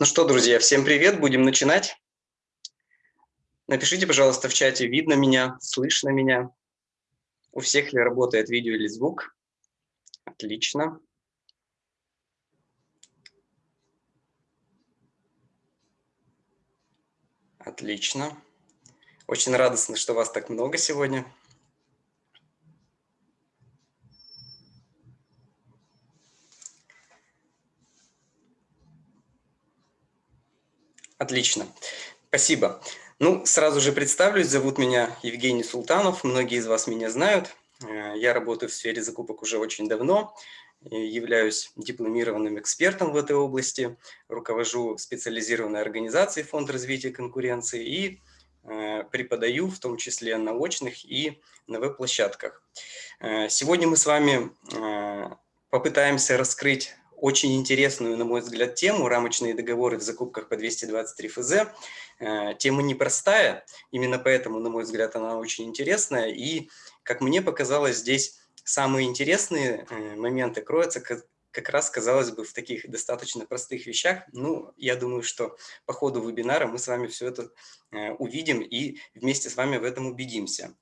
Ну что, друзья, всем привет, будем начинать. Напишите, пожалуйста, в чате, видно меня, слышно меня. У всех ли работает видео или звук? Отлично. Отлично. Очень радостно, что вас так много сегодня. Отлично, спасибо. Ну, сразу же представлюсь, зовут меня Евгений Султанов, многие из вас меня знают. Э, я работаю в сфере закупок уже очень давно, являюсь дипломированным экспертом в этой области, руковожу специализированной организацией Фонд развития конкуренции и э, преподаю, в том числе на очных и на веб-площадках. Э, сегодня мы с вами попытаемся раскрыть очень интересную, на мой взгляд, тему «Рамочные договоры в закупках по 223 ФЗ». Э, тема непростая, именно поэтому, на мой взгляд, она очень интересная. И, как мне показалось, здесь самые интересные э, моменты кроются как, раз, казалось бы, в таких достаточно простых вещах. Ну, я думаю, что по ходу вебинара мы с вами все это э, увидим и вместе с вами в этом убедимся.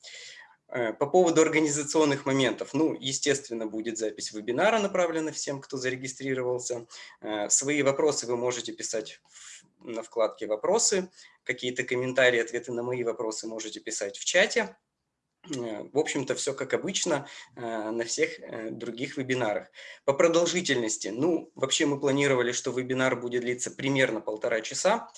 Э, по поводу организационных моментов, ну, естественно, будет запись вебинара направлена всем, кто зарегистрировался. Э, свои вопросы вы можете писать на вкладке «Вопросы», какие-то комментарии, ответы на мои вопросы можете писать в чате. Э, в общем-то, все как обычно на всех других вебинарах. По продолжительности, ну, вообще мы планировали, что вебинар будет длиться примерно полтора часа.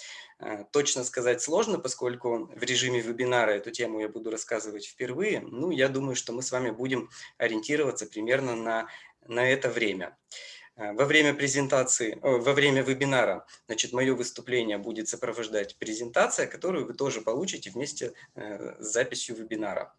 Э, точно сказать сложно, поскольку в режиме вебинара эту тему я буду рассказывать впервые. Ну, я думаю, что мы с вами будем ориентироваться примерно на, на это время. Э, во время презентации, во время вебинара, значит, мое выступление будет сопровождать презентация, которую вы тоже получите вместе э, с записью вебинара.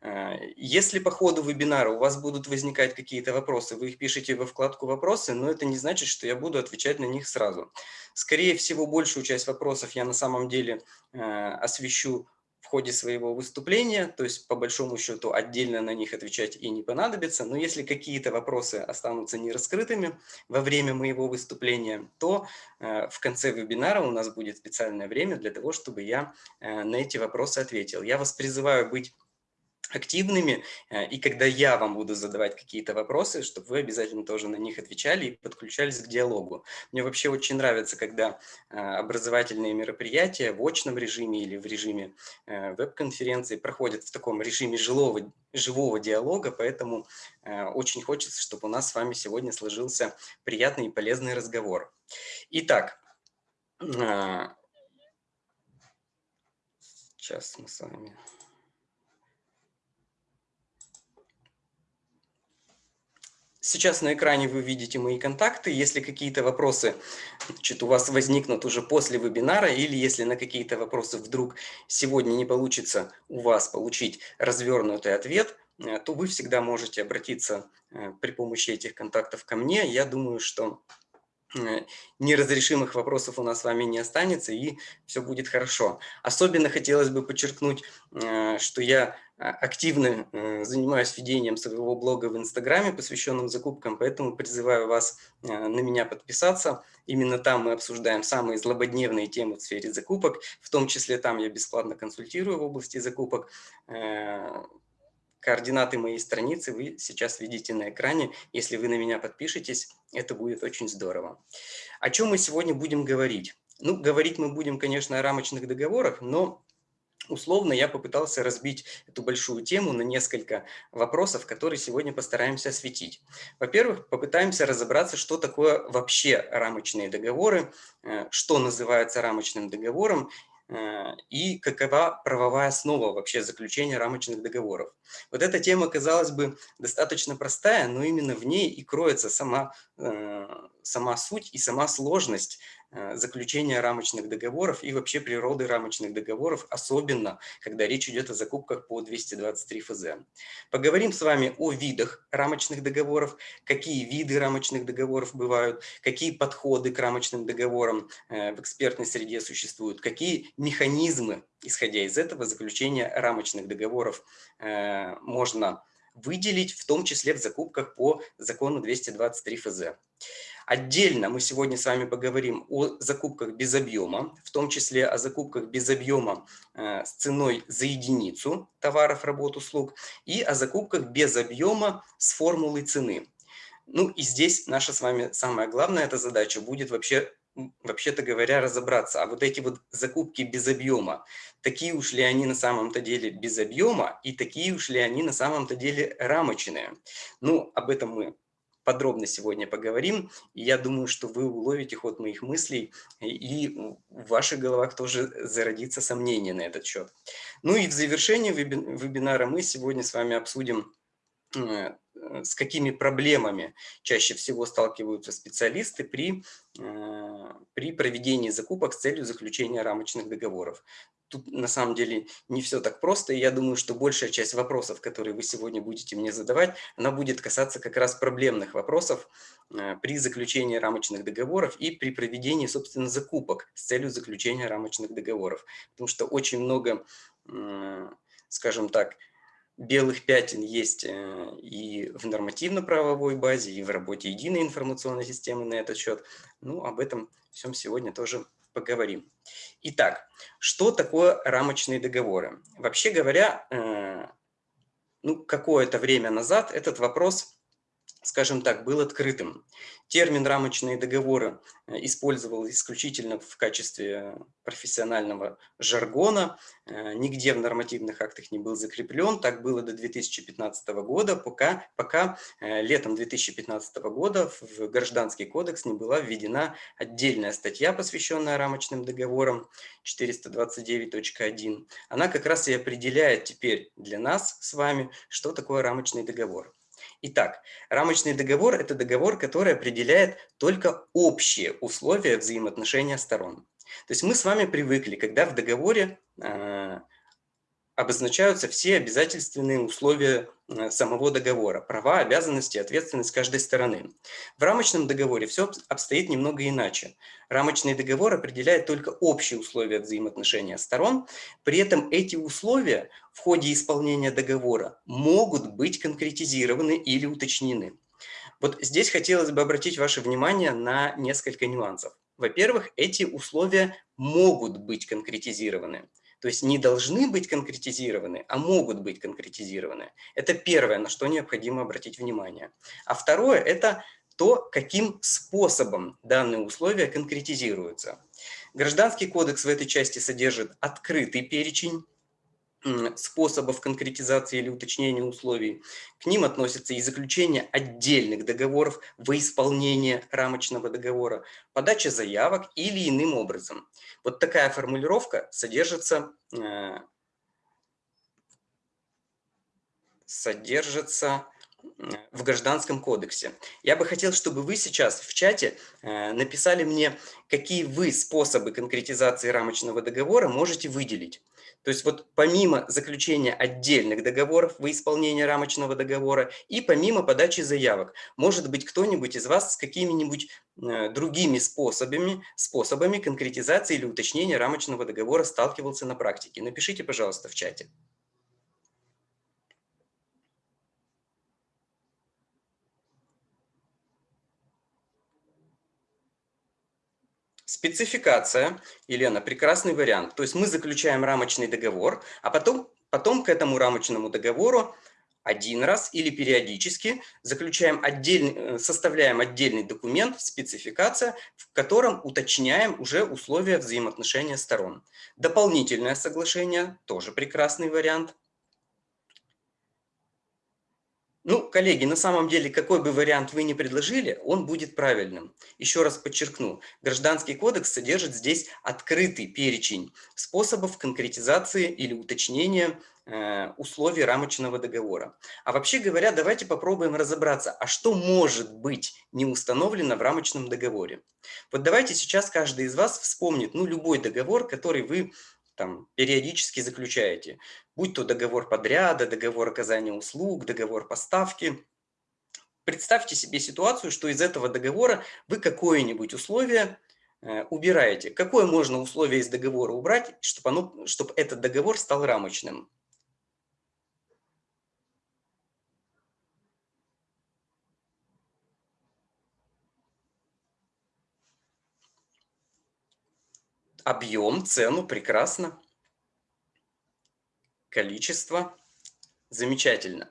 Э, если по ходу вебинара у вас будут возникать какие-то вопросы, вы их пишете во вкладку «Вопросы», но это не значит, что я буду отвечать на них сразу. Скорее всего, большую часть вопросов я на самом деле э, освещу ходе своего выступления, то есть по большому счету отдельно на них отвечать и не понадобится, но если какие-то вопросы останутся нераскрытыми во время моего выступления, то э, в конце вебинара у нас будет специальное время для того, чтобы я на эти вопросы ответил. Я вас призываю быть активными, э, и когда я вам буду задавать какие-то вопросы, чтобы вы обязательно тоже на них отвечали и подключались к диалогу. Мне вообще очень нравится, когда э, образовательные мероприятия в очном режиме или в режиме э, веб-конференции проходят в таком режиме жилого, живого диалога, поэтому очень хочется, чтобы у нас с вами сегодня сложился приятный и полезный разговор. Итак, сейчас мы с вами... Сейчас на экране вы видите мои контакты. Если какие-то вопросы значит, у вас возникнут уже после вебинара, или если на какие-то вопросы вдруг сегодня не получится у вас получить развернутый ответ, э, то вы всегда можете обратиться э, при помощи этих контактов ко мне. Я думаю, что неразрешимых вопросов у нас с вами не останется, и все будет хорошо. Особенно хотелось бы подчеркнуть, э, что я а, активно э, занимаюсь ведением своего блога в Инстаграме, посвященном закупкам, поэтому призываю вас на меня подписаться. Именно там мы обсуждаем самые злободневные темы в сфере закупок, в том числе там я бесплатно консультирую в области закупок. Координаты моей страницы вы сейчас видите на экране. Если вы на меня подпишетесь, это будет очень здорово. О чем мы сегодня будем говорить? Ну, говорить мы будем, конечно, о рамочных договорах, но условно я попытался разбить эту большую тему на несколько вопросов, которые сегодня постараемся осветить. Во-первых, попытаемся разобраться, что такое вообще рамочные договоры, э, что называется рамочным договором и какова правовая основа вообще заключения рамочных договоров. Вот эта тема, казалось бы, достаточно простая, но именно в ней и кроется сама, э, сама суть и сама сложность Э, заключения рамочных договоров и вообще природы рамочных договоров, особенно когда речь идет о закупках по 223 ФЗ. Поговорим с вами о видах рамочных договоров, какие виды рамочных договоров бывают, какие подходы к рамочным договорам э, в экспертной среде существуют, какие механизмы, исходя из этого, заключения рамочных договоров э, можно выделить, в том числе в закупках по закону 223 ФЗ. Отдельно мы сегодня с вами поговорим о закупках без объема, в том числе о закупках без объема э, с ценой за единицу товаров, работ, услуг и о закупках без объема с формулой цены. Ну и здесь наша с вами самая главная эта задача будет вообще вообще-то говоря, разобраться, а вот эти вот закупки без объема, такие уж ли они на самом-то деле без объема и такие уж ли они на самом-то деле рамочные. Ну, об этом мы подробно сегодня поговорим. И я думаю, что вы уловите ход моих мыслей, и в ваших головах тоже зародится сомнение на этот счет. Ну и в завершении вебинара мы сегодня с вами обсудим э, с какими проблемами чаще всего сталкиваются специалисты при, э, при проведении закупок с целью заключения рамочных договоров тут на самом деле не все так просто, и я думаю, что большая часть вопросов, которые вы сегодня будете мне задавать, она будет касаться как раз проблемных вопросов э, при заключении рамочных договоров и при проведении, собственно, закупок с целью заключения рамочных договоров. Потому что очень много, скажем так, белых пятен есть э, и в нормативно-правовой базе, и в работе единой информационной системы на этот счет. Ну, об этом всем сегодня тоже поговорим. Итак, что такое рамочные договоры? Вообще говоря, э, ну, какое-то время назад этот вопрос скажем так, был открытым. Термин «рамочные договоры» э, использовал исключительно в качестве профессионального жаргона, э, нигде в нормативных актах не был закреплен, так было до 2015 года, пока, пока э, летом 2015 года в Гражданский кодекс не была введена отдельная статья, посвященная рамочным договорам 429.1. Она как раз и определяет теперь для нас с вами, что такое рамочный договор. Итак, рамочный договор – это договор, который определяет только общие условия взаимоотношения сторон. То есть мы с вами привыкли, когда в договоре э, обозначаются все обязательственные условия э, самого договора, права, обязанности, ответственность каждой стороны. В рамочном договоре все обстоит немного иначе. Рамочный договор определяет только общие условия взаимоотношения сторон, при этом эти условия в ходе исполнения договора могут быть конкретизированы или уточнены. Вот здесь хотелось бы обратить ваше внимание на несколько нюансов. Во-первых, эти условия могут быть конкретизированы. То есть не должны быть конкретизированы, а могут быть конкретизированы. Это первое, на что необходимо обратить внимание. А второе – это то, каким способом данные условия конкретизируются. Гражданский кодекс в этой части содержит открытый перечень способов конкретизации или уточнения условий. К ним относятся и заключение отдельных договоров во исполнение рамочного договора, подача заявок или иным образом. Вот такая формулировка содержится, э, содержится в Гражданском кодексе. Я бы хотел, чтобы вы сейчас в чате э, написали мне, какие вы способы конкретизации рамочного договора можете выделить. То есть вот помимо заключения отдельных договоров во исполнение рамочного договора и помимо подачи заявок, может быть кто-нибудь из вас с какими-нибудь э, другими способами, способами конкретизации или уточнения рамочного договора сталкивался на практике. Напишите, пожалуйста, в чате. Спецификация, Елена, прекрасный вариант. То есть мы заключаем рамочный договор, а потом, потом к этому рамочному договору один раз или периодически заключаем отдельный, э, составляем отдельный документ, спецификация, в котором уточняем уже условия взаимоотношения сторон. Дополнительное соглашение – тоже прекрасный вариант. Ну, коллеги, на самом деле, какой бы вариант вы ни предложили, он будет правильным. Еще раз подчеркну, Гражданский кодекс содержит здесь открытый перечень способов конкретизации или уточнения э, условий рамочного договора. А вообще говоря, давайте попробуем разобраться, а что может быть не установлено в рамочном договоре. Вот давайте сейчас каждый из вас вспомнит ну, любой договор, который вы там, периодически заключаете, будь то договор подряда, договор оказания услуг, договор поставки. Представьте себе ситуацию, что из этого договора вы какое-нибудь условие э, убираете. Какое можно условие из договора убрать, чтобы, оно, чтобы этот договор стал рамочным? Объем, цену, прекрасно. Количество, замечательно.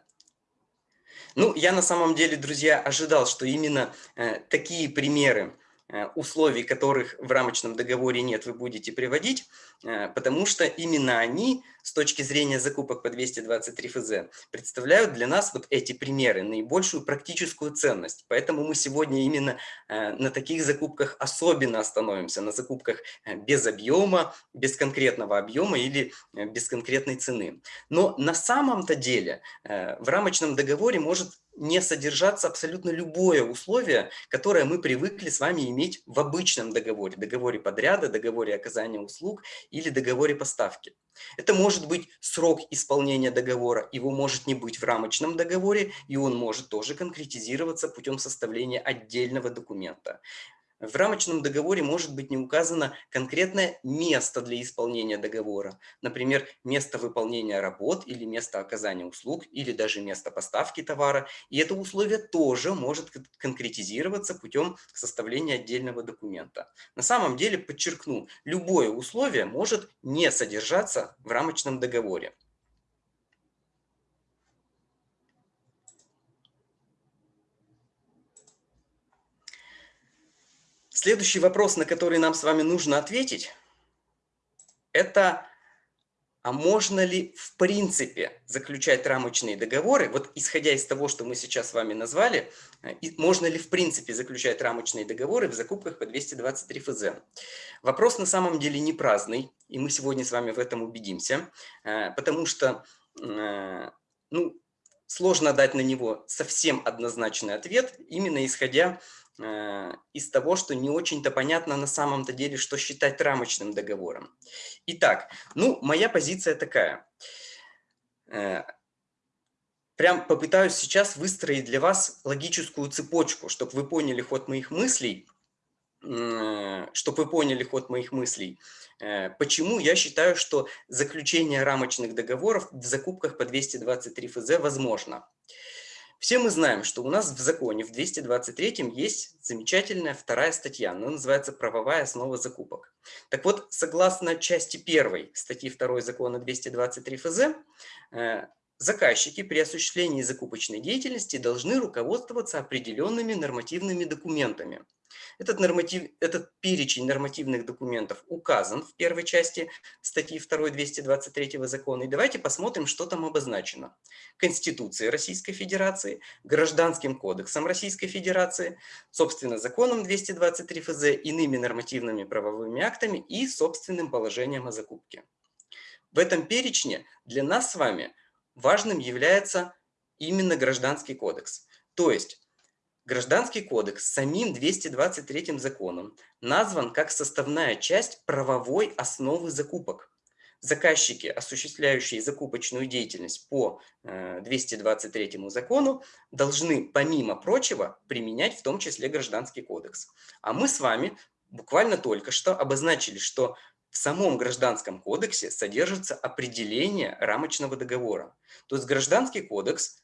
Ну, я на самом деле, друзья, ожидал, что именно э, такие примеры Э, условий, которых в рамочном договоре нет, вы будете приводить, э, потому что именно они с точки зрения закупок по 223 ФЗ представляют для нас вот эти примеры, наибольшую практическую ценность. Поэтому мы сегодня именно э, на таких закупках особенно остановимся, на закупках без объема, без конкретного объема или без конкретной цены. Но на самом-то деле в рамочном договоре может не содержаться абсолютно любое условие, которое мы привыкли с вами иметь в обычном договоре, договоре подряда, договоре оказания услуг или договоре поставки. Это может быть срок исполнения договора, его может не быть в рамочном договоре, и он может тоже конкретизироваться путем составления отдельного документа. В рамочном договоре может быть не указано конкретное место для исполнения договора. Например, место выполнения работ или место оказания услуг, или даже место поставки товара. И это условие тоже может конкретизироваться путем составления отдельного документа. На самом деле, подчеркну, любое условие может не содержаться в рамочном договоре. Следующий вопрос, на который нам с вами нужно ответить, это а можно ли в принципе заключать рамочные договоры, вот исходя из того, что мы сейчас с вами назвали, э, можно ли в принципе заключать рамочные договоры в закупках по 223 ФЗ? Вопрос на самом деле не праздный, и мы сегодня с вами в этом убедимся, э, потому что э, ну, сложно дать на него совсем однозначный ответ, именно исходя из того, что не очень-то понятно на самом-то деле, что считать рамочным договором. Итак, ну, моя позиция такая. Э, прям попытаюсь сейчас выстроить для вас логическую цепочку, чтобы вы поняли ход моих мыслей, чтобы вы поняли ход моих мыслей. Э, почему я считаю, что заключение рамочных договоров в закупках по 223 ФЗ возможно? Все мы знаем, что у нас в законе, в 223 есть замечательная вторая статья, она называется «Правовая основа закупок». Так вот, согласно части 1 статьи 2 закона 223 ФЗ, э, заказчики при осуществлении закупочной деятельности должны руководствоваться определенными нормативными документами – этот, норматив, этот перечень нормативных документов указан в первой части статьи 2 223 закона. И давайте посмотрим, что там обозначено. Конституцией Российской Федерации, Гражданским кодексом Российской Федерации, собственно, законом 223 ФЗ, иными нормативными правовыми актами и собственным положением о закупке. В этом перечне для нас с вами важным является именно Гражданский кодекс. То есть Гражданский кодекс самим 223 законом назван как составная часть правовой основы закупок. Заказчики, осуществляющие закупочную деятельность по 223 э, закону, должны, помимо прочего, применять в том числе Гражданский кодекс. А мы с вами буквально только что обозначили, что в самом Гражданском кодексе содержится определение рамочного договора. То есть Гражданский кодекс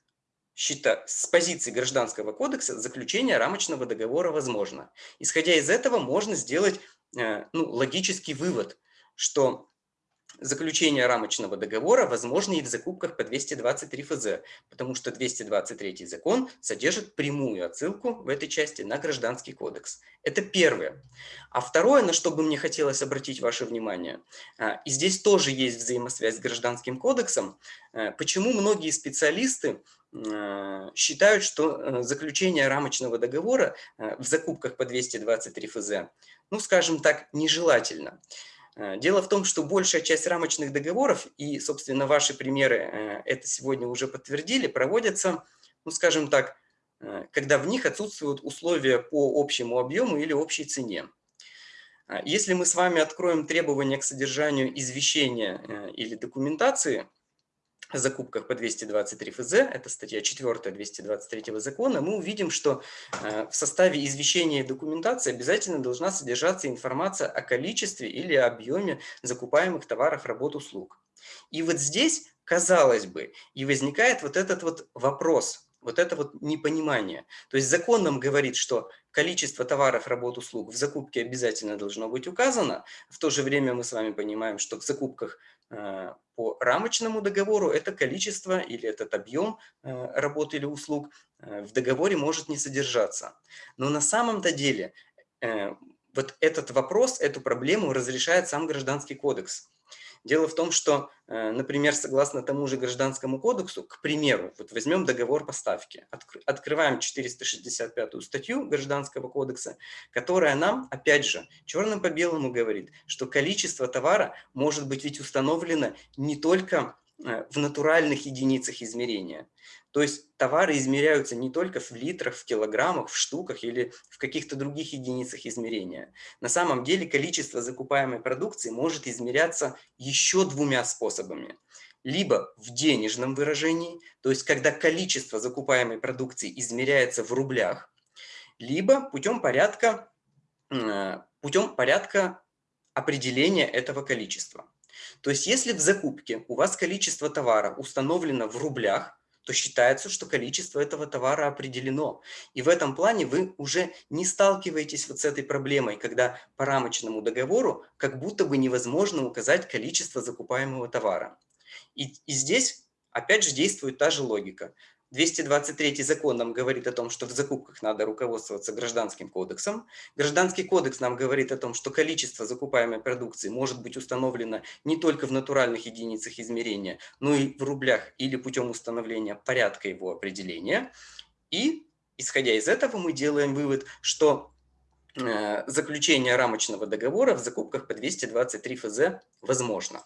счета, с позиции Гражданского кодекса заключение рамочного договора возможно. Исходя из этого можно сделать э, ну, логический вывод, что заключение рамочного договора возможно и в закупках по 223 ФЗ, потому что 223 закон содержит прямую отсылку в этой части на Гражданский кодекс. Это первое. А второе, на что бы мне хотелось обратить ваше внимание, а, и здесь тоже есть взаимосвязь с Гражданским кодексом, а, почему многие специалисты а, считают, что заключение рамочного договора в закупках по 223 ФЗ, ну, скажем так, нежелательно. Э, дело в том, что большая часть рамочных договоров, и, собственно, ваши примеры э, это сегодня уже подтвердили, проводятся, ну, скажем так, э, когда в них отсутствуют условия по общему объему или общей цене. Если мы с вами откроем требования к содержанию извещения или документации, закупках по 223 ФЗ, это статья 4 223 закона, мы увидим, что э, в составе извещения и документации обязательно должна содержаться информация о количестве или объеме закупаемых товаров, работ, услуг. И вот здесь, казалось бы, и возникает вот этот вот вопрос, Вот это вот непонимание. То есть закон нам говорит, что количество товаров, работ, услуг в закупке обязательно должно быть указано. В то же время мы с вами понимаем, что в закупках по рамочному договору это количество или этот объем э, работ или услуг э, в договоре может не содержаться. Но на самом-то деле вот этот вопрос, эту проблему разрешает сам Гражданский кодекс. Дело в том, что, э, например, согласно тому же Гражданскому кодексу, к примеру, вот возьмем договор поставки, открываем 465 статью Гражданского кодекса, которая нам, опять же, черным по белому говорит, что количество товара может быть ведь установлено не только в натуральных единицах измерения. То есть товары измеряются не только в литрах, в килограммах, в штуках или в каких-то других единицах измерения. На самом деле количество закупаемой продукции может измеряться еще двумя способами. Либо в денежном выражении, то есть когда количество закупаемой продукции измеряется в рублях, либо путем порядка, э, путем порядка определения этого количества. То есть если в закупке у вас количество товара установлено в рублях, то считается, что количество этого товара определено. И в этом плане вы уже не сталкиваетесь вот с этой проблемой, когда по рамочному договору как будто бы невозможно указать количество закупаемого товара. И, и здесь опять же действует та же логика. 223 закон нам говорит о том, что в закупках надо руководствоваться гражданским кодексом. Гражданский кодекс нам говорит о том, что количество закупаемой продукции может быть установлено не только в натуральных единицах измерения, но и в рублях или путем установления порядка его определения. И, исходя из этого, мы делаем вывод, что э, заключение рамочного договора в закупках по 223 ФЗ возможно.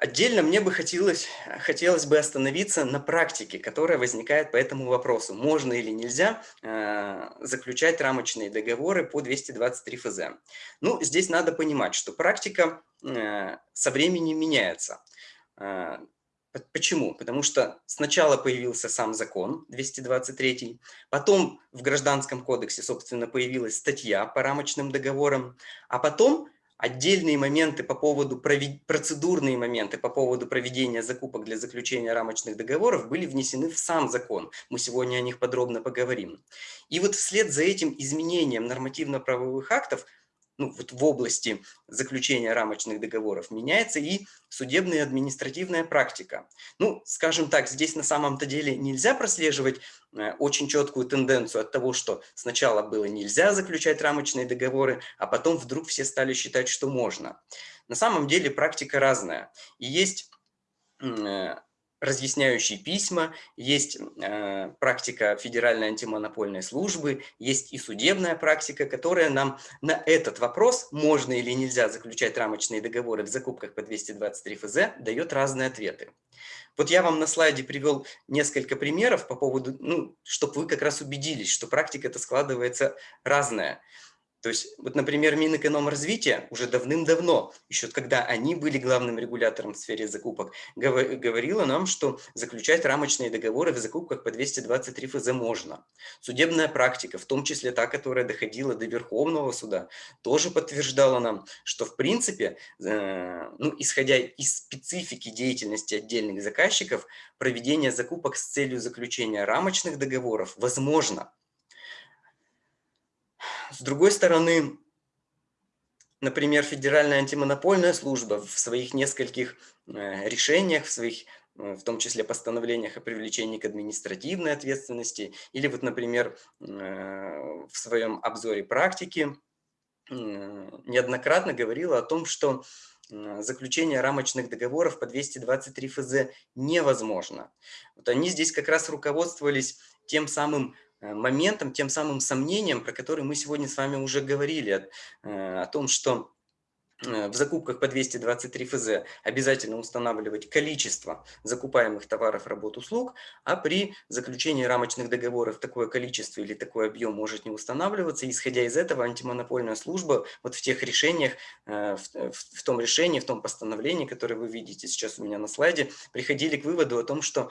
Отдельно мне бы хотелось, хотелось бы остановиться на практике, которая возникает по этому вопросу. Можно или нельзя э, заключать рамочные договоры по 223 ФЗ. Ну, здесь надо понимать, что практика э, со временем меняется. Э, Почему? Потому что сначала появился сам закон 223, потом в Гражданском кодексе, собственно, появилась статья по рамочным договорам, а потом Отдельные моменты по поводу, процедурные моменты по поводу проведения закупок для заключения рамочных договоров были внесены в сам закон. Мы сегодня о них подробно поговорим. И вот вслед за этим изменением нормативно-правовых актов ну, вот в области заключения рамочных договоров меняется и судебная и административная практика. Ну, скажем так, здесь на самом-то деле нельзя прослеживать э, очень четкую тенденцию от того, что сначала было нельзя заключать рамочные договоры, а потом вдруг все стали считать, что можно. На самом деле практика разная. И есть э, разъясняющие письма, есть э, практика Федеральной антимонопольной службы, есть и судебная практика, которая нам на этот вопрос, можно или нельзя заключать рамочные договоры в закупках по 223 ФЗ, дает разные ответы. Вот я вам на слайде привел несколько примеров по поводу, ну, чтобы вы как раз убедились, что практика это складывается разная. То есть, вот, например, Минэкономразвития уже давным-давно, еще когда они были главным регулятором в сфере закупок, говорила нам, что заключать рамочные договоры в закупках по 223 ФЗ можно. Судебная практика, в том числе та, которая доходила до Верховного суда, тоже подтверждала нам, что в принципе, э, ну, исходя из специфики деятельности отдельных заказчиков, проведение закупок с целью заключения рамочных договоров возможно. С другой стороны, например, Федеральная антимонопольная служба в своих нескольких э, решениях, в своих э, в том числе постановлениях о привлечении к административной ответственности, или вот, например, э, в своем обзоре практики неоднократно говорила о том, что заключение рамочных договоров по 223 ФЗ невозможно. Вот они здесь как раз руководствовались тем самым моментом, тем самым сомнением, про который мы сегодня с вами уже говорили, э, о том, что э, в закупках по 223 ФЗ обязательно устанавливать количество закупаемых товаров, работ, услуг, а при заключении рамочных договоров такое количество или такой объем может не устанавливаться. Исходя из этого, антимонопольная служба вот в тех решениях, в, в том решении, в том постановлении, которое вы видите сейчас у меня на слайде, приходили к выводу о том, что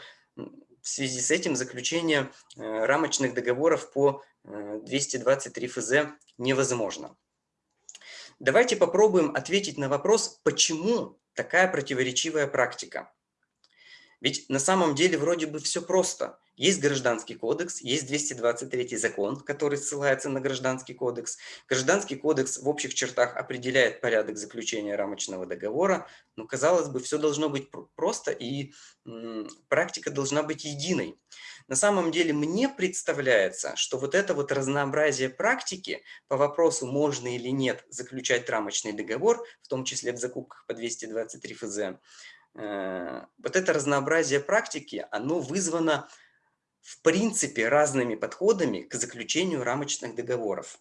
в связи с этим заключение э, рамочных договоров по 223 э, ФЗ невозможно. давайте попробуем ответить на вопрос, почему такая противоречивая практика. Ведь на самом деле вроде бы все просто. Есть Гражданский кодекс, есть 223 закон, который ссылается на Гражданский кодекс. Гражданский кодекс в общих чертах определяет порядок заключения рамочного договора. Но, казалось бы, все должно быть просто и практика должна быть единой. На самом деле мне представляется, что вот это вот разнообразие практики по вопросу, можно или нет заключать рамочный договор, в том числе в закупках по 223 ФЗ, э, вот это разнообразие практики, оно вызвано в принципе разными подходами к заключению рамочных договоров.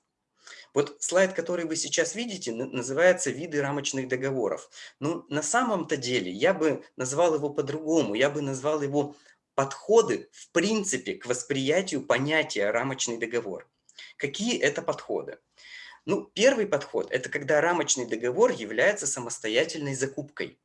Вот слайд, который вы сейчас видите, называется «Виды рамочных договоров». Ну, на самом-то деле я бы назвал его по-другому. Я бы назвал его «Подходы, в принципе, к восприятию понятия рамочный договор». Какие это подходы? Ну, первый подход – это когда рамочный договор является самостоятельной закупкой.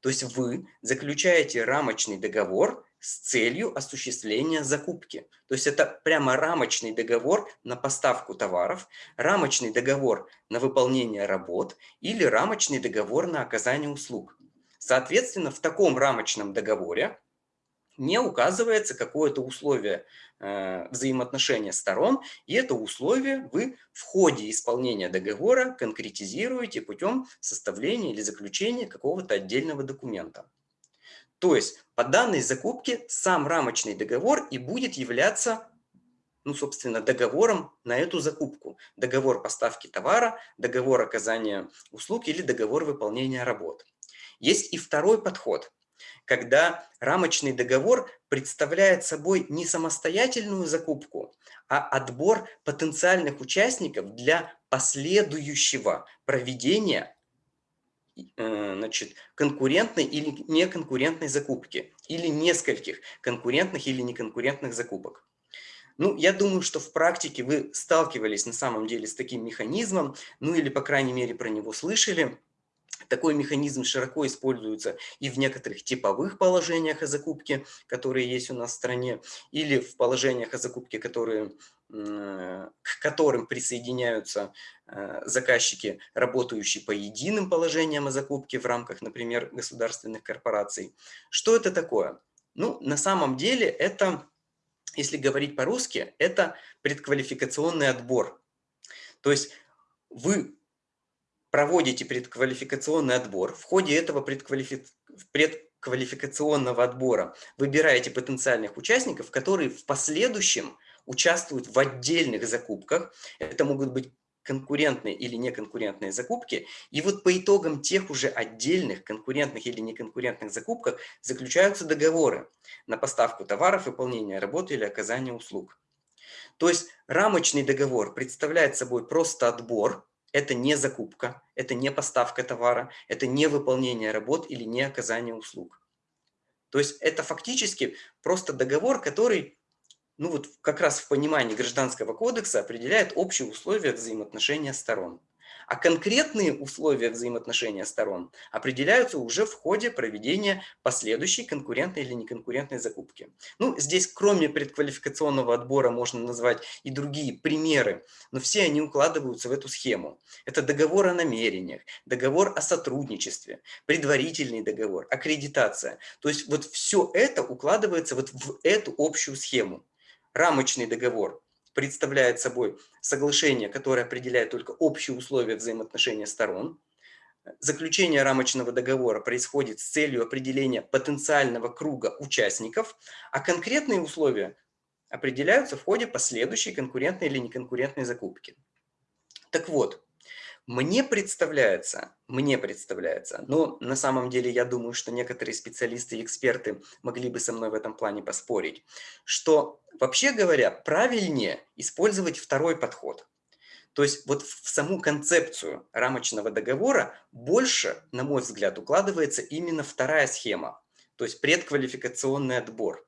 То есть вы заключаете рамочный договор с целью осуществления закупки. То есть это прямо рамочный договор на поставку товаров, рамочный договор на выполнение работ или рамочный договор на оказание услуг. Соответственно, в таком рамочном договоре не указывается какое-то условие э, взаимоотношения сторон, и это условие вы в ходе исполнения договора конкретизируете путем составления или заключения какого-то отдельного документа. То есть по данной закупке сам рамочный договор и будет являться, ну, собственно, договором на эту закупку. Договор поставки товара, договор оказания услуг или договор выполнения работ. Есть и второй подход, когда рамочный договор представляет собой не самостоятельную закупку, а отбор потенциальных участников для последующего проведения значит, конкурентной или неконкурентной закупки, или нескольких конкурентных или неконкурентных закупок. Ну, я думаю, что в практике вы сталкивались на самом деле с таким механизмом, ну или, по крайней мере, про него слышали. Такой механизм широко используется и в некоторых типовых положениях о закупке, которые есть у нас в стране, или в положениях о закупке, которые, к которым присоединяются э, заказчики, работающие по единым положениям о закупке в рамках, например, государственных корпораций. Что это такое? Ну, на самом деле это, если говорить по-русски, это предквалификационный отбор. То есть вы проводите предквалификационный отбор. В ходе этого предквалифи... предквалификационного отбора выбираете потенциальных участников, которые в последующем участвуют в отдельных закупках. Это могут быть конкурентные или неконкурентные закупки. И вот по итогам тех уже отдельных конкурентных или неконкурентных закупках заключаются договоры на поставку товаров, выполнение работы или оказание услуг. То есть рамочный договор представляет собой просто отбор это не закупка, это не поставка товара, это не выполнение работ или не оказание услуг. То есть это фактически просто договор, который ну вот как раз в понимании Гражданского кодекса определяет общие условия взаимоотношения сторон. А конкретные условия взаимоотношения сторон определяются уже в ходе проведения последующей конкурентной или неконкурентной закупки. Ну, здесь кроме предквалификационного отбора можно назвать и другие примеры, но все они укладываются в эту схему. Это договор о намерениях, договор о сотрудничестве, предварительный договор, аккредитация. То есть вот все это укладывается вот в эту общую схему. Рамочный договор представляет собой соглашение, которое определяет только общие условия взаимоотношения сторон. Заключение рамочного договора происходит с целью определения потенциального круга участников, а конкретные условия определяются в ходе последующей конкурентной или неконкурентной закупки. Так вот, мне представляется, мне представляется, но на самом деле я думаю, что некоторые специалисты и эксперты могли бы со мной в этом плане поспорить, что вообще говоря, правильнее использовать второй подход. То есть вот в саму концепцию рамочного договора больше, на мой взгляд, укладывается именно вторая схема, то есть предквалификационный отбор.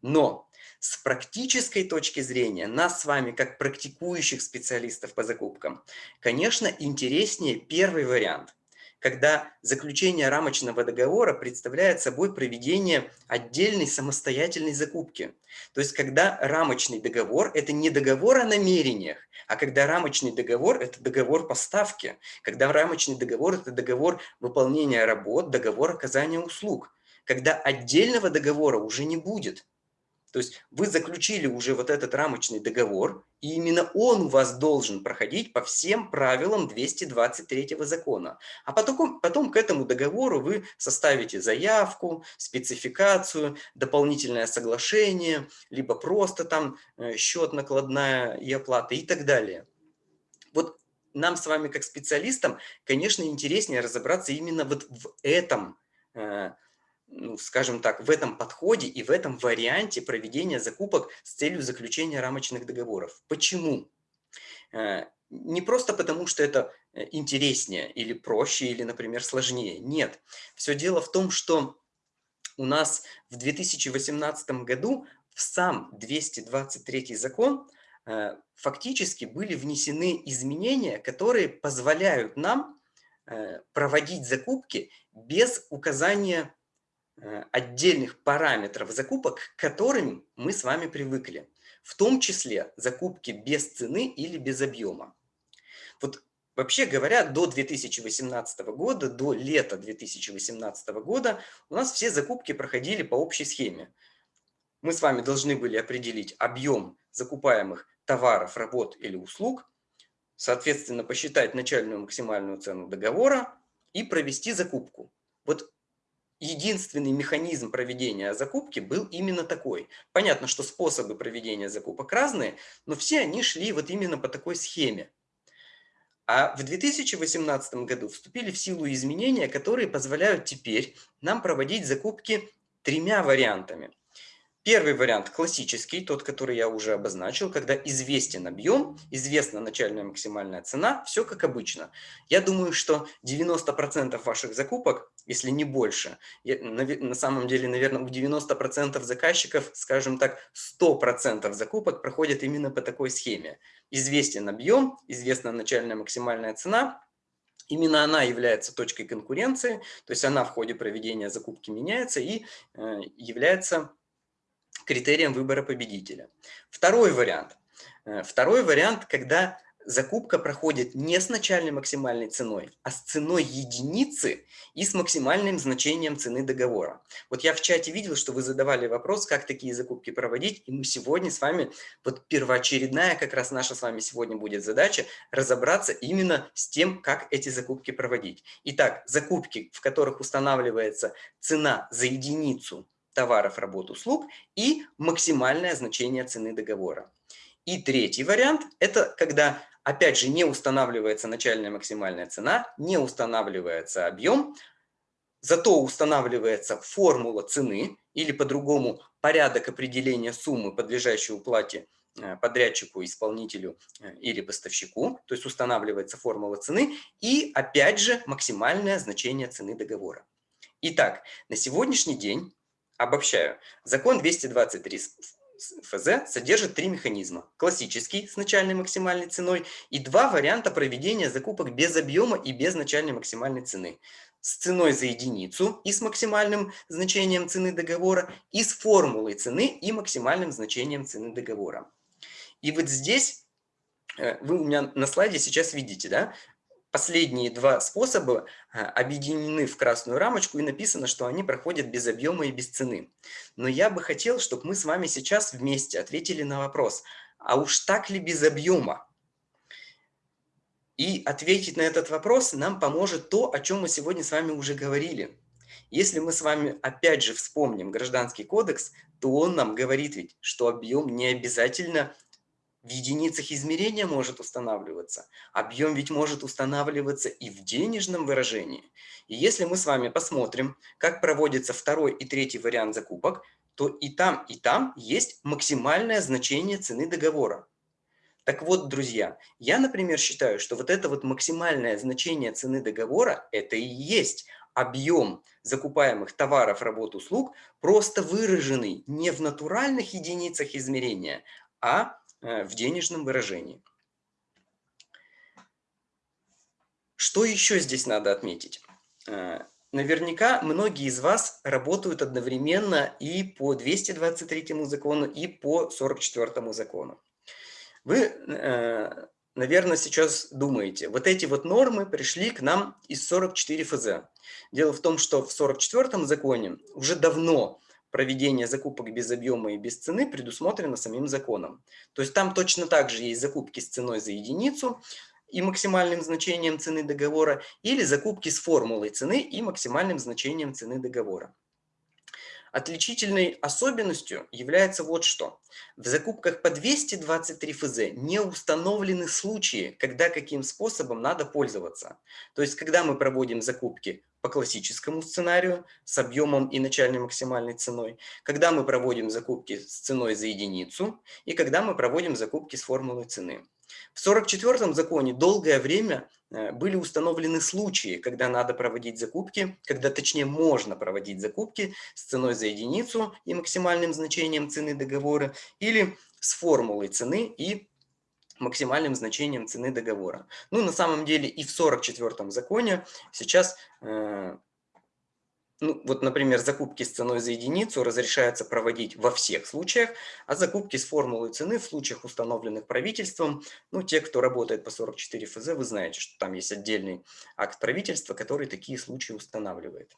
Но с практической точки зрения, нас с вами, как практикующих специалистов по закупкам, конечно, интереснее первый вариант. когда заключение рамочного договора представляет собой проведение отдельной самостоятельной закупки. То есть, когда рамочный договор – это не договор о намерениях, а когда рамочный договор – это договор поставки, когда рамочный договор – это договор выполнения работ, договор оказания услуг, когда отдельного договора уже не будет – то есть вы заключили уже вот этот рамочный договор, и именно он у вас должен проходить по всем правилам 223 закона. А потом, потом к этому договору вы составите заявку, спецификацию, дополнительное соглашение, либо просто там э, счет, накладная и оплата и так далее. Вот нам с вами как специалистам, конечно, интереснее разобраться именно вот в этом э, ну, скажем так, в этом подходе и в этом варианте проведения закупок с целью заключения рамочных договоров. Почему? Э, не просто потому, что это э, интереснее или проще, или, например, сложнее. Нет. Все дело в том, что у нас в 2018 году в сам 223 закон э, фактически были внесены изменения, которые позволяют нам проводить закупки без указания отдельных параметров закупок, к которым мы с вами привыкли. В том числе закупки без цены или без объема. Вот вообще говоря, до 2018 года, до лета 2018 года у нас все закупки проходили по общей схеме. Мы с вами должны были определить объем закупаемых товаров, работ или услуг, соответственно, посчитать начальную максимальную цену договора и провести закупку. Вот единственный механизм проведения закупки был именно такой. Понятно, что способы проведения закупок разные, но все они шли вот именно по такой схеме. А в 2018 году вступили в силу изменения, которые позволяют теперь нам проводить закупки тремя вариантами. Первый вариант классический, тот, который я уже обозначил, когда известен объем, известна начальная максимальная цена, все как обычно. Я думаю, что 90% ваших закупок, если не больше, на самом деле, наверное, у 90% заказчиков, скажем так, 100% закупок проходят именно по такой схеме. Известен объем, известна начальная максимальная цена, Именно она является точкой конкуренции, то есть она в ходе проведения закупки меняется и э, является критерием выбора победителя. Второй вариант. Э, второй вариант, когда закупка проходит не с начальной максимальной ценой, а с ценой единицы и с максимальным значением цены договора. Вот я в чате видел, что вы задавали вопрос, как такие закупки проводить, и мы сегодня с вами, вот первоочередная как раз наша с вами сегодня будет задача, разобраться именно с тем, как эти закупки проводить. Итак, закупки, в которых устанавливается цена за единицу товаров, работ, услуг и максимальное значение цены договора. И третий вариант – это когда, опять же, не устанавливается начальная максимальная цена, не устанавливается объем, зато устанавливается формула цены или по-другому порядок определения суммы, подлежащей уплате э, подрядчику, исполнителю э, или поставщику, то есть устанавливается формула цены и, опять же, максимальное значение цены договора. Итак, на сегодняшний день Обобщаю. Закон 223 ФЗ содержит три механизма. Классический с начальной максимальной ценой и два варианта проведения закупок без объема и без начальной максимальной цены. С ценой за единицу и с максимальным значением цены договора, и с формулой цены и максимальным значением цены договора. И вот здесь э, вы у меня на слайде сейчас видите, да, Последние два способа а, объединены в красную рамочку и написано, что они проходят без объема и без цены. Но я бы хотел, чтобы мы с вами сейчас вместе ответили на вопрос, а уж так ли без объема? И ответить на этот вопрос нам поможет то, о чем мы сегодня с вами уже говорили. Если мы с вами опять же вспомним Гражданский кодекс, то он нам говорит ведь, что объем не обязательно в единицах измерения может устанавливаться. Объем ведь может устанавливаться и в денежном выражении. И если мы с вами посмотрим, как проводится второй и третий вариант закупок, то и там, и там есть максимальное значение цены договора. Так вот, друзья, я, например, считаю, что вот это вот максимальное значение цены договора – это и есть объем закупаемых товаров, работ, услуг, просто выраженный не в натуральных единицах измерения, а в денежном выражении. Что еще здесь надо отметить? Э, наверняка многие из вас работают одновременно и по 223 закону, и по 44 закону. Вы, э, наверное, сейчас думаете, вот эти вот нормы пришли к нам из 44 ФЗ. Дело в том, что в 44 законе уже давно проведение закупок без объема и без цены предусмотрено самим законом. То есть там точно так же есть закупки с ценой за единицу, и максимальным значением цены договора, или закупки с формулой цены и максимальным значением цены договора. Отличительной особенностью является вот что. В закупках по 223 ФЗ не установлены случаи, когда каким способом надо пользоваться. То есть, когда мы проводим закупки по классическому сценарию с объемом и начальной максимальной ценой, когда мы проводим закупки с ценой за единицу и когда мы проводим закупки с формулой цены. В 1944 законе долгое время были установлены случаи, когда надо проводить закупки, когда точнее можно проводить закупки с ценой за единицу и максимальным значением цены договора или с формулой цены и максимальным значением цены договора. Ну, на самом деле и в 44 законе сейчас э, ну, вот, например, закупки с ценой за единицу разрешается проводить во всех случаях, а закупки с формулой цены в случаях, установленных правительством, ну, те, кто работает по 44 ФЗ, вы знаете, что там есть отдельный акт правительства, который такие случаи устанавливает.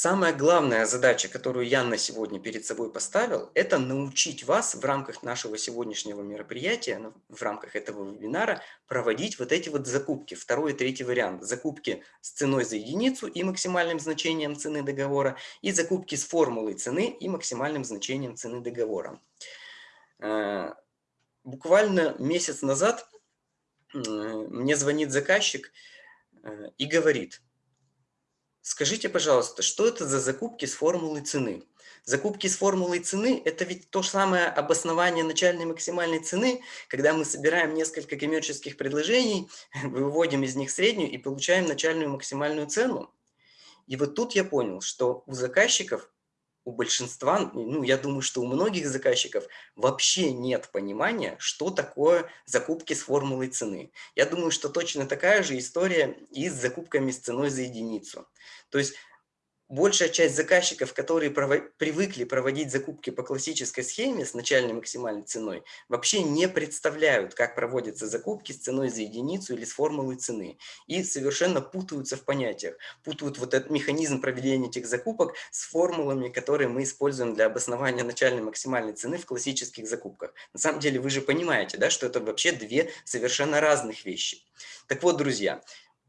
Самая главная задача, которую я на сегодня перед собой поставил, это научить вас в рамках нашего сегодняшнего мероприятия, ну, в рамках этого вебинара, проводить вот эти вот закупки. Второй и третий вариант. Закупки с ценой за единицу и максимальным значением цены договора, и закупки с формулой цены и максимальным значением цены договора. Э, буквально месяц назад мне звонит заказчик э, и говорит – Скажите, пожалуйста, что это за закупки с формулой цены? Закупки с формулой цены – это ведь то же самое обоснование начальной максимальной цены, когда мы собираем несколько коммерческих предложений, выводим из них среднюю и получаем начальную максимальную цену. И вот тут я понял, что у заказчиков у большинства, ну, я думаю, что у многих заказчиков вообще нет понимания, что такое закупки с формулой цены. Я думаю, что точно такая же история и с закупками с ценой за единицу. То есть большая часть заказчиков, которые привыкли проводить закупки по классической схеме с начальной максимальной ценой, вообще не представляют, как проводятся закупки с ценой за единицу или с формулой цены. И совершенно путаются в понятиях. Путают вот этот механизм проведения этих закупок с формулами, которые мы используем для обоснования начальной максимальной цены в классических закупках. На самом деле вы же понимаете, да, что это вообще две совершенно разных вещи. Так вот, друзья,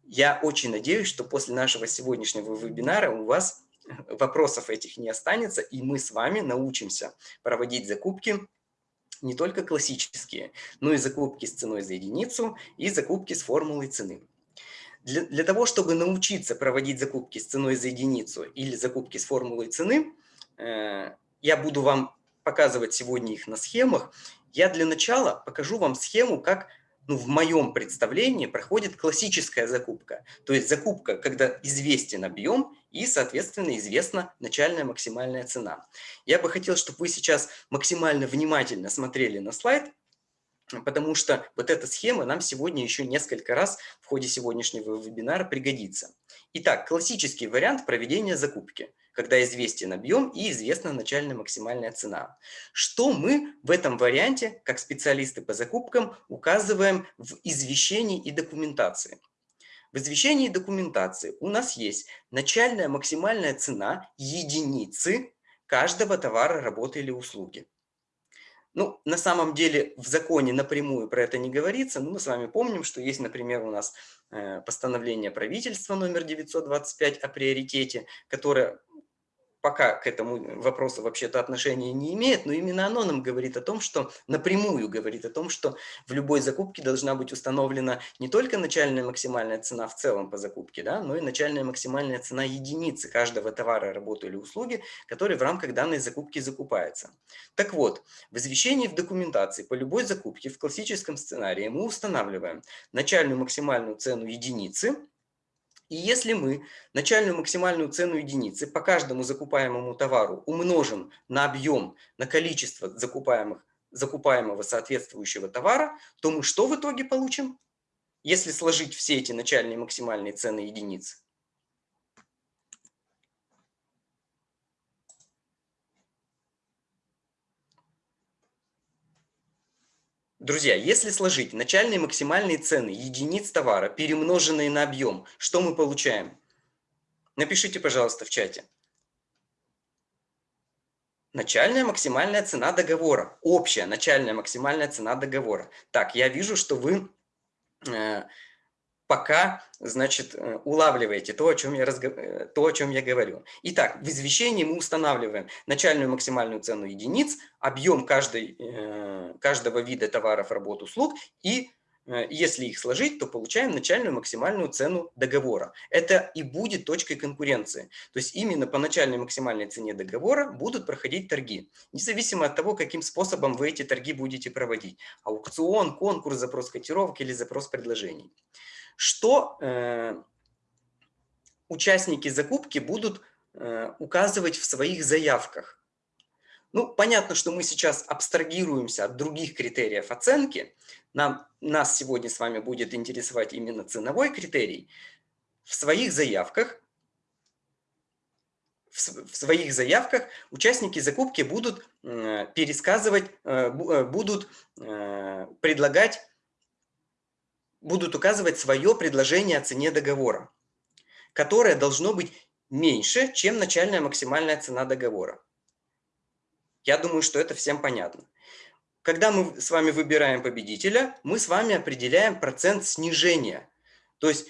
я очень надеюсь, что после нашего сегодняшнего вебинара у вас вопросов этих не останется, и мы с вами научимся проводить закупки не только классические, но и закупки с ценой за единицу и закупки с формулой цены. Для, для того, чтобы научиться проводить закупки с ценой за единицу или закупки с формулой цены, э, я буду вам показывать сегодня их на схемах. Я для начала покажу вам схему, как ну, в моем представлении проходит классическая закупка. То есть закупка, когда известен объем и, соответственно, известна начальная максимальная цена. Я бы хотел, чтобы вы сейчас максимально внимательно смотрели на слайд, потому что вот эта схема нам сегодня еще несколько раз в ходе сегодняшнего вебинара пригодится. Итак, классический вариант проведения закупки когда известен объем и известна начальная максимальная цена. Что мы в этом варианте, как специалисты по закупкам, указываем в извещении и документации? В извещении и документации у нас есть начальная максимальная цена единицы каждого товара, работы или услуги. Ну, на самом деле в законе напрямую про это не говорится, но мы с вами помним, что есть, например, у нас постановление правительства номер 925 о приоритете, которое пока к этому вопросу вообще-то отношения не имеет, но именно оно нам говорит о том, что напрямую говорит о том, что в любой закупке должна быть установлена не только начальная максимальная цена в целом по закупке, да, но и начальная максимальная цена единицы каждого товара, работы или услуги, который в рамках данной закупки закупается. Так вот, в извещении в документации по любой закупке в классическом сценарии мы устанавливаем начальную максимальную цену единицы, и если мы начальную максимальную цену единицы по каждому закупаемому товару умножим на объем, на количество закупаемых, закупаемого соответствующего товара, то мы что в итоге получим? если сложить все эти начальные максимальные цены единиц, Друзья, если сложить начальные максимальные цены единиц товара, перемноженные на объем, что мы получаем? Напишите, пожалуйста, в чате. Начальная максимальная цена договора. Общая начальная максимальная цена договора. Так, я вижу, что вы э, пока, значит, э, улавливаете то, о чем я, разго... Э, то, о чем я говорю. Итак, в извещении мы устанавливаем начальную максимальную цену единиц, объем каждой, э, каждого вида товаров, работ, услуг и если их сложить, то получаем начальную максимальную цену договора. Это и будет точкой конкуренции. То есть именно по начальной максимальной цене договора будут проходить торги. Независимо от того, каким способом вы эти торги будете проводить. Аукцион, конкурс, запрос котировок или запрос предложений что э, участники закупки будут э, указывать в своих заявках. Ну, понятно, что мы сейчас абстрагируемся от других критериев оценки. Нам, нас сегодня с вами будет интересовать именно ценовой критерий. В своих заявках в своих заявках участники закупки будут э, пересказывать, э, будут предлагать будут указывать свое предложение о цене договора, которое должно быть меньше, чем начальная максимальная цена договора. Я думаю, что это всем понятно. Когда мы с вами выбираем победителя, мы с вами определяем процент снижения. То есть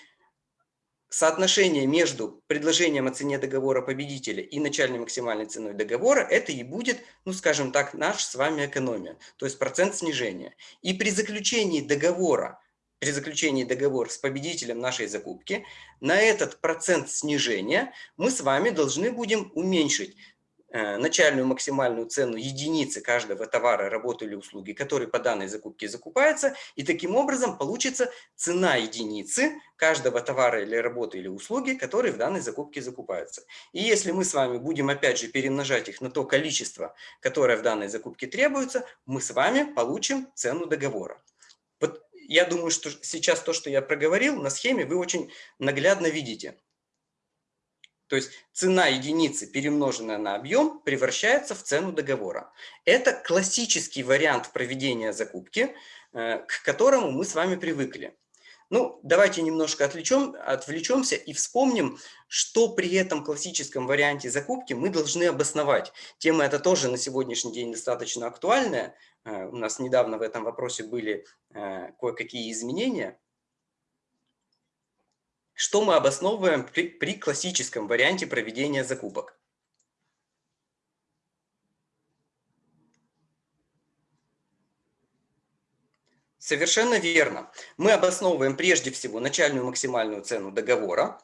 соотношение между предложением о цене договора победителя и начальной максимальной ценой договора, это и будет, ну скажем так, наш с вами экономия, то есть процент снижения. И при заключении договора при заключении договора с победителем нашей закупки, на этот процент снижения мы с вами должны будем уменьшить э, начальную максимальную цену единицы каждого товара, работы или услуги, который по данной закупке закупается, и таким образом получится цена единицы каждого товара или работы или услуги, которые в данной закупке закупаются. И если мы с вами будем опять же перемножать их на то количество, которое в данной закупке требуется, мы с вами получим цену договора. Я думаю, что сейчас то, что я проговорил на схеме, вы очень наглядно видите. То есть цена единицы, перемноженная на объем, превращается в цену договора. Это классический вариант проведения закупки, э, к которому мы с вами привыкли. Ну, давайте немножко отвлечем, отвлечемся и вспомним, что при этом классическом варианте закупки мы должны обосновать. Тема эта тоже на сегодняшний день достаточно актуальная. Э, у нас недавно в этом вопросе были э, кое-какие изменения. Что мы обосновываем при, при классическом варианте проведения закупок? Совершенно верно. Мы обосновываем прежде всего начальную максимальную цену договора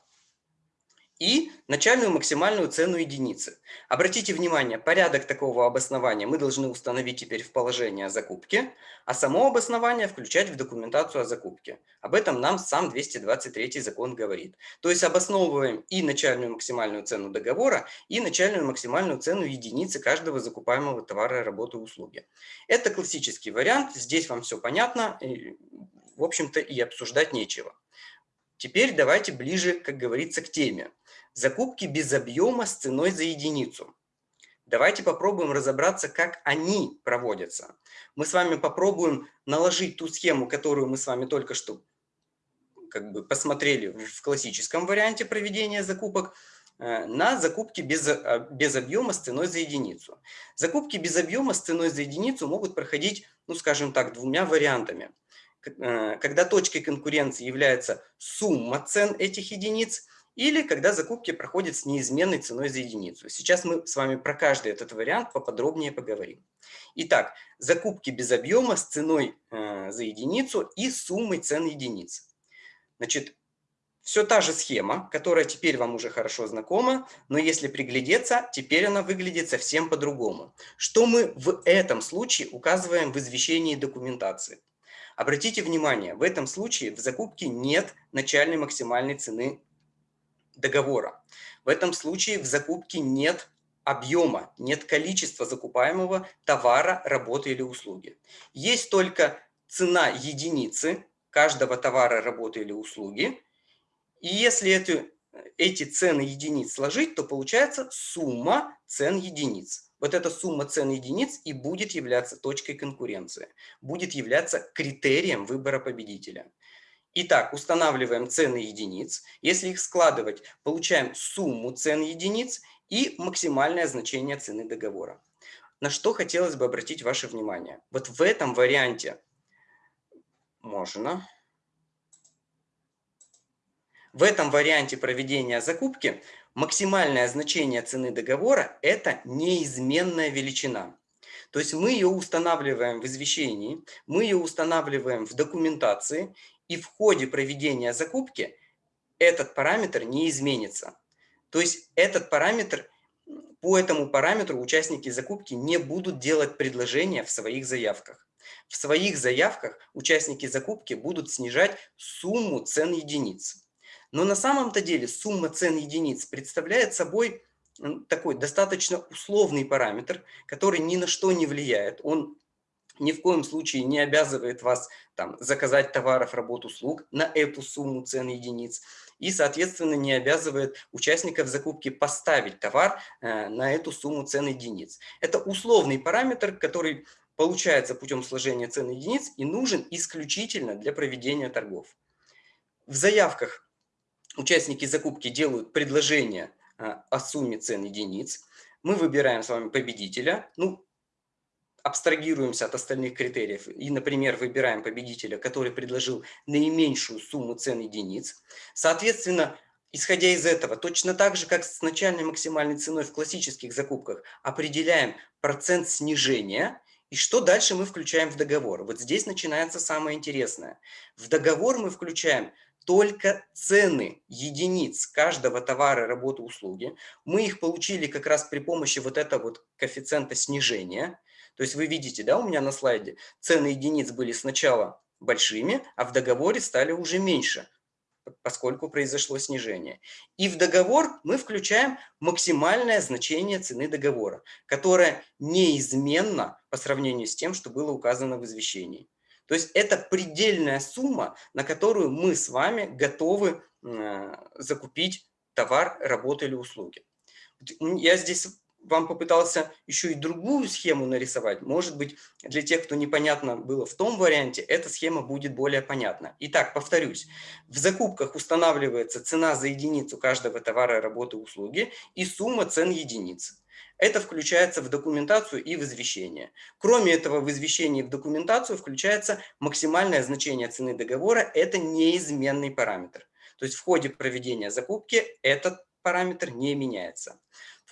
и начальную максимальную цену единицы. Обратите внимание, порядок такого обоснования мы должны установить теперь в положение о закупке, а само обоснование включать в документацию о закупке. Об этом нам сам 223 закон говорит. То есть обосновываем и начальную максимальную цену договора, и начальную максимальную цену единицы каждого закупаемого товара, работы, услуги. Это классический вариант, здесь вам все понятно, и, в общем-то и обсуждать нечего. Теперь давайте ближе, как говорится, к теме. Закупки без объема с ценой за единицу. Давайте попробуем разобраться, как они проводятся. Мы с вами попробуем наложить ту схему, которую мы с вами только что как бы посмотрели в классическом варианте проведения закупок, э, на закупки без, э, без объема с ценой за единицу. Закупки без объема с ценой за единицу могут проходить, ну скажем так, двумя вариантами. Э, когда точкой конкуренции является сумма цен этих единиц, или когда закупки проходят с неизменной ценой за единицу. Сейчас мы с вами про каждый этот вариант поподробнее поговорим. Итак, закупки без объема с ценой э, за единицу и суммой цен единиц. Значит, все та же схема, которая теперь вам уже хорошо знакома, но если приглядеться, теперь она выглядит совсем по-другому. Что мы в этом случае указываем в извещении документации? Обратите внимание, в этом случае в закупке нет начальной максимальной цены договора. В этом случае в закупке нет объема, нет количества закупаемого товара, работы или услуги. Есть только цена единицы каждого товара, работы или услуги. И если эти, эти цены единиц сложить, то получается сумма цен единиц. Вот эта сумма цен единиц и будет являться точкой конкуренции, будет являться критерием выбора победителя. Итак, устанавливаем цены единиц. Если их складывать, получаем сумму цен единиц и максимальное значение цены договора. На что хотелось бы обратить ваше внимание. Вот в этом варианте можно. В этом варианте проведения закупки максимальное значение цены договора – это неизменная величина. То есть мы ее устанавливаем в извещении, мы ее устанавливаем в документации, и в ходе проведения закупки этот параметр не изменится. То есть этот параметр, по этому параметру участники закупки не будут делать предложения в своих заявках. В своих заявках участники закупки будут снижать сумму цен единиц. Но на самом-то деле сумма цен единиц представляет собой такой достаточно условный параметр, который ни на что не влияет. Он ни в коем случае не обязывает вас там, заказать товаров, работ, услуг на эту сумму цен единиц и, соответственно, не обязывает участников закупки поставить товар э, на эту сумму цен единиц. Это условный параметр, который получается путем сложения цен единиц и нужен исключительно для проведения торгов. В заявках участники закупки делают предложение э, о сумме цен единиц. Мы выбираем с вами победителя. Ну, абстрагируемся от остальных критериев и, например, выбираем победителя, который предложил наименьшую сумму цен единиц, соответственно, исходя из этого, точно так же, как с начальной максимальной ценой в классических закупках, определяем процент снижения, и что дальше мы включаем в договор. Вот здесь начинается самое интересное. В договор мы включаем только цены единиц каждого товара, работы, услуги. Мы их получили как раз при помощи вот этого вот коэффициента снижения. То есть вы видите, да, у меня на слайде цены единиц были сначала большими, а в договоре стали уже меньше, поскольку произошло снижение. И в договор мы включаем максимальное значение цены договора, которое неизменно по сравнению с тем, что было указано в извещении. То есть это предельная сумма, на которую мы с вами готовы э, закупить товар, работу или услуги. Я здесь вам попытался еще и другую схему нарисовать. Может быть, для тех, кто непонятно было в том варианте, эта схема будет более понятна. Итак, повторюсь, в закупках устанавливается цена за единицу каждого товара, работы, услуги и сумма цен единиц. Это включается в документацию и в извещение. Кроме этого, в извещении и в документацию включается максимальное значение цены договора. Это неизменный параметр. То есть в ходе проведения закупки этот параметр не меняется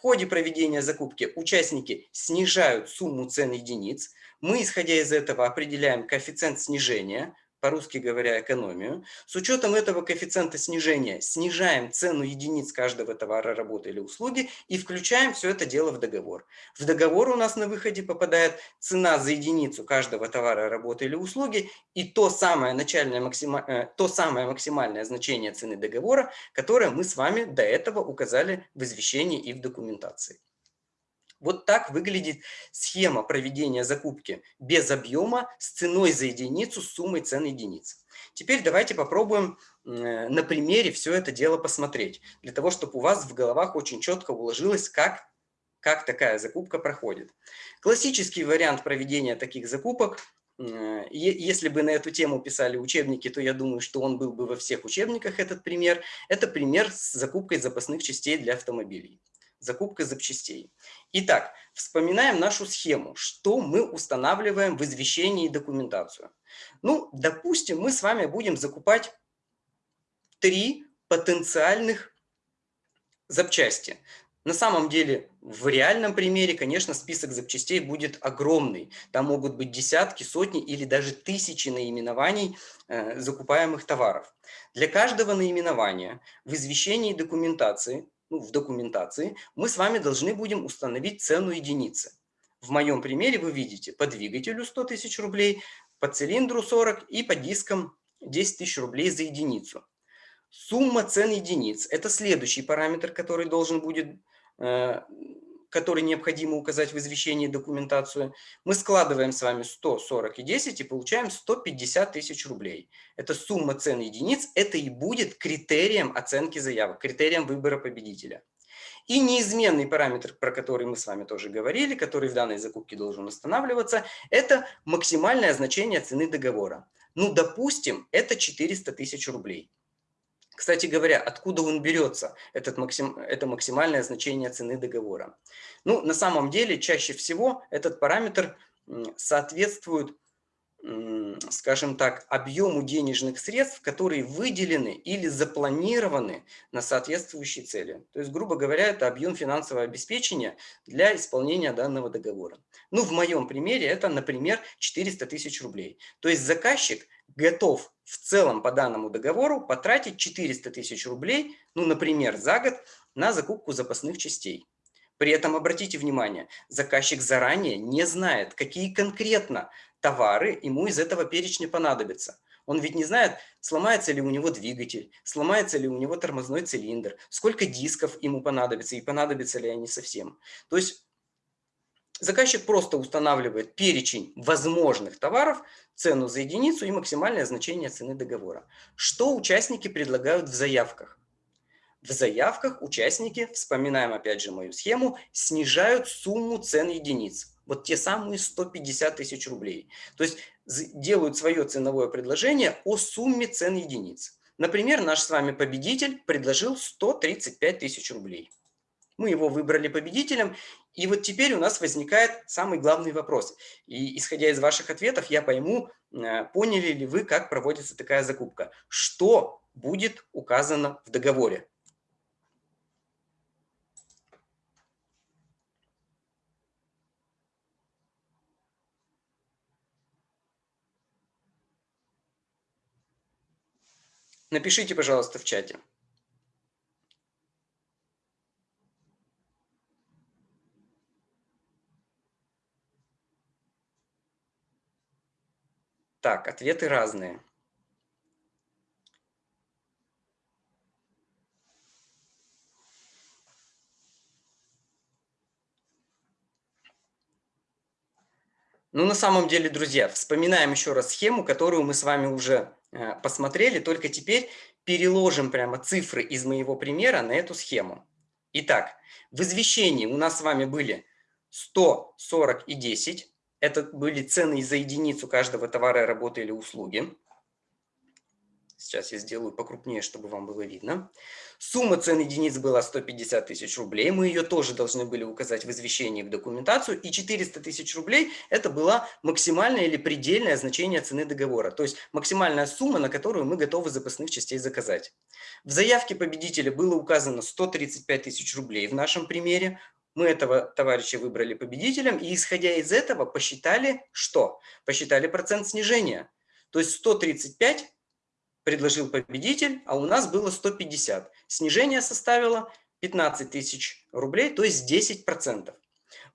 ходе проведения закупки участники снижают сумму цен единиц. Мы, исходя из этого, определяем коэффициент снижения, по-русски говоря, экономию. С учетом этого коэффициента снижения снижаем цену единиц каждого товара, работы или услуги и включаем все это дело в договор. В договор у нас на выходе попадает цена за единицу каждого товара, работы или услуги и то самое, начальное. Э, то самое максимальное значение цены договора, которое мы с вами до этого указали в извещении и в документации. Вот так выглядит схема проведения закупки без объема с ценой за единицу с суммой цен единиц. Теперь давайте попробуем э, на примере все это дело посмотреть, для того, чтобы у вас в головах очень четко уложилось, как, как такая закупка проходит. Классический вариант проведения таких закупок э, если бы на эту тему писали учебники, то я думаю, что он был бы во всех учебниках, этот пример. Это пример с закупкой запасных частей для автомобилей закупка запчастей. Итак, вспоминаем нашу схему, что мы устанавливаем в извещении и документацию. Ну, допустим, мы с вами будем закупать три потенциальных запчасти. На самом деле, в реальном примере, конечно, список запчастей будет огромный. Там могут быть десятки, сотни или даже тысячи наименований э, закупаемых товаров. Для каждого наименования в извещении и документации ну, в документации, мы с вами должны будем установить цену единицы. В моем примере вы видите по двигателю 100 тысяч рублей, по цилиндру 40 и по дискам 10 тысяч рублей за единицу. Сумма цен единиц – это следующий параметр, который должен будет, э, который необходимо указать в извещении документацию, мы складываем с вами 100, 40 и 10 и получаем 150 тысяч рублей. Это сумма цен единиц, это и будет критерием оценки заявок, критерием выбора победителя. И неизменный параметр, про который мы с вами тоже говорили, который в данной закупке должен устанавливаться, это максимальное значение цены договора. Ну, допустим, это 400 тысяч рублей. Кстати говоря, откуда он берется, этот максим, это максимальное значение цены договора? Ну, на самом деле, чаще всего этот параметр соответствует скажем так, объему денежных средств, которые выделены или запланированы на соответствующие цели. То есть, грубо говоря, это объем финансового обеспечения для исполнения данного договора. Ну, в моем примере это, например, 400 тысяч рублей. То есть заказчик готов в целом по данному договору потратить 400 тысяч рублей, ну, например, за год на закупку запасных частей. При этом обратите внимание, заказчик заранее не знает, какие конкретно товары ему из этого перечня понадобятся. Он ведь не знает, сломается ли у него двигатель, сломается ли у него тормозной цилиндр, сколько дисков ему понадобится и понадобятся ли они совсем. То есть заказчик просто устанавливает перечень возможных товаров, цену за единицу и максимальное значение цены договора. Что участники предлагают в заявках? В заявках участники, вспоминаем опять же мою схему, снижают сумму цен единиц вот те самые 150 тысяч рублей. То есть делают свое ценовое предложение о сумме цен единиц. Например, наш с вами победитель предложил 135 тысяч рублей. Мы его выбрали победителем, и вот теперь у нас возникает самый главный вопрос. И исходя из ваших ответов, я пойму, э, поняли ли вы, как проводится такая закупка. Что будет указано в договоре? Напишите, пожалуйста, в чате. Так, ответы разные. Ну, на самом деле, друзья, вспоминаем еще раз схему, которую мы с вами уже Э, посмотрели, только теперь переложим прямо цифры из моего примера на эту схему. Итак, в извещении у нас с вами были 100, 40 и 10. Это были цены за единицу каждого товара, работы или услуги. Сейчас я сделаю покрупнее, чтобы вам было видно. Сумма цен единиц была 150 тысяч рублей. Мы ее тоже должны были указать в извещении в документацию. И 400 тысяч рублей – это была максимальное или предельное значение цены договора. То есть максимальная сумма, на которую мы готовы запасных частей заказать. В заявке победителя было указано 135 тысяч рублей в нашем примере. Мы этого товарища выбрали победителем. И исходя из этого посчитали что? Посчитали процент снижения. То есть 135 предложил победитель, а у нас было 150. Снижение составило 15 тысяч рублей, то есть 10%.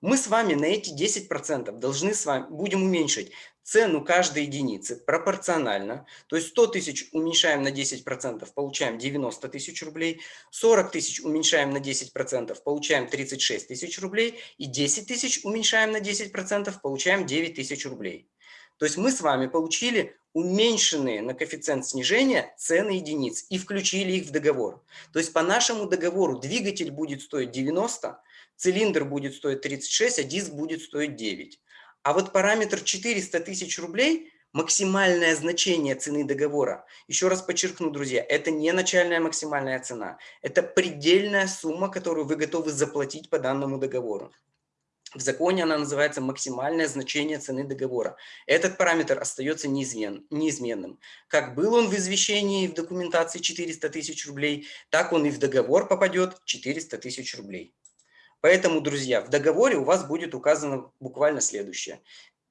Мы с вами на эти 10% должны с вами, будем уменьшить цену каждой единицы пропорционально. То есть 100 тысяч уменьшаем на 10%, получаем 90 тысяч рублей. 40 тысяч уменьшаем на 10%, получаем 36 тысяч рублей. И 10 тысяч уменьшаем на 10%, получаем 9 тысяч рублей. То есть мы с вами получили уменьшенные на коэффициент снижения цены единиц и включили их в договор. То есть по нашему договору двигатель будет стоить 90, цилиндр будет стоить 36, а диск будет стоить 9. А вот параметр 400 тысяч рублей – максимальное значение цены договора. Еще раз подчеркну, друзья, это не начальная максимальная цена. Это предельная сумма, которую вы готовы заплатить по данному договору. В законе она называется максимальное значение цены договора. Этот параметр остается неизмен, неизменным. Как был он в извещении в документации 400 тысяч рублей, так он и в договор попадет 400 тысяч рублей. Поэтому, друзья, в договоре у вас будет указано буквально следующее.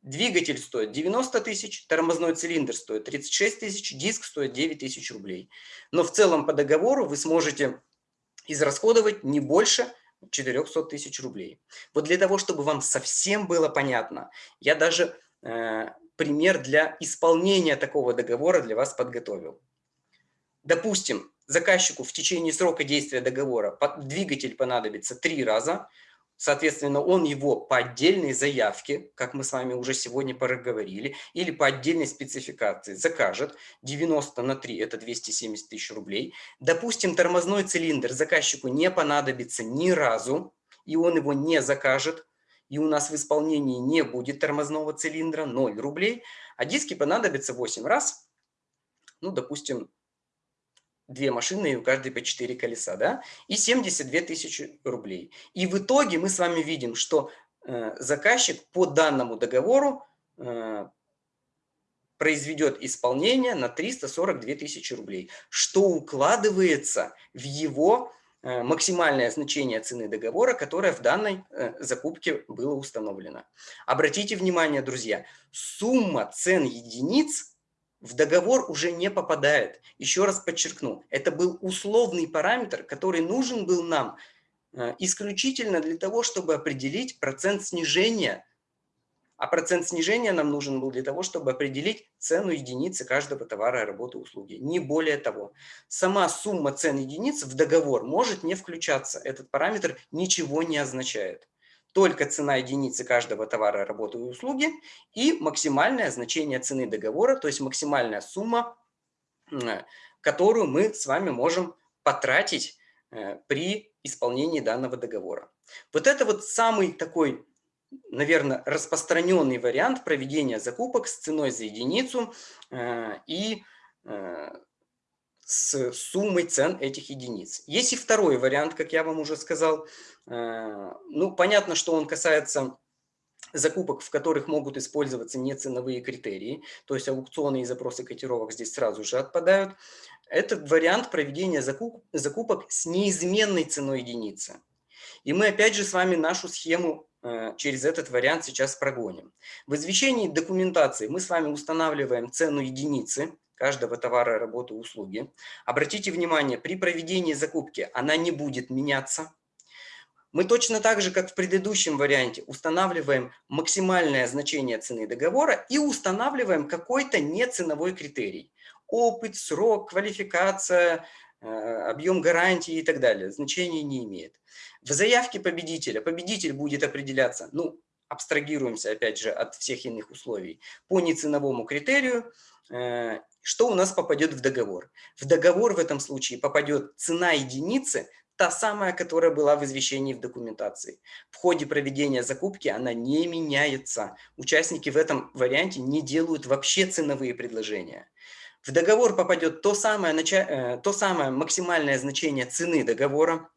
Двигатель стоит 90 тысяч, тормозной цилиндр стоит 36 тысяч, диск стоит 9 тысяч рублей. Но в целом по договору вы сможете израсходовать не больше 400 тысяч рублей. Вот для того, чтобы вам совсем было понятно, я даже э, пример для исполнения такого договора для вас подготовил. Допустим, заказчику в течение срока действия договора двигатель понадобится три раза, Соответственно, он его по отдельной заявке, как мы с вами уже сегодня проговорили, или по отдельной спецификации закажет. 90 на 3 – это 270 тысяч рублей. Допустим, тормозной цилиндр заказчику не понадобится ни разу, и он его не закажет, и у нас в исполнении не будет тормозного цилиндра, 0 рублей, а диски понадобятся 8 раз, ну, допустим, две машины, и у каждой по 4 колеса, да, и 72 тысячи рублей. И в итоге мы с вами видим, что э, заказчик по данному договору э, произведет исполнение на 342 тысячи рублей, что укладывается в его э, максимальное значение цены договора, которое в данной э, закупке было установлено. Обратите внимание, друзья, сумма цен единиц в договор уже не попадает. Еще раз подчеркну, это был условный параметр, который нужен был нам э, исключительно для того, чтобы определить процент снижения. А процент снижения нам нужен был для того, чтобы определить цену единицы каждого товара, работы, услуги. Не более того. Сама сумма цен единиц в договор может не включаться. Этот параметр ничего не означает только цена единицы каждого товара, работы и услуги и максимальное значение цены договора, то есть максимальная сумма, которую мы с вами можем потратить э, при исполнении данного договора. Вот это вот самый такой, наверное, распространенный вариант проведения закупок с ценой за единицу э, и э, с суммой цен этих единиц. Есть и второй вариант, как я вам уже сказал. Э, ну, понятно, что он касается закупок, в которых могут использоваться не ценовые критерии, то есть аукционы и запросы котировок здесь сразу же отпадают. Это вариант проведения закуп, закупок с неизменной ценой единицы. И мы опять же с вами нашу схему э, через этот вариант сейчас прогоним. В извещении документации мы с вами устанавливаем цену единицы, каждого товара, работы, услуги. Обратите внимание, при проведении закупки она не будет меняться. Мы точно так же, как в предыдущем варианте, устанавливаем максимальное значение цены договора и устанавливаем какой-то неценовой критерий. Опыт, срок, квалификация, э, объем гарантии и так далее. Значения не имеет. В заявке победителя победитель будет определяться, ну, абстрагируемся опять же от всех иных условий, по неценовому критерию э, что у нас попадет в договор? В договор в этом случае попадет цена единицы, та самая, которая была в извещении в документации. В ходе проведения закупки она не меняется. Участники в этом варианте не делают вообще ценовые предложения. В договор попадет то самое, э, то самое максимальное значение цены договора.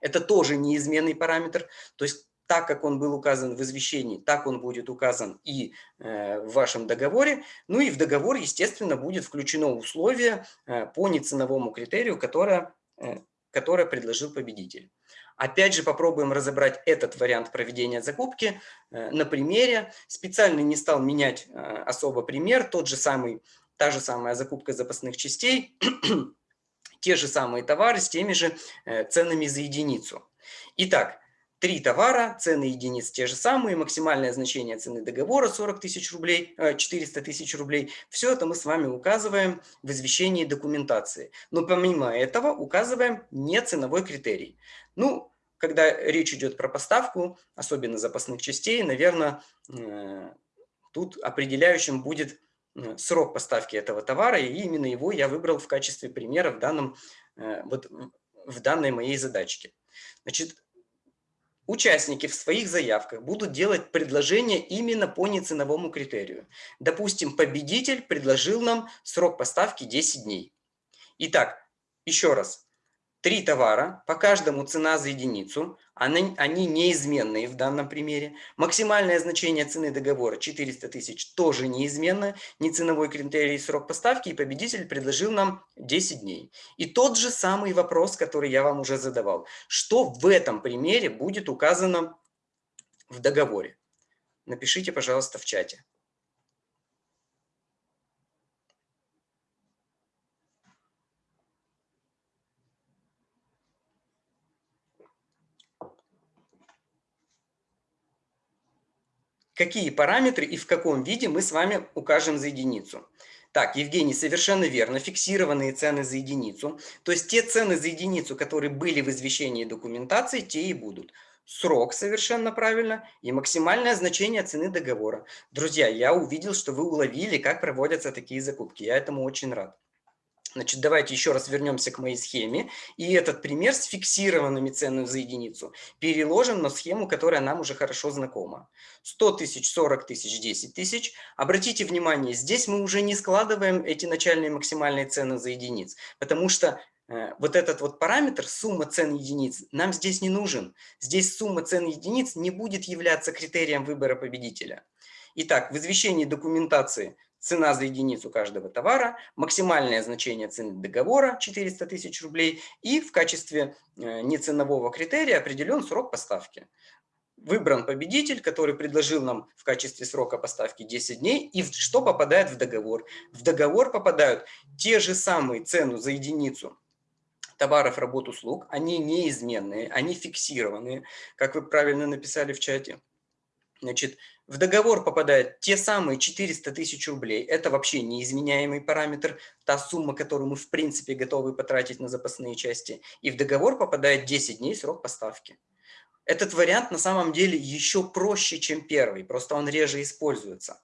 Это тоже неизменный параметр. То есть так как он был указан в извещении, так он будет указан и э, в вашем договоре. Ну и в договор, естественно, будет включено условие э, по неценовому критерию, которое, э, которое предложил победитель. Опять же попробуем разобрать этот вариант проведения закупки на примере. Специально не стал менять особо пример, тот же самый, та же самая закупка запасных частей, те же самые товары с теми же ценами за единицу. Итак, Три товара, цены единиц те же самые, максимальное значение цены договора 40 тысяч рублей, 400 э, тысяч рублей. Все это мы с вами указываем в извещении документации. Но помимо этого указываем не ценовой критерий. Ну, когда речь идет про поставку, особенно запасных частей, наверное, э, тут определяющим будет э, срок поставки этого товара, и именно его я выбрал в качестве примера в, данном, вот, в данной моей задачке. Значит, Участники в своих заявках будут делать предложение именно по неценовому критерию. Допустим, победитель предложил нам срок поставки 10 дней. Итак, еще раз три товара, по каждому цена за единицу, они, они неизменные в данном примере. Максимальное значение цены договора 400 тысяч тоже неизменно, не ценовой критерий срок поставки, и победитель предложил нам 10 дней. И тот же самый вопрос, который я вам уже задавал. Что в этом примере будет указано в договоре? Напишите, пожалуйста, в чате. Какие параметры и в каком виде мы с вами укажем за единицу. Так, Евгений, совершенно верно, фиксированные цены за единицу. То есть те цены за единицу, которые были в извещении документации, те и будут. срок совершенно правильно и максимальное значение цены договора. Друзья, я увидел, что вы уловили, как проводятся такие закупки. Я этому очень рад. Значит, давайте еще раз вернемся к моей схеме. И этот пример с фиксированными ценами за единицу переложим на схему, которая нам уже хорошо знакома. 100 тысяч, 40 тысяч, 10 тысяч. Обратите внимание, здесь мы уже не складываем эти начальные максимальные цены за единиц, потому что э, вот этот вот параметр, сумма цен единиц, нам здесь не нужен. Здесь сумма цен единиц не будет являться критерием выбора победителя. Итак, в извещении документации цена за единицу каждого товара, максимальное значение цены договора 400 тысяч рублей и в качестве э, неценового критерия определен срок поставки. Выбран победитель, который предложил нам в качестве срока поставки 10 дней. И что попадает в договор? В договор попадают те же самые цену за единицу товаров, работ, услуг. Они неизменные, они фиксированные, как вы правильно написали в чате. Значит, в договор попадают те самые 400 тысяч рублей. Это вообще неизменяемый параметр, та сумма, которую мы в принципе готовы потратить на запасные части. И в договор попадает 10 дней срок поставки. Этот вариант на самом деле еще проще, чем первый, просто он реже используется.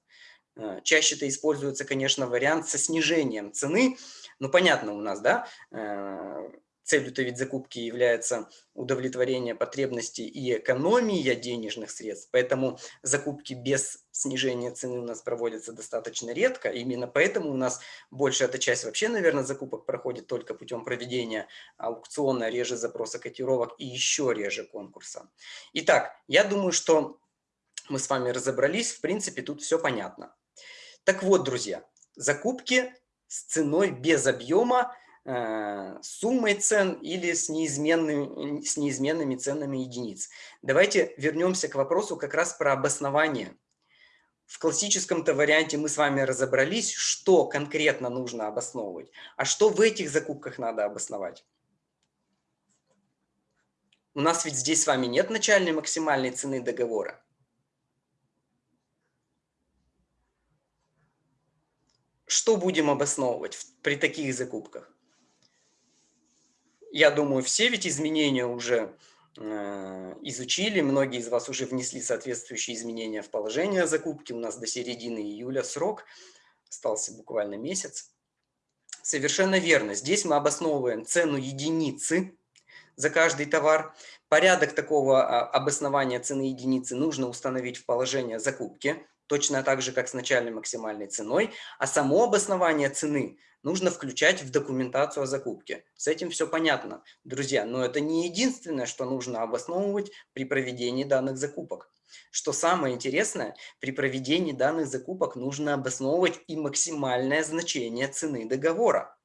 Э, чаще это используется, конечно, вариант со снижением цены. Ну, понятно у нас, да, э, Целью-то ведь закупки является удовлетворение потребностей и экономия денежных средств, поэтому закупки без снижения цены у нас проводятся достаточно редко. Именно поэтому у нас большая эта часть вообще, наверное, закупок проходит только путем проведения аукциона, реже запроса котировок и еще реже конкурса. Итак, я думаю, что мы с вами разобрались, в принципе, тут все понятно. Так вот, друзья, закупки с ценой без объема – суммой цен или с неизменными, с неизменными ценами единиц. Давайте вернемся к вопросу как раз про обоснование. В классическом-то варианте мы с вами разобрались, что конкретно нужно обосновывать, а что в этих закупках надо обосновать. У нас ведь здесь с вами нет начальной максимальной цены договора. Что будем обосновывать при таких закупках? Я думаю, все ведь изменения уже э, изучили, многие из вас уже внесли соответствующие изменения в положение закупки. У нас до середины июля срок, остался буквально месяц. Совершенно верно. Здесь мы обосновываем цену единицы за каждый товар. Порядок такого а, обоснования цены единицы нужно установить в положение закупки, точно так же, как с начальной максимальной ценой. А само обоснование цены нужно включать в документацию о закупке. С этим все понятно, друзья, но это не единственное, что нужно обосновывать при проведении данных закупок. Что самое интересное, при проведении данных закупок нужно обосновывать и максимальное значение цены договора.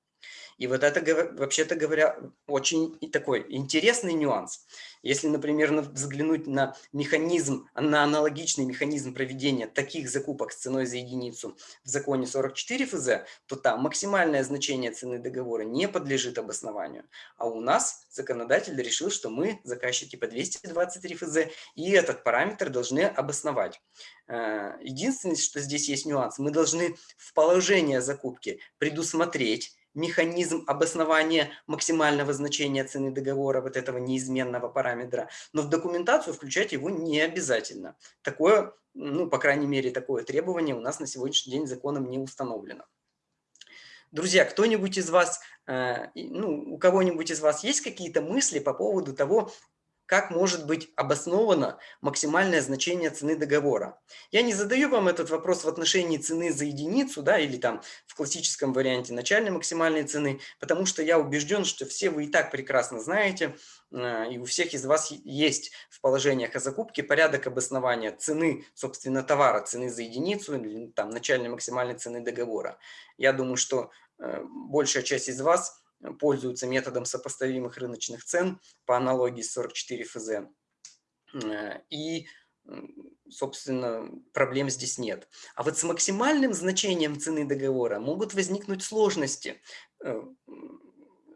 И вот это, вообще-то говоря, очень такой интересный нюанс. Если, например, взглянуть на механизм, на аналогичный механизм проведения таких закупок с ценой за единицу в законе 44 ФЗ, то там максимальное значение цены договора не подлежит обоснованию. А у нас законодатель решил, что мы, заказчики по 223 ФЗ, и этот параметр должны обосновать. Э, единственное, что здесь есть нюанс, мы должны в положение закупки предусмотреть механизм обоснования максимального значения цены договора, вот этого неизменного параметра, но в документацию включать его не обязательно. Такое, ну, по крайней мере, такое требование у нас на сегодняшний день законом не установлено. Друзья, кто-нибудь из вас, э, ну, у кого-нибудь из вас есть какие-то мысли по поводу того, как может быть обосновано максимальное значение цены договора. Я не задаю вам этот вопрос в отношении цены за единицу, да, или там в классическом варианте начальной максимальной цены, потому что я убежден, что все вы и так прекрасно знаете, э, и у всех из вас есть в положениях о закупке порядок обоснования цены, собственно, товара, цены за единицу, или там начальной максимальной цены договора. Я думаю, что э, большая часть из вас – пользуются методом сопоставимых рыночных цен по аналогии с 44 ФЗ. Э, и, собственно, проблем здесь нет. А вот с максимальным значением цены договора могут возникнуть сложности.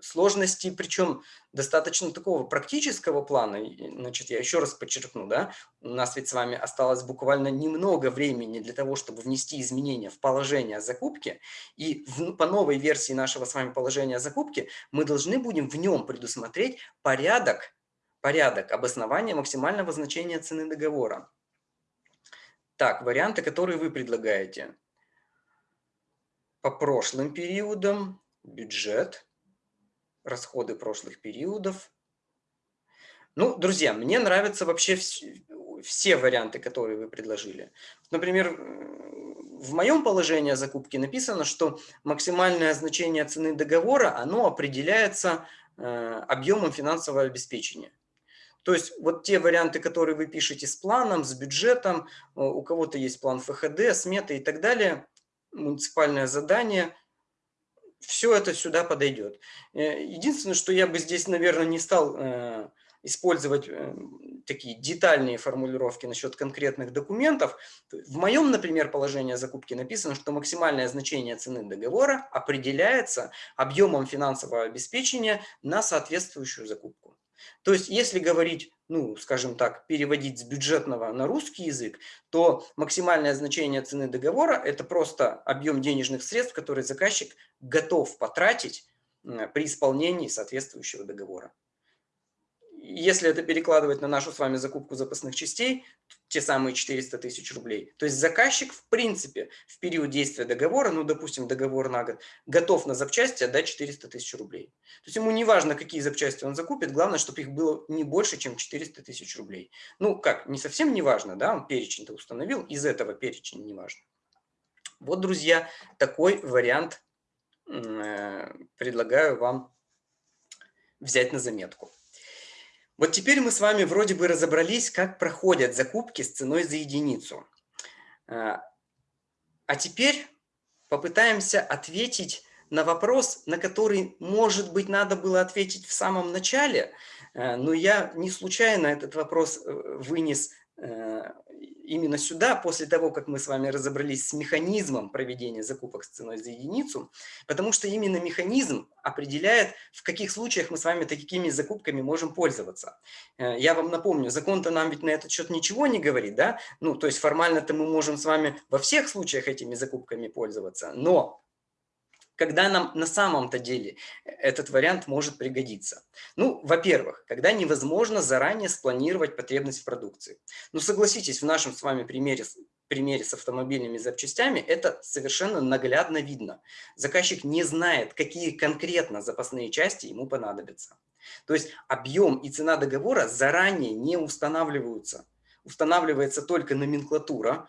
Сложности, причем достаточно такого практического плана. Значит, я еще раз подчеркну, да, у нас ведь с вами осталось буквально немного времени для того, чтобы внести изменения в положение закупки. И в, по новой версии нашего с вами положения закупки мы должны будем в нем предусмотреть порядок Порядок обоснования максимального значения цены договора. Так, варианты, которые вы предлагаете. По прошлым периодам бюджет, расходы прошлых периодов. Ну, друзья, мне нравятся вообще все, варианты, которые вы предложили. Например, в моем положении о закупке написано, что максимальное значение цены договора, оно определяется э, объемом финансового обеспечения. То есть вот те варианты, которые вы пишете с планом, с бюджетом, э, у кого-то есть план ФХД, сметы и так далее, муниципальное задание, все это сюда подойдет. Э, единственное, что я бы здесь, наверное, не стал э, использовать такие детальные формулировки насчет конкретных документов. В моем, например, положении о закупке написано, что максимальное значение цены договора определяется объемом финансового обеспечения на соответствующую закупку. То есть, если говорить, ну, скажем так, переводить с бюджетного на русский язык, то максимальное значение цены договора – это просто объем денежных средств, которые заказчик готов потратить при исполнении соответствующего договора если это перекладывать на нашу с вами закупку запасных частей, те самые 400 тысяч рублей, то есть заказчик в принципе в период действия договора, ну допустим договор на год, готов на запчасти отдать 400 тысяч рублей. То есть ему не важно, какие запчасти он закупит, главное, чтобы их было не больше, чем 400 тысяч рублей. Ну как, не совсем не важно, да, он перечень-то установил, из этого перечень не важно. Вот, друзья, такой вариант э, предлагаю вам взять на заметку. Вот теперь мы с вами вроде бы разобрались, как проходят закупки с ценой за единицу. А, а теперь попытаемся ответить на вопрос, на который, может быть, надо было ответить в самом начале, э, но я не случайно этот вопрос э, вынес именно сюда, после того, как мы с вами разобрались с механизмом проведения закупок с ценой за единицу, потому что именно механизм определяет, в каких случаях мы с вами такими закупками можем пользоваться. Э, я вам напомню, закон-то нам ведь на этот счет ничего не говорит, да? Ну, то есть формально-то мы можем с вами во всех случаях этими закупками пользоваться, но когда нам на самом-то деле этот вариант может пригодиться? Ну, во-первых, когда невозможно заранее спланировать потребность в продукции. Ну, согласитесь, в нашем с вами примере, примере с автомобильными запчастями это совершенно наглядно видно. Заказчик не знает, какие конкретно запасные части ему понадобятся. То есть объем и цена договора заранее не устанавливаются. Устанавливается только номенклатура,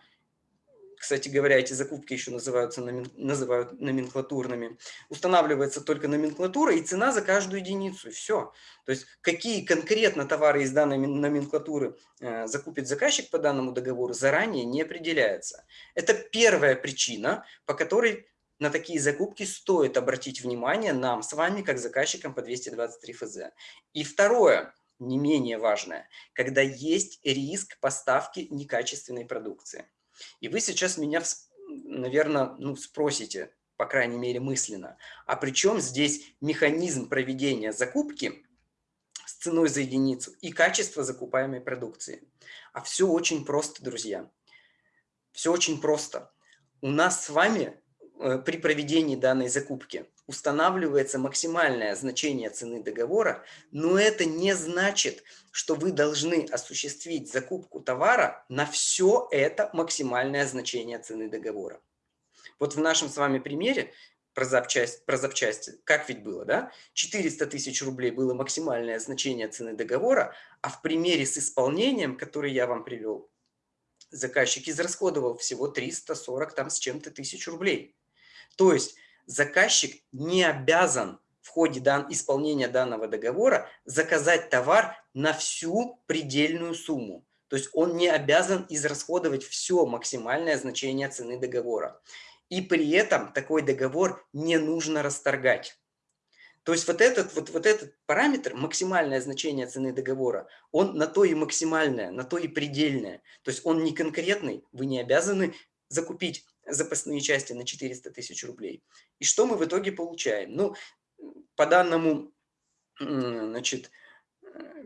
кстати говоря, эти закупки еще называются, называют номенклатурными, устанавливается только номенклатура и цена за каждую единицу, и все. То есть какие конкретно товары из данной номенклатуры э, закупит заказчик по данному договору, заранее не определяется. Это первая причина, по которой на такие закупки стоит обратить внимание нам с вами, как заказчикам по 223 ФЗ. И второе, не менее важное, когда есть риск поставки некачественной продукции. И вы сейчас меня, наверное, ну, спросите, по крайней мере мысленно, а при чем здесь механизм проведения закупки с ценой за единицу и качество закупаемой продукции? А все очень просто, друзья. Все очень просто. У нас с вами при проведении данной закупки устанавливается максимальное значение цены договора, но это не значит, что вы должны осуществить закупку товара на все это максимальное значение цены договора. Вот в нашем с вами примере про запчасти, про запчасти как ведь было, да? 400 тысяч рублей было максимальное значение цены договора, а в примере с исполнением, который я вам привел, заказчик израсходовал всего 340 там с чем-то тысяч рублей. То есть заказчик не обязан в ходе дан, исполнения данного договора заказать товар на всю предельную сумму. То есть он не обязан израсходовать все максимальное значение цены договора. И при этом такой договор не нужно расторгать. То есть вот этот, вот, вот этот параметр, максимальное значение цены договора, он на то и максимальное, на то и предельное. То есть он не конкретный, вы не обязаны закупить запасные части на 400 тысяч рублей. И что мы в итоге получаем? Ну, по данному, значит,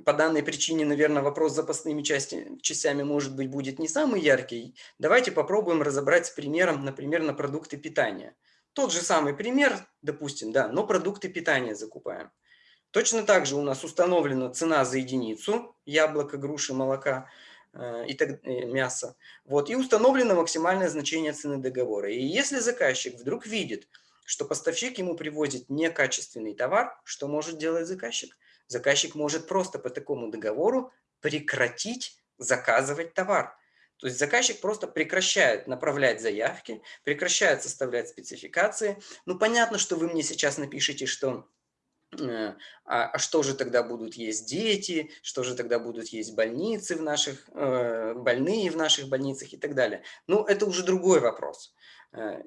по данной причине, наверное, вопрос с запасными части, частями, может быть, будет не самый яркий. Давайте попробуем разобрать с примером, например, на продукты питания. Тот же самый пример, допустим, да, но продукты питания закупаем. Точно так же у нас установлена цена за единицу яблока, груши, молока э, и так, и мяса. Вот, и установлено максимальное значение цены договора. И если заказчик вдруг видит, что поставщик ему привозит некачественный товар, что может делать заказчик? Заказчик может просто по такому договору прекратить заказывать товар. То есть заказчик просто прекращает направлять заявки, прекращает составлять спецификации. Ну, понятно, что вы мне сейчас напишите, что э, а, а что же тогда будут есть дети, что же тогда будут есть больницы в наших, э, больные в наших больницах и так далее. Ну, это уже другой вопрос. Э,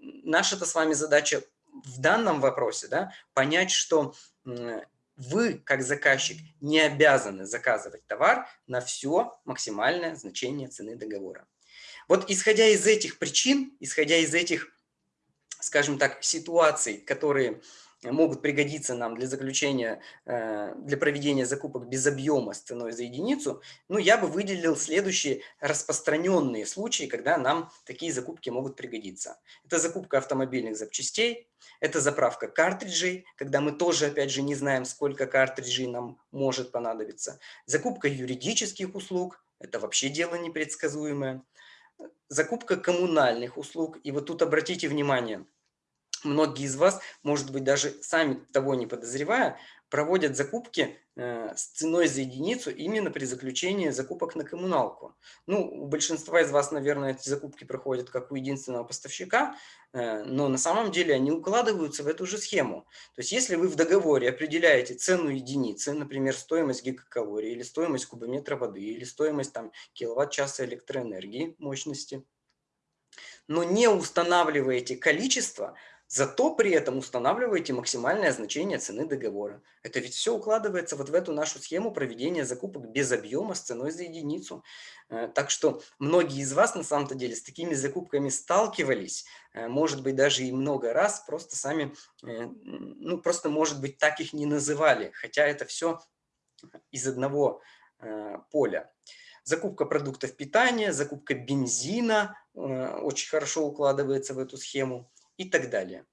наша-то с вами задача в данном вопросе да, понять, что вы, как заказчик, не обязаны заказывать товар на все максимальное значение цены договора. Вот исходя из этих причин, исходя из этих, скажем так, ситуаций, которые могут пригодиться нам для заключения, э, для проведения закупок без объема с ценой за единицу, ну, я бы выделил следующие распространенные случаи, когда нам такие закупки могут пригодиться. Это закупка автомобильных запчастей, это заправка картриджей, когда мы тоже, опять же, не знаем, сколько картриджей нам может понадобиться. Закупка юридических услуг, это вообще дело непредсказуемое. Закупка коммунальных услуг, и вот тут обратите внимание – многие из вас, может быть, даже сами того не подозревая, проводят закупки э, с ценой за единицу именно при заключении закупок на коммуналку. Ну, у большинства из вас, наверное, эти закупки проходят как у единственного поставщика, э, но на самом деле они укладываются в эту же схему. То есть если вы в договоре определяете цену единицы, например, стоимость гигакалории, или стоимость кубометра воды, или стоимость там, киловатт-часа электроэнергии мощности, но не устанавливаете количество, Зато при этом устанавливаете максимальное значение цены договора. Это ведь все укладывается вот в эту нашу схему проведения закупок без объема с ценой за единицу. Э, так что многие из вас на самом-то деле с такими закупками сталкивались, э, может быть даже и много раз, просто сами, э, ну просто может быть так их не называли, хотя это все из одного поля. Закупка продуктов питания, закупка бензина очень хорошо укладывается в эту схему и так далее.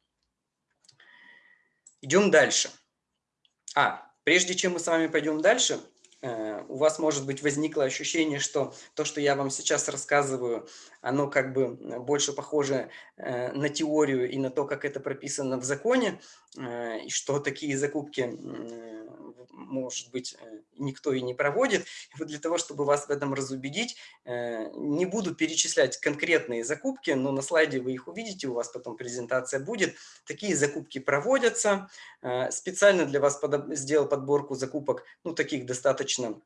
Идем дальше. А, прежде чем мы с вами пойдем дальше, э, у вас, может быть, возникло ощущение, что то, что я вам сейчас рассказываю, оно как бы больше похоже э, на теорию и на то, как это прописано в законе, э, и что такие закупки может быть, э, никто и не проводит. И вот для того, чтобы вас в этом разубедить, э, не буду перечислять конкретные закупки, но на слайде вы их увидите, у вас потом презентация будет. Такие закупки проводятся. Э, специально для вас сделал подборку закупок, ну, таких достаточно,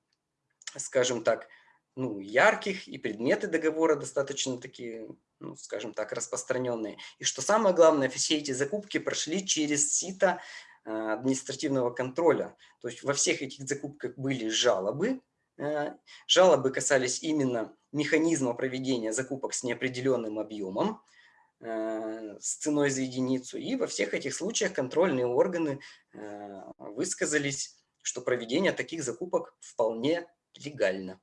скажем так, ну, ярких, и предметы договора достаточно такие, ну, скажем так, распространенные. И что самое главное, все эти закупки прошли через сито административного контроля. То есть во всех этих закупках были жалобы. Э, жалобы касались именно механизма проведения закупок с неопределенным объемом, э, с ценой за единицу. И во всех этих случаях контрольные органы высказались, что проведение таких закупок вполне легально.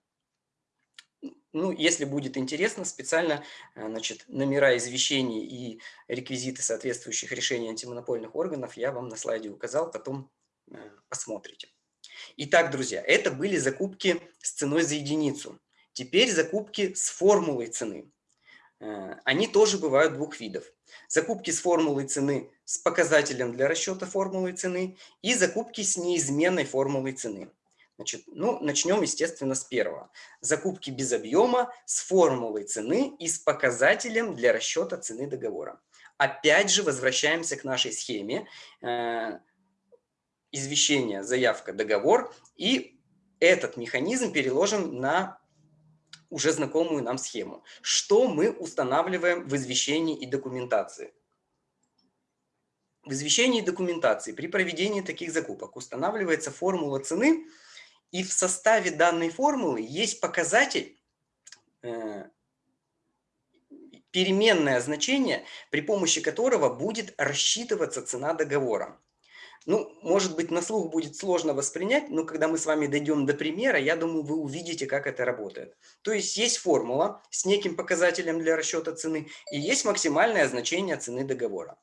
Ну, если будет интересно, специально э, значит, номера извещений и реквизиты соответствующих решений антимонопольных органов я вам на слайде указал, потом э, посмотрите. Итак, друзья, это были закупки с ценой за единицу. Теперь закупки с формулой цены. Э, они тоже бывают двух видов. Закупки с формулой цены с показателем для расчета формулы цены и закупки с неизменной формулой цены. Значит, ну, начнем, естественно, с первого. Закупки без объема с формулой цены и с показателем для расчета цены договора. Опять же, возвращаемся к нашей схеме. Э, извещение, заявка, договор. И этот механизм переложим на уже знакомую нам схему. Что мы устанавливаем в извещении и документации? В извещении и документации при проведении таких закупок устанавливается формула цены – и в составе данной формулы есть показатель, э, переменное значение, при помощи которого будет рассчитываться цена договора. Ну, может быть, на слух будет сложно воспринять, но когда мы с вами дойдем до примера, я думаю, вы увидите, как это работает. То есть есть формула с неким показателем для расчета цены и есть максимальное значение цены договора.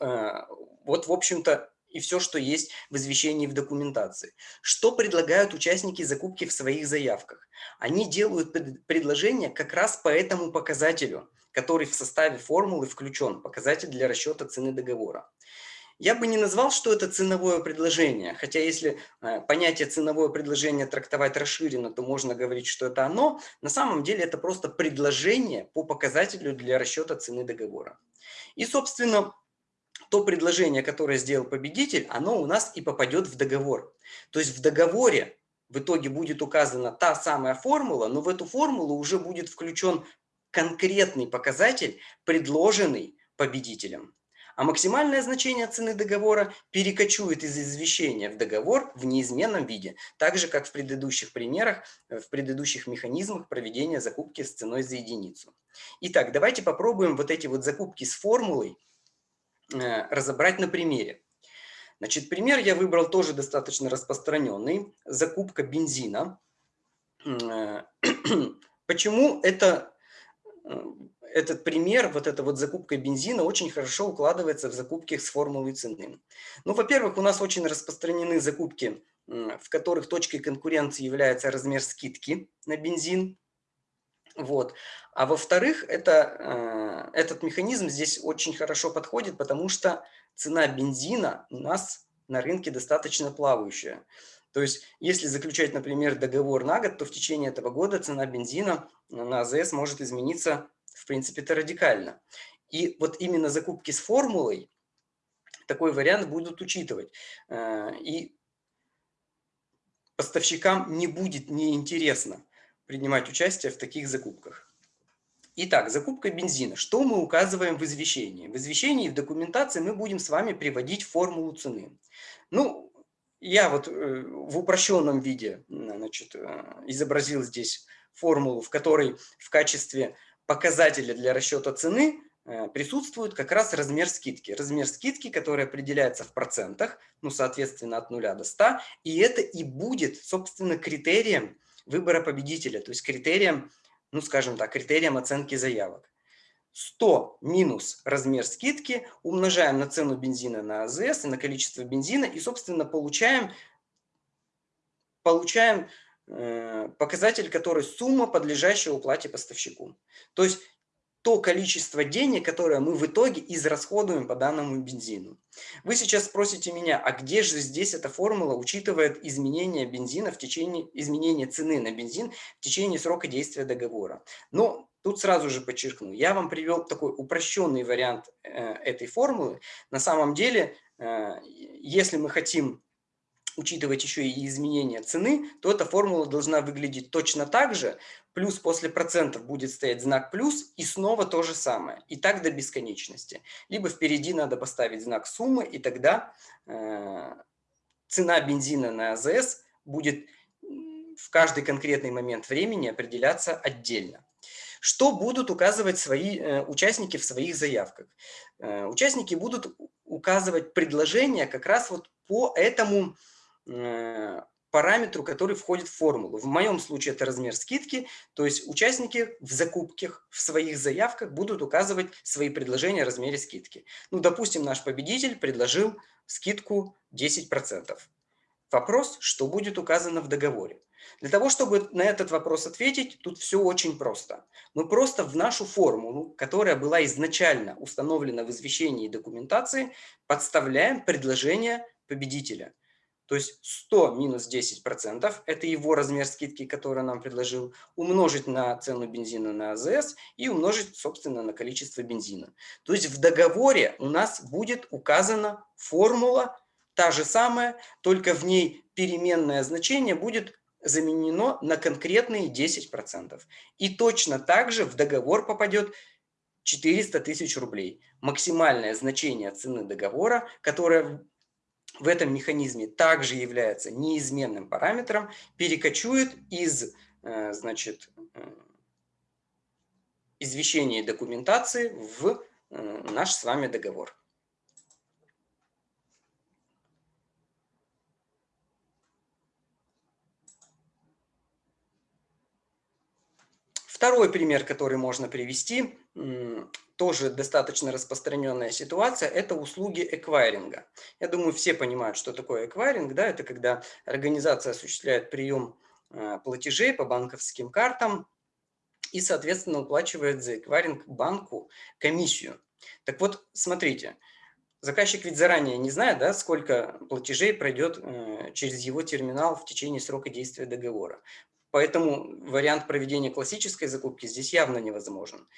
Э, вот, в общем-то, и все, что есть в извещении в документации. Что предлагают участники закупки в своих заявках? Они делают предложение как раз по этому показателю, который в составе формулы включен, показатель для расчета цены договора. Я бы не назвал, что это ценовое предложение, хотя если э, понятие ценовое предложение трактовать расширенно, то можно говорить, что это оно. На самом деле это просто предложение по показателю для расчета цены договора. И, собственно, то предложение, которое сделал победитель, оно у нас и попадет в договор. То есть в договоре в итоге будет указана та самая формула, но в эту формулу уже будет включен конкретный показатель, предложенный победителем. А максимальное значение цены договора перекочует из извещения в договор в неизменном виде, так же, как в предыдущих примерах, в предыдущих механизмах проведения закупки с ценой за единицу. Итак, давайте попробуем вот эти вот закупки с формулой разобрать на примере. Значит, пример я выбрал тоже достаточно распространенный. Закупка бензина. Э, почему это, э, этот пример, вот эта вот закупка бензина очень хорошо укладывается в закупки с формулой цены? Ну, во-первых, у нас очень распространены закупки, в которых точкой конкуренции является размер скидки на бензин. Вот. А во-вторых, это, э, этот механизм здесь очень хорошо подходит, потому что цена бензина у нас на рынке достаточно плавающая. То есть, если заключать, например, договор на год, то в течение этого года цена бензина на АЗС может измениться, в принципе-то, радикально. И вот именно закупки с формулой такой вариант будут учитывать. Э, и поставщикам не будет неинтересно принимать участие в таких закупках. Итак, закупка бензина. Что мы указываем в извещении? В извещении и в документации мы будем с вами приводить формулу цены. Ну, я вот э, в упрощенном виде значит, э, изобразил здесь формулу, в которой в качестве показателя для расчета цены э, присутствует как раз размер скидки. Размер скидки, который определяется в процентах, ну, соответственно, от 0 до 100. И это и будет, собственно, критерием выбора победителя, то есть критерием, ну скажем так, критерием оценки заявок. 100 минус размер скидки умножаем на цену бензина на АЗС и на количество бензина и, собственно, получаем, получаем э, показатель, который сумма, подлежащая уплате поставщику. То есть то количество денег, которое мы в итоге израсходуем по данному бензину. Вы сейчас спросите меня, а где же здесь эта формула учитывает изменение бензина в течение, изменение цены на бензин в течение срока действия договора? Но тут сразу же подчеркну, я вам привел такой упрощенный вариант э, этой формулы. На самом деле, э, если мы хотим учитывать еще и изменение цены, то эта формула должна выглядеть точно так же. Плюс после процентов будет стоять знак плюс и снова то же самое. И так до бесконечности. Либо впереди надо поставить знак суммы, и тогда э, цена бензина на АЗС будет в каждый конкретный момент времени определяться отдельно. Что будут указывать свои э, участники в своих заявках? Э, участники будут указывать предложения как раз вот по этому параметру, который входит в формулу. В моем случае это размер скидки, то есть участники в закупках, в своих заявках будут указывать свои предложения о размере скидки. Ну, допустим, наш победитель предложил скидку 10%. Вопрос, что будет указано в договоре. Для того, чтобы на этот вопрос ответить, тут все очень просто. Мы просто в нашу формулу, которая была изначально установлена в извещении и документации, подставляем предложение победителя – то есть 100 минус 10% – это его размер скидки, который нам предложил, умножить на цену бензина на АЗС и умножить, собственно, на количество бензина. То есть в договоре у нас будет указана формула, та же самая, только в ней переменное значение будет заменено на конкретные 10%. И точно так же в договор попадет 400 тысяч рублей. Максимальное значение цены договора, которое в этом механизме также является неизменным параметром, перекочует из э, значит, э, извещения документации в э, наш с вами договор. Второй пример, который можно привести, тоже достаточно распространенная ситуация, это услуги эквайринга. Я думаю, все понимают, что такое эквайринг. Да? Это когда организация осуществляет прием э, платежей по банковским картам и, соответственно, уплачивает за эквайринг банку комиссию. Так вот, смотрите, заказчик ведь заранее не знает, да, сколько платежей пройдет э, через его терминал в течение срока действия договора. Поэтому вариант проведения классической закупки здесь явно невозможен.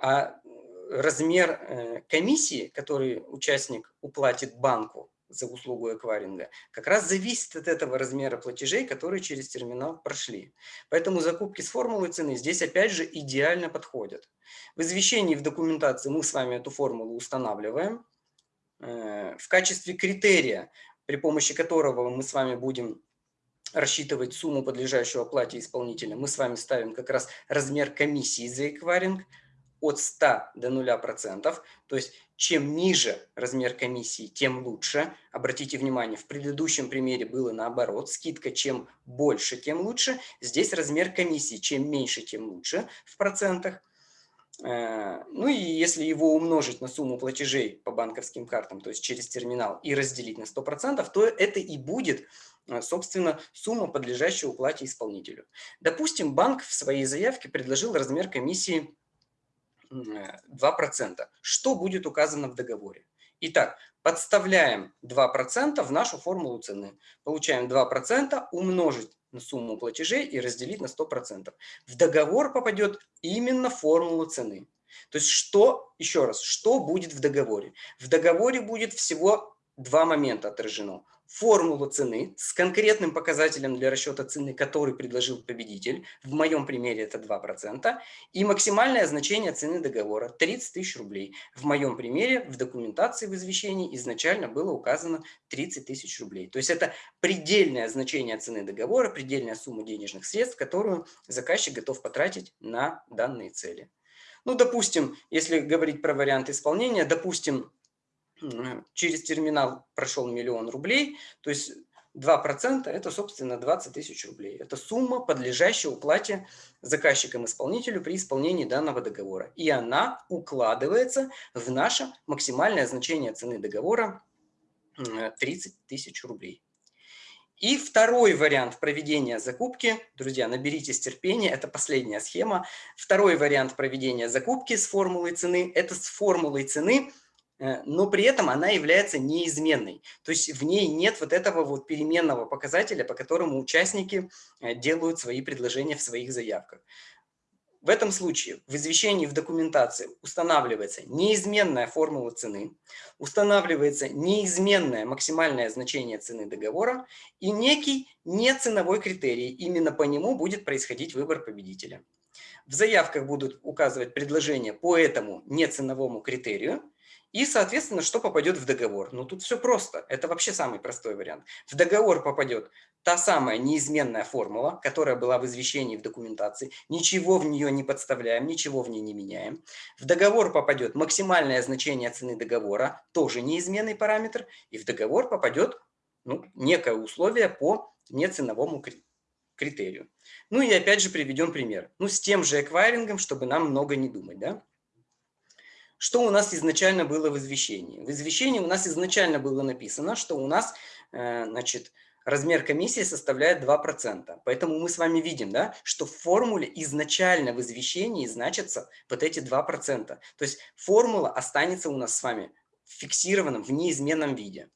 А размер э, комиссии, который участник уплатит банку за услугу эквайринга, как раз зависит от этого размера платежей, которые через терминал прошли. Поэтому закупки с формулой цены здесь опять же идеально подходят. В извещении в документации мы с вами эту формулу устанавливаем. Э, в качестве критерия, при помощи которого мы с вами будем рассчитывать сумму, подлежащую оплате исполнителя, мы с вами ставим как раз размер комиссии за эквайринг – от 100 до 0%. То есть чем ниже размер комиссии, тем лучше. Обратите внимание, в предыдущем примере было наоборот. Скидка чем больше, тем лучше. Здесь размер комиссии чем меньше, тем лучше в процентах. Э, ну и если его умножить на сумму платежей по банковским картам, то есть через терминал, и разделить на 100%, то это и будет, э, собственно, сумма, подлежащая уплате исполнителю. Допустим, банк в своей заявке предложил размер комиссии 2%. Что будет указано в договоре? Итак, подставляем 2% в нашу формулу цены. Получаем 2% умножить на сумму платежей и разделить на 100%. В договор попадет именно формула цены. То есть что, еще раз, что будет в договоре? В договоре будет всего два момента отражено формулу цены с конкретным показателем для расчета цены, который предложил победитель, в моем примере это 2%, и максимальное значение цены договора 30 тысяч рублей. В моем примере в документации в извещении изначально было указано 30 тысяч рублей. То есть это предельное значение цены договора, предельная сумма денежных средств, которую заказчик готов потратить на данные цели. Ну, допустим, если говорить про вариант исполнения, допустим, через терминал прошел миллион рублей, то есть 2% это, собственно, 20 тысяч рублей. Это сумма, подлежащая уплате заказчикам-исполнителю при исполнении данного договора. И она укладывается в наше максимальное значение цены договора 30 тысяч рублей. И второй вариант проведения закупки, друзья, наберитесь терпения, это последняя схема. Второй вариант проведения закупки с формулой цены, это с формулой цены – но при этом она является неизменной. То есть в ней нет вот этого вот переменного показателя, по которому участники э, делают свои предложения в своих заявках. В этом случае в извещении в документации устанавливается неизменная формула цены, устанавливается неизменное максимальное значение цены договора и некий неценовой критерий. Именно по нему будет происходить выбор победителя. В заявках будут указывать предложения по этому неценовому критерию, и, соответственно, что попадет в договор? Ну, тут все просто. Это вообще самый простой вариант. В договор попадет та самая неизменная формула, которая была в извещении в документации. Ничего в нее не подставляем, ничего в ней не меняем. В договор попадет максимальное значение цены договора, тоже неизменный параметр. И в договор попадет ну, некое условие по неценовому критерию. Ну и опять же приведем пример. Ну, с тем же эквайрингом, чтобы нам много не думать, да? Что у нас изначально было в извещении? В извещении у нас изначально было написано, что у нас э, значит, размер комиссии составляет 2%. Поэтому мы с вами видим, да, что в формуле изначально в извещении значатся вот эти 2%. То есть формула останется у нас с вами фиксированным в неизменном виде.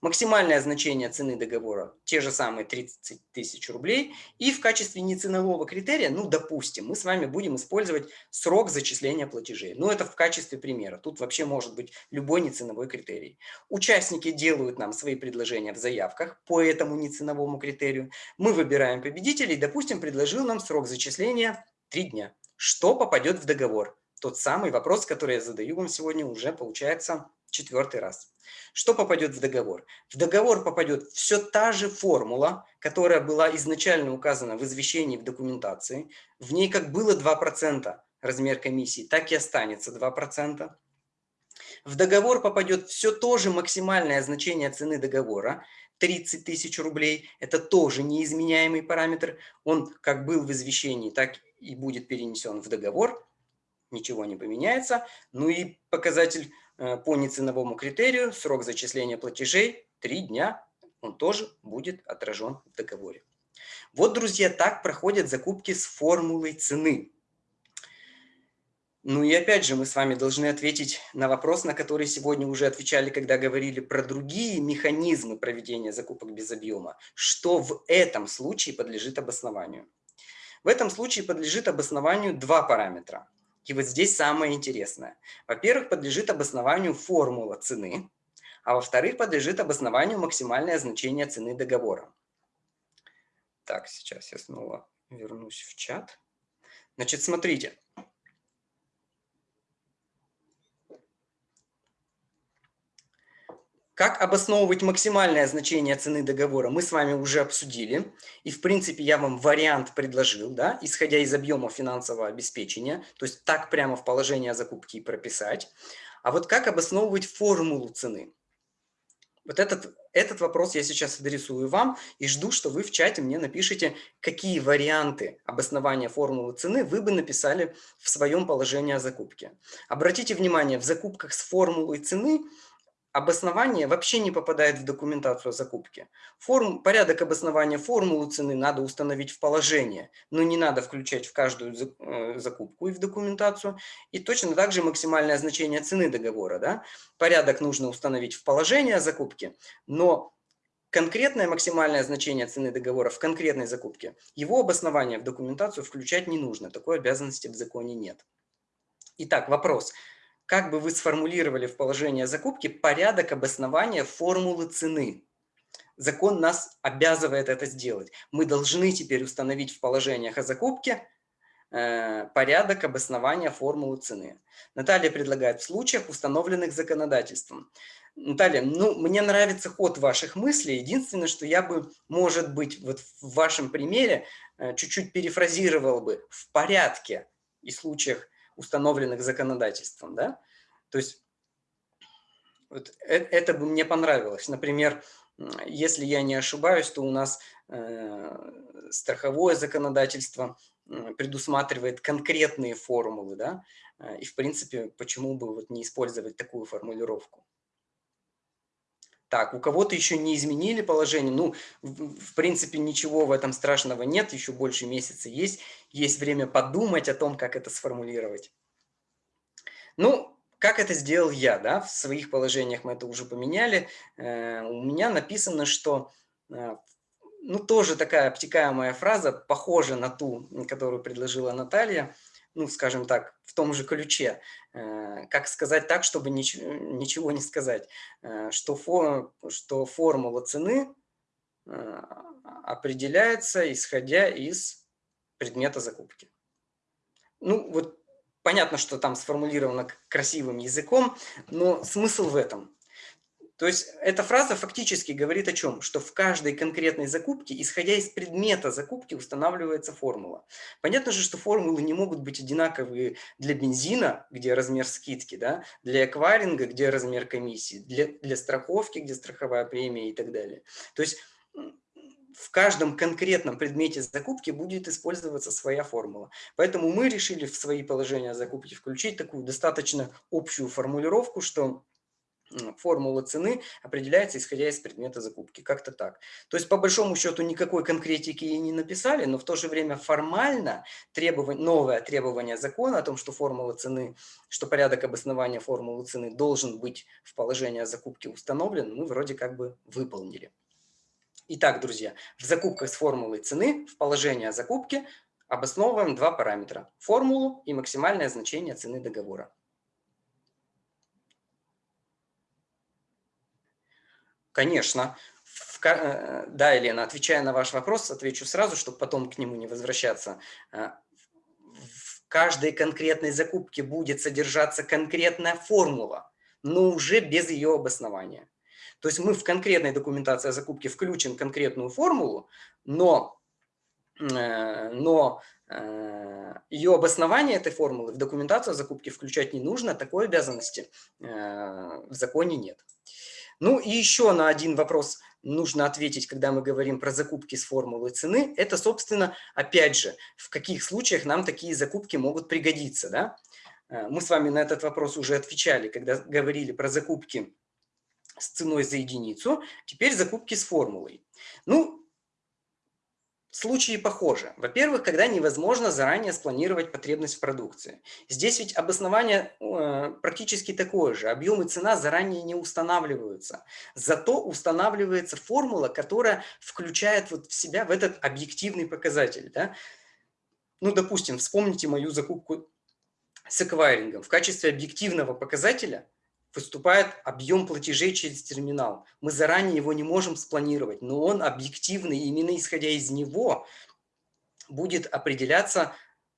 Максимальное значение цены договора – те же самые 30 тысяч рублей. И в качестве неценового критерия, ну, допустим, мы с вами будем использовать срок зачисления платежей. Ну, это в качестве примера. Тут вообще может быть любой неценовой критерий. Участники делают нам свои предложения в заявках по этому неценовому критерию. Мы выбираем победителей. Допустим, предложил нам срок зачисления 3 дня. Что попадет в договор? Тот самый вопрос, который я задаю вам сегодня уже, получается, четвертый раз. Что попадет в договор? В договор попадет все та же формула, которая была изначально указана в извещении в документации. В ней как было 2% размер комиссии, так и останется 2%. В договор попадет все то же максимальное значение цены договора, 30 тысяч рублей. Это тоже неизменяемый параметр. Он как был в извещении, так и будет перенесен в договор, ничего не поменяется. Ну и показатель по неценовому критерию, срок зачисления платежей 3 дня, он тоже будет отражен в договоре. Вот, друзья, так проходят закупки с формулой цены. Ну и опять же, мы с вами должны ответить на вопрос, на который сегодня уже отвечали, когда говорили про другие механизмы проведения закупок без объема. Что в этом случае подлежит обоснованию? В этом случае подлежит обоснованию два параметра. И вот здесь самое интересное. Во-первых, подлежит обоснованию формула цены, а во-вторых, подлежит обоснованию максимальное значение цены договора. Так, сейчас я снова вернусь в чат. Значит, смотрите. Как обосновывать максимальное значение цены договора, мы с вами уже обсудили. И, в принципе, я вам вариант предложил, да, исходя из объема финансового обеспечения. То есть так прямо в положение закупки прописать. А вот как обосновывать формулу цены? Вот этот, этот вопрос я сейчас адресую вам и жду, что вы в чате мне напишите, какие варианты обоснования формулы цены вы бы написали в своем положении о закупке. Обратите внимание, в закупках с формулой цены – обоснование вообще не попадает в документацию о закупке. Форм, порядок обоснования формулы цены надо установить в положение, но не надо включать в каждую э, закупку и в документацию. И точно так же максимальное значение цены договора. Да? Порядок нужно установить в положение о закупке, но конкретное максимальное значение цены договора в конкретной закупке, его обоснование в документацию включать не нужно. Такой обязанности в законе нет. Итак, вопрос. Вопрос как бы вы сформулировали в положении закупки порядок обоснования формулы цены. Закон нас обязывает это сделать. Мы должны теперь установить в положениях о закупке э, порядок обоснования формулы цены. Наталья предлагает в случаях, установленных законодательством. Наталья, ну, мне нравится ход ваших мыслей. Единственное, что я бы, может быть, вот в вашем примере э, чуть-чуть перефразировал бы в порядке и случаях установленных законодательством. Да? То есть вот это, это бы мне понравилось. Например, если я не ошибаюсь, то у нас э, страховое законодательство предусматривает конкретные формулы, да, и в принципе, почему бы вот не использовать такую формулировку. Так, у кого-то еще не изменили положение, ну, в, принципе, ничего в этом страшного нет, еще больше месяца есть, есть время подумать о том, как это сформулировать. Ну, как это сделал я, да, в своих положениях мы это уже поменяли, э, у меня написано, что, э, ну, тоже такая обтекаемая фраза, похожа на ту, которую предложила Наталья, ну, скажем так, в том же ключе. Э, как сказать так, чтобы ничего, ничего не сказать? Э, что, фор, что формула цены э, определяется, исходя из предмета закупки. Ну, вот понятно, что там сформулировано красивым языком, но смысл в этом. То есть эта фраза фактически говорит о чем? Что в каждой конкретной закупке, исходя из предмета закупки, устанавливается формула. Понятно же, что формулы не могут быть одинаковые для бензина, где размер скидки, да? для эквайринга, где размер комиссии, для, для страховки, где страховая премия и так далее. То есть в каждом конкретном предмете закупки будет использоваться своя формула. Поэтому мы решили в свои положения закупки включить такую достаточно общую формулировку, что формула цены определяется, исходя из предмета закупки. Как-то так. То есть, по большому счету, никакой конкретики и не написали, но в то же время формально требование, новое требование закона о том, что формула цены, что порядок обоснования формулы цены должен быть в положении закупки установлен, мы вроде как бы выполнили. Итак, друзья, в закупках с формулой цены в положении закупки обосновываем два параметра – формулу и максимальное значение цены договора. Конечно. В, э, да, Елена, отвечая на ваш вопрос, отвечу сразу, чтобы потом к нему не возвращаться. Э, в каждой конкретной закупке будет содержаться конкретная формула, но уже без ее обоснования. То есть мы в конкретной документации о закупке включим конкретную формулу, но, э, но ее обоснование этой формулы в документацию о закупке включать не нужно, такой обязанности в законе нет. Ну и еще на один вопрос нужно ответить, когда мы говорим про закупки с формулой цены, это, собственно, опять же, в каких случаях нам такие закупки могут пригодиться. Да? Э, мы с вами на этот вопрос уже отвечали, когда говорили про закупки с ценой за единицу, теперь закупки с формулой. Ну, Случаи похожи. Во-первых, когда невозможно заранее спланировать потребность в продукции. Здесь ведь обоснование э, практически такое же. Объем и цена заранее не устанавливаются. Зато устанавливается формула, которая включает вот в себя в этот объективный показатель. Да? Ну, допустим, вспомните мою закупку с эквайрингом. В качестве объективного показателя – выступает объем платежей через терминал. Мы заранее его не можем спланировать, но он объективный, именно исходя из него будет определяться,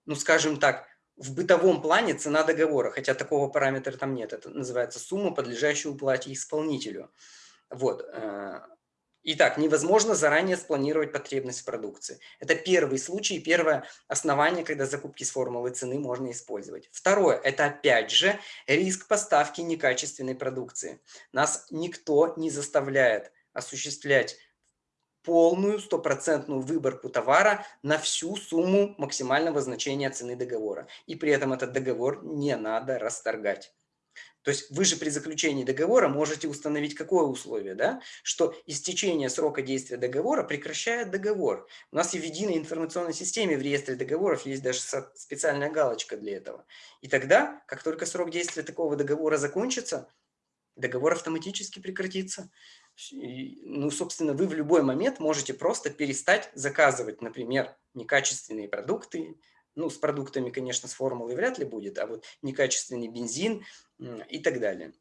ну скажем так, в бытовом плане цена договора, хотя такого параметра там нет. Это называется сумма, подлежащая уплате исполнителю. Вот. Итак, невозможно заранее спланировать потребность в продукции. Это первый случай, первое основание, когда закупки с формулой цены можно использовать. Второе, это опять же риск поставки некачественной продукции. Нас никто не заставляет осуществлять полную стопроцентную выборку товара на всю сумму максимального значения цены договора. И при этом этот договор не надо расторгать. То есть вы же при заключении договора можете установить какое условие, да? что истечение срока действия договора прекращает договор. У нас и в единой информационной системе в реестре договоров есть даже специальная галочка для этого. И тогда, как только срок действия такого договора закончится, договор автоматически прекратится. Ну, собственно, вы в любой момент можете просто перестать заказывать, например, некачественные продукты, ну, с продуктами, конечно, с формулой вряд ли будет, а вот некачественный бензин и так далее.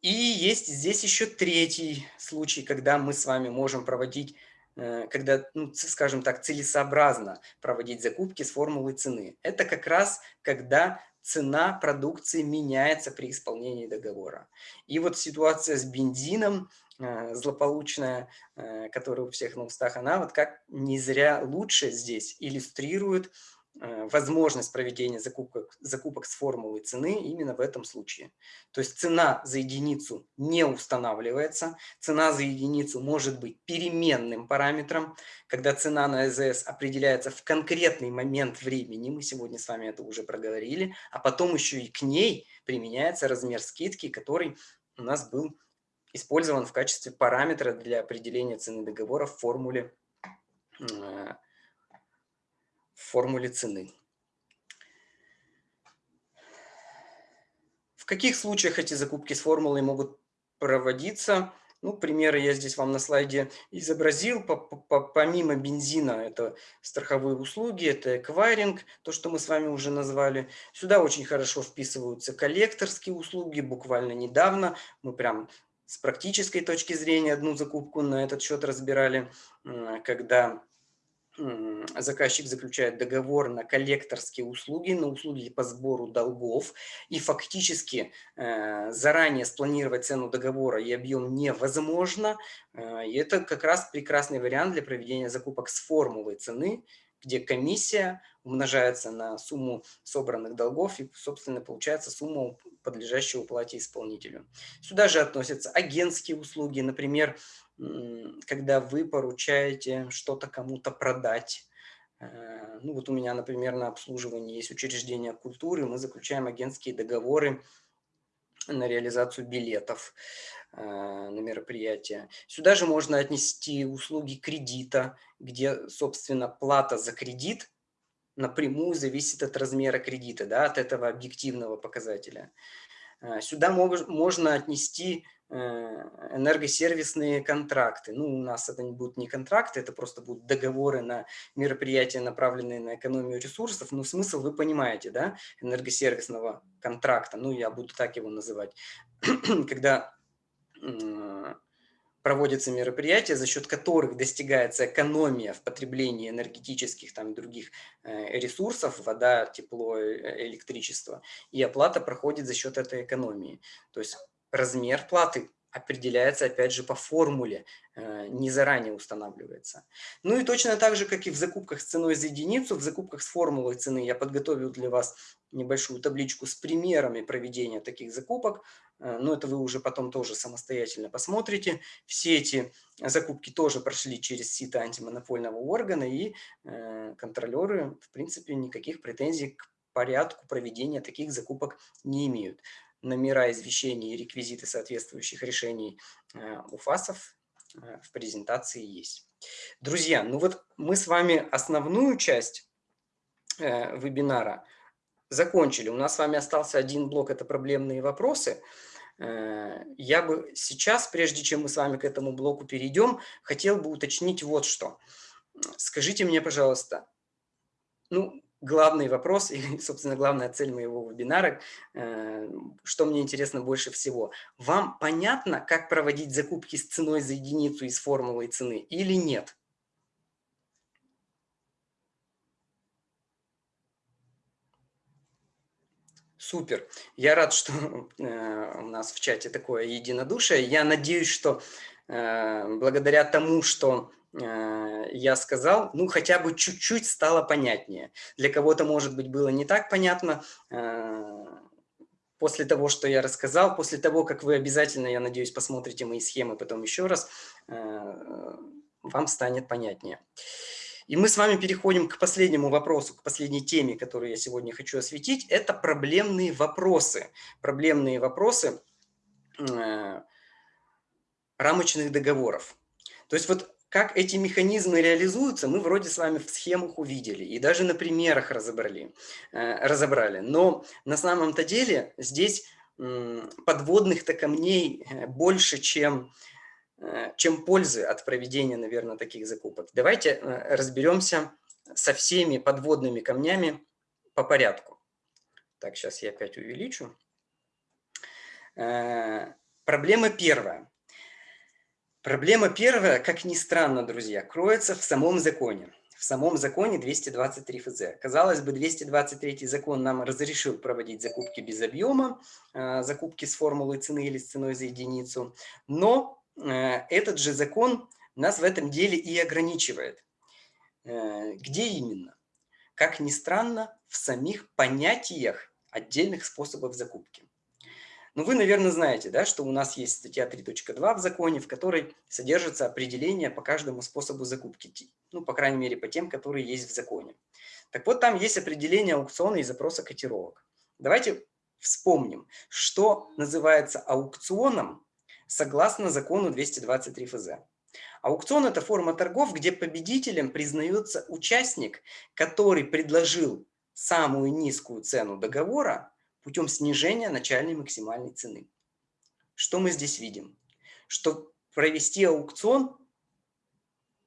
И есть здесь еще третий случай, когда мы с вами можем проводить, э, когда, ну, скажем так, целесообразно проводить закупки с формулой цены. Это как раз когда цена продукции меняется при исполнении договора. И вот ситуация с бензином – злополучная, э, которая у всех на устах, она вот как не зря лучше здесь иллюстрирует э, возможность проведения закупок, закупок с формулой цены именно в этом случае. То есть цена за единицу не устанавливается, цена за единицу может быть переменным параметром, когда цена на ЭЗС определяется в конкретный момент времени, мы сегодня с вами это уже проговорили, а потом еще и к ней применяется размер скидки, который у нас был использован в качестве параметра для определения цены договора в формуле, э, в формуле цены. В каких случаях эти закупки с формулой могут проводиться? Ну, примеры я здесь вам на слайде изобразил. Помимо бензина, это страховые услуги, это эквайринг, то, что мы с вами уже назвали. Сюда очень хорошо вписываются коллекторские услуги. Буквально недавно мы прям с практической точки зрения одну закупку на этот счет разбирали, когда заказчик заключает договор на коллекторские услуги, на услуги по сбору долгов, и фактически э, заранее спланировать цену договора и объем невозможно. Э, и это как раз прекрасный вариант для проведения закупок с формулой цены, где комиссия умножается на сумму собранных долгов и, собственно, получается сумма, подлежащая уплате исполнителю. Сюда же относятся агентские услуги, например, когда вы поручаете что-то кому-то продать, э, ну вот у меня, например, на обслуживании есть учреждение культуры, мы заключаем агентские договоры на реализацию билетов э, на мероприятия. Сюда же можно отнести услуги кредита, где, собственно, плата за кредит напрямую зависит от размера кредита, да, от этого объективного показателя. Э, сюда мог, можно отнести э, энергосервисные контракты. Ну, у нас это не будут не контракты, это просто будут договоры на мероприятия, направленные на экономию ресурсов. Но смысл вы понимаете, да, энергосервисного контракта, ну, я буду так его называть, когда проводятся мероприятия, за счет которых достигается экономия в потреблении энергетических там, других э, ресурсов, вода, тепло, э, электричество, и оплата проходит за счет этой экономии. То есть размер платы определяется, опять же, по формуле, э, не заранее устанавливается. Ну и точно так же, как и в закупках с ценой за единицу, в закупках с формулой цены я подготовил для вас небольшую табличку с примерами проведения таких закупок, э, но это вы уже потом тоже самостоятельно посмотрите. Все эти закупки тоже прошли через сито антимонопольного органа, и э, контролеры, в принципе, никаких претензий к порядку проведения таких закупок не имеют номера извещений и реквизиты соответствующих решений э, у ФАСов э, в презентации есть. Друзья, ну вот мы с вами основную часть э, вебинара закончили. У нас с вами остался один блок, это проблемные вопросы. Я бы сейчас, прежде чем мы с вами к этому блоку перейдем, хотел бы уточнить вот что. Скажите мне, пожалуйста, ну, главный вопрос и, собственно, главная цель моего вебинара, э, что мне интересно больше всего. Вам понятно, как проводить закупки с ценой за единицу из формулы цены или нет? Супер. Я рад, что э, у нас в чате такое единодушие. Я надеюсь, что э, благодаря тому, что я сказал, ну, хотя бы чуть-чуть стало понятнее. Для кого-то, может быть, было не так понятно. Э, после того, что я рассказал, после того, как вы обязательно, я надеюсь, посмотрите мои схемы потом еще раз, э, вам станет понятнее. И мы с вами переходим к последнему вопросу, к последней теме, которую я сегодня хочу осветить. Это проблемные вопросы. Проблемные вопросы рамочных договоров. То есть вот как эти механизмы реализуются, мы вроде с вами в схемах увидели и даже на примерах разобрали. Э, разобрали. Но на самом-то деле здесь подводных-то камней э, больше, чем, э, чем пользы от проведения, наверное, таких закупок. Давайте разберемся со всеми подводными камнями по порядку. Так, сейчас я опять увеличу. Проблема первая. Проблема первая, как ни странно, друзья, кроется в самом законе. В самом законе 223 ФЗ. Казалось бы, 223 закон нам разрешил проводить закупки без объема, э, закупки с формулой цены или с ценой за единицу. Но э, этот же закон нас в этом деле и ограничивает. Э, где именно? Как ни странно, в самих понятиях отдельных способов закупки. Но ну, вы, наверное, знаете, да, что у нас есть статья 3.2 в законе, в которой содержится определение по каждому способу закупки, ну, по крайней мере, по тем, которые есть в законе. Так вот, там есть определение аукциона и запроса котировок. Давайте вспомним, что называется аукционом согласно закону 223 ФЗ. Аукцион – это форма торгов, где победителем признается участник, который предложил самую низкую цену договора путем снижения начальной максимальной цены. Что мы здесь видим? Что провести аукцион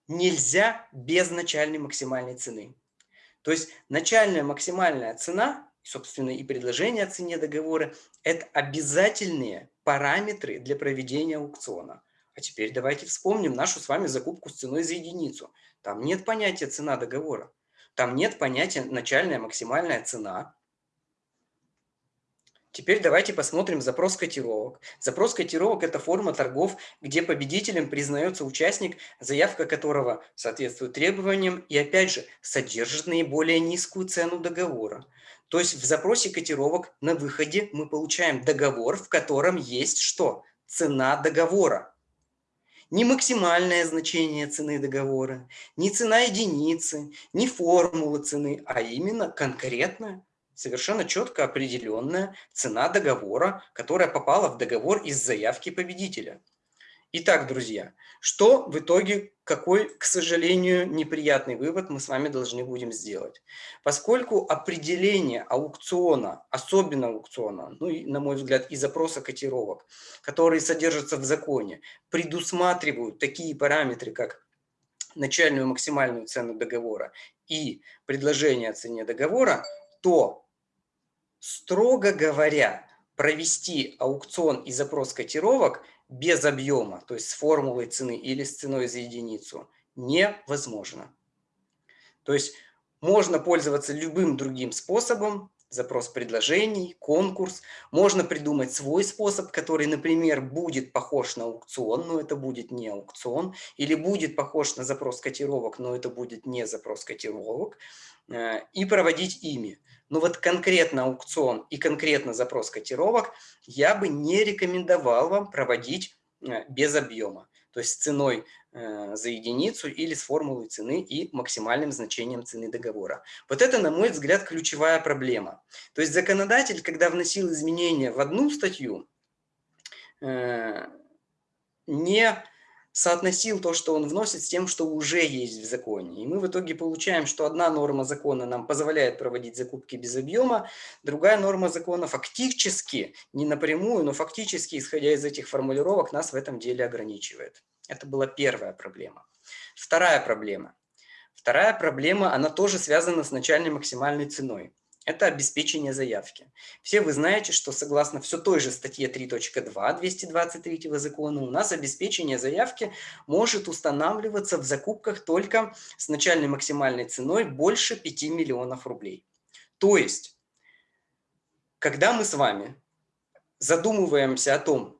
нельзя без начальной максимальной цены. То есть начальная максимальная цена, собственно, и предложение о цене договора – это обязательные параметры для проведения аукциона. А теперь давайте вспомним нашу с вами закупку с ценой за единицу. Там нет понятия цена договора. Там нет понятия начальная максимальная цена. Теперь давайте посмотрим запрос котировок. Запрос котировок – это форма торгов, где победителем признается участник, заявка которого соответствует требованиям и, опять же, содержит наиболее низкую цену договора. То есть в запросе котировок на выходе мы получаем договор, в котором есть что? Цена договора. Не максимальное значение цены договора, не цена единицы, не формула цены, а именно конкретная совершенно четко определенная цена договора, которая попала в договор из заявки победителя. Итак, друзья, что в итоге, какой, к сожалению, неприятный вывод мы с вами должны будем сделать? Поскольку определение аукциона, особенно аукциона, ну и, на мой взгляд, и запроса котировок, которые содержатся в законе, предусматривают такие параметры, как начальную максимальную цену договора и предложение о цене договора, то Строго говоря, провести аукцион и запрос котировок без объема, то есть с формулой цены или с ценой за единицу, невозможно. То есть можно пользоваться любым другим способом, запрос предложений, конкурс. Можно придумать свой способ, который, например, будет похож на аукцион, но это будет не аукцион. Или будет похож на запрос котировок, но это будет не запрос котировок. Э, и проводить ими. Но вот конкретно аукцион и конкретно запрос котировок я бы не рекомендовал вам проводить э, без объема. То есть ценой Э, за единицу или с формулой цены и максимальным значением цены договора. Вот это, на мой взгляд, ключевая проблема. То есть законодатель, когда вносил изменения в одну статью, э, не соотносил то, что он вносит, с тем, что уже есть в законе. И мы в итоге получаем, что одна норма закона нам позволяет проводить закупки без объема, другая норма закона фактически, не напрямую, но фактически, исходя из этих формулировок, нас в этом деле ограничивает. Это была первая проблема. Вторая проблема. Вторая проблема, она тоже связана с начальной максимальной ценой. Это обеспечение заявки. Все вы знаете, что согласно все той же статье 3.2 223 закона у нас обеспечение заявки может устанавливаться в закупках только с начальной максимальной ценой больше 5 миллионов рублей. То есть, когда мы с вами задумываемся о том,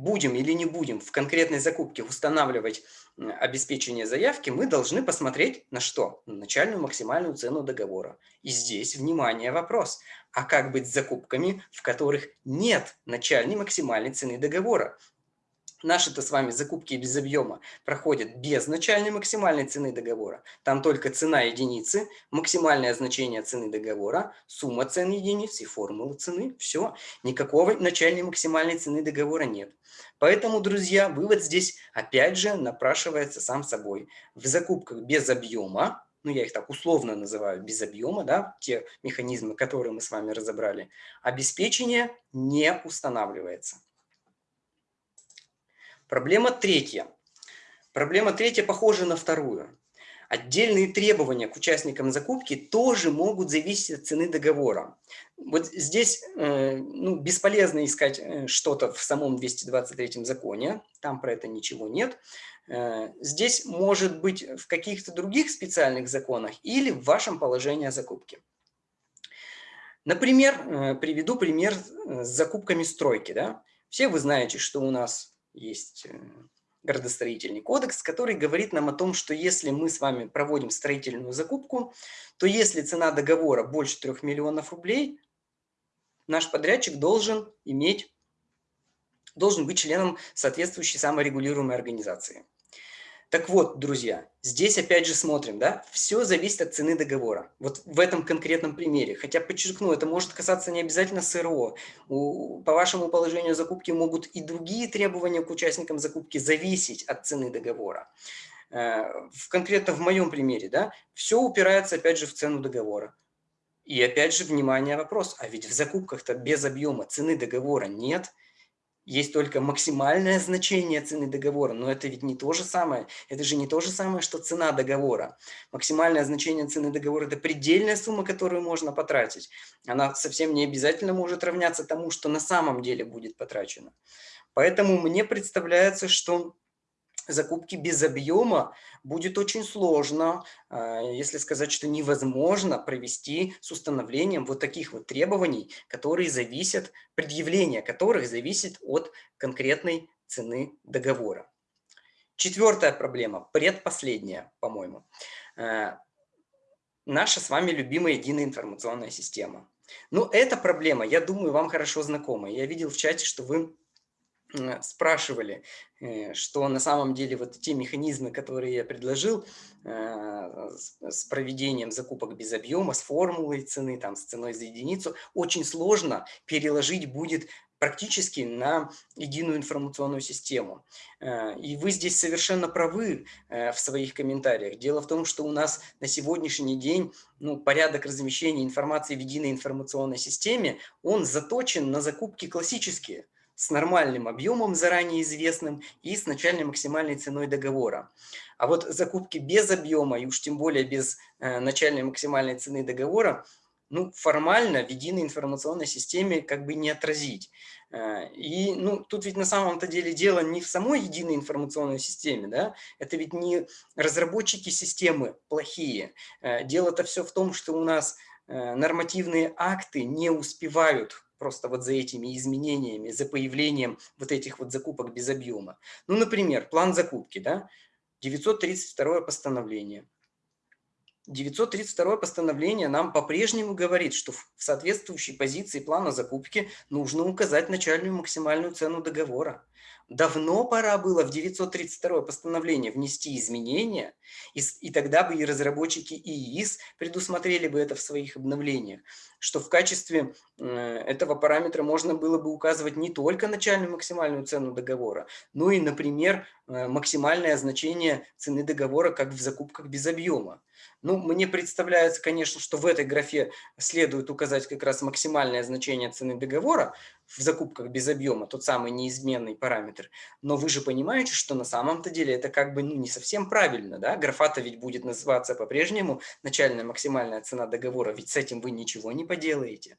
будем или не будем в конкретной закупке устанавливать обеспечение заявки, мы должны посмотреть на что? На начальную максимальную цену договора. И здесь, внимание, вопрос. А как быть с закупками, в которых нет начальной максимальной цены договора? Наши-то с вами закупки без объема проходят без начальной максимальной цены договора. Там только цена единицы, максимальное значение цены договора, сумма цен единиц и формула цены. Все. Никакого начальной максимальной цены договора нет. Поэтому, друзья, вывод здесь опять же напрашивается сам собой. В закупках без объема, ну я их так условно называю, без объема, да, те механизмы, которые мы с вами разобрали, обеспечение не устанавливается. Проблема третья. Проблема третья похожа на вторую. Отдельные требования к участникам закупки тоже могут зависеть от цены договора. Вот здесь э, ну, бесполезно искать э, что-то в самом 223 законе, там про это ничего нет. Э, здесь может быть в каких-то других специальных законах или в вашем положении о закупке. Например, приведу пример с закупками стройки. Да? Все вы знаете, что у нас есть э, градостроительный кодекс, который говорит нам о том, что если мы с вами проводим строительную закупку, то если цена договора больше 3 миллионов рублей, наш подрядчик должен иметь, должен быть членом соответствующей саморегулируемой организации. Так вот, друзья, здесь опять же смотрим, да, все зависит от цены договора. Вот в этом конкретном примере. Хотя, подчеркну, это может касаться не обязательно СРО. У, по вашему положению закупки могут и другие требования к участникам закупки зависеть от цены договора. Э, в, конкретно в моем примере, да, все упирается опять же в цену договора. И опять же, внимание, вопрос, а ведь в закупках-то без объема цены договора нет – есть только максимальное значение цены договора, но это ведь не то же самое. Это же не то же самое, что цена договора. Максимальное значение цены договора – это предельная сумма, которую можно потратить. Она совсем не обязательно может равняться тому, что на самом деле будет потрачено. Поэтому мне представляется, что закупки без объема будет очень сложно, а, если сказать, что невозможно провести с установлением вот таких вот требований, которые зависят, предъявление которых зависит от конкретной цены договора. Четвертая проблема, предпоследняя, по-моему. А, наша с вами любимая единая информационная система. Ну, эта проблема, я думаю, вам хорошо знакома. Я видел в чате, что вы спрашивали, э, что на самом деле вот те механизмы, которые я предложил э, с проведением закупок без объема, с формулой цены, там, с ценой за единицу, очень сложно переложить будет практически на единую информационную систему. Э, и вы здесь совершенно правы в своих комментариях. Дело в том, что у нас на сегодняшний день ну, порядок размещения информации в единой информационной системе, он заточен на закупки классические – с нормальным объемом, заранее известным, и с начальной максимальной ценой договора. А вот закупки без объема, и уж тем более без э, начальной максимальной цены договора, ну, формально в единой информационной системе как бы не отразить. Э, и ну, тут ведь на самом-то деле дело не в самой единой информационной системе, да? это ведь не разработчики системы плохие. Э, дело-то все в том, что у нас э, нормативные акты не успевают просто вот за этими изменениями, за появлением вот этих вот закупок без объема. Ну, например, план закупки, да, 932 постановление – 932 постановление нам по-прежнему говорит, что в соответствующей позиции плана закупки нужно указать начальную максимальную цену договора. Давно пора было в 932 постановление внести изменения, и, и тогда бы и разработчики ИИС предусмотрели бы это в своих обновлениях, что в качестве э, этого параметра можно было бы указывать не только начальную максимальную цену договора, но и, например, э, максимальное значение цены договора, как в закупках без объема. Ну, мне представляется, конечно, что в этой графе следует указать как раз максимальное значение цены договора в закупках без объема, тот самый неизменный параметр. Но вы же понимаете, что на самом-то деле это как бы ну, не совсем правильно. Да? Графа-то ведь будет называться по-прежнему начальная максимальная цена договора, ведь с этим вы ничего не поделаете.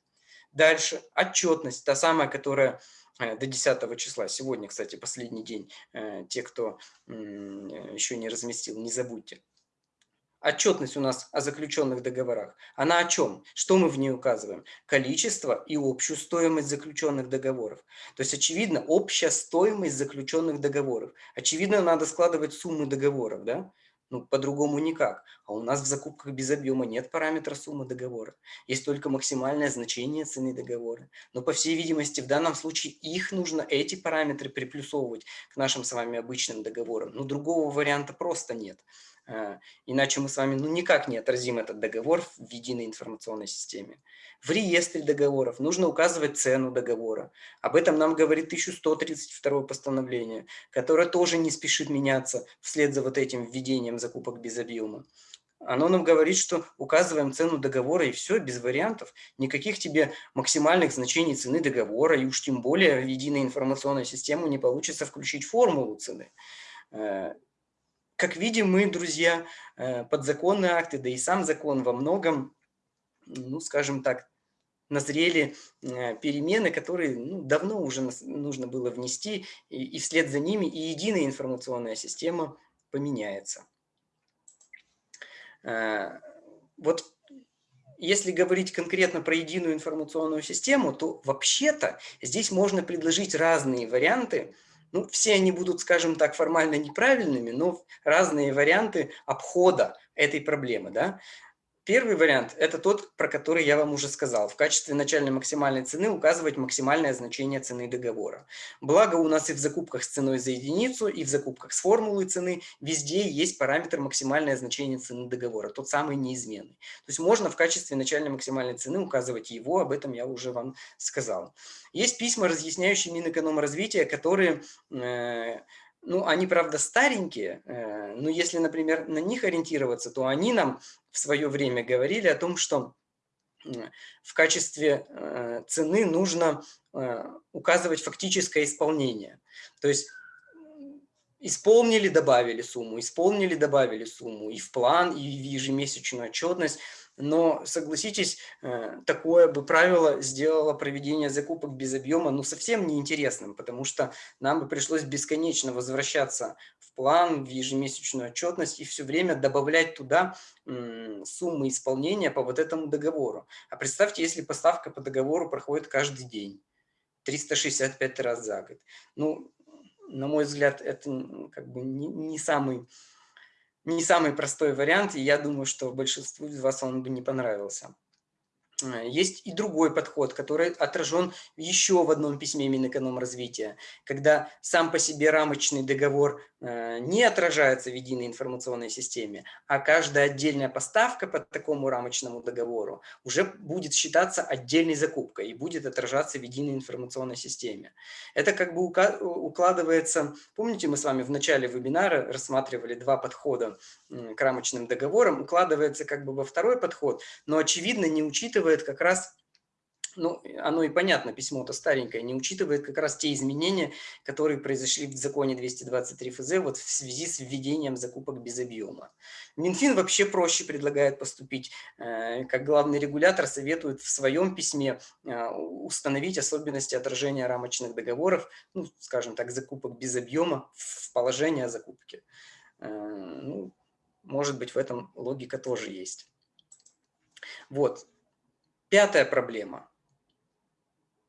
Дальше отчетность, та самая, которая э, до 10 числа. Сегодня, кстати, последний день. Э, те, кто еще не разместил, не забудьте. Отчетность у нас о заключенных договорах. Она о чем? Что мы в ней указываем? Количество и общую стоимость заключенных договоров. То есть, очевидно, общая стоимость заключенных договоров. Очевидно, надо складывать суммы договоров, да? Ну, по-другому никак. А у нас в закупках без объема нет параметра суммы договора. Есть только максимальное значение цены договора. Но, по всей видимости, в данном случае их нужно, эти параметры приплюсовывать к нашим с вами обычным договорам. Но другого варианта просто нет. А, иначе мы с вами ну, никак не отразим этот договор в единой информационной системе. В реестре договоров нужно указывать цену договора. Об этом нам говорит 1132 постановление, которое тоже не спешит меняться вслед за вот этим введением закупок без объема. Оно нам говорит, что указываем цену договора и все, без вариантов. Никаких тебе максимальных значений цены договора, и уж тем более в единой информационную систему не получится включить формулу цены. Как видим, мы, друзья, э, подзаконные акты, да и сам закон во многом, ну, скажем так, назрели э, перемены, которые ну, давно уже нужно было внести, и, и вслед за ними и единая информационная система поменяется. Э, вот если говорить конкретно про единую информационную систему, то вообще-то здесь можно предложить разные варианты, ну, все они будут, скажем так, формально неправильными, но разные варианты обхода этой проблемы. Да? Первый вариант – это тот, про который я вам уже сказал. В качестве начальной максимальной цены указывать максимальное значение цены договора. Благо у нас и в закупках с ценой за единицу, и в закупках с формулой цены везде есть параметр максимальное значение цены договора, тот самый неизменный. То есть можно в качестве начальной максимальной цены указывать его, об этом я уже вам сказал. Есть письма, разъясняющие Минэкономразвития, которые э, ну, они, правда, старенькие, э, но если, например, на них ориентироваться, то они нам в свое время говорили о том, что в качестве э, цены нужно э, указывать фактическое исполнение. То есть исполнили, добавили сумму, исполнили, добавили сумму и в план, и в ежемесячную отчетность – но, согласитесь, э, такое бы правило сделало проведение закупок без объема ну, совсем неинтересным, потому что нам бы пришлось бесконечно возвращаться в план, в ежемесячную отчетность и все время добавлять туда суммы исполнения по вот этому договору. А представьте, если поставка по договору проходит каждый день, 365 раз за год. Ну, на мой взгляд, это как бы не, не самый не самый простой вариант, и я думаю, что большинству из вас он бы не понравился. Э, есть и другой подход, который отражен еще в одном письме Минэкономразвития, когда сам по себе рамочный договор э, не отражается в единой информационной системе, а каждая отдельная поставка по такому рамочному договору уже будет считаться отдельной закупкой и будет отражаться в единой информационной системе. Это как бы укладывается, помните, мы с вами в начале вебинара рассматривали два подхода к рамочным договорам, укладывается как бы во второй подход, но очевидно не учитывая учитывает как раз, ну, оно и понятно, письмо-то старенькое, не учитывает как раз те изменения, которые произошли в законе 223 ФЗ вот в связи с введением закупок без объема. Минфин вообще проще предлагает поступить, э, как главный регулятор советует в своем письме э, установить особенности отражения рамочных договоров, ну, скажем так, закупок без объема в положение о закупке. Э, ну, может быть, в этом логика тоже есть. Вот. Пятая проблема.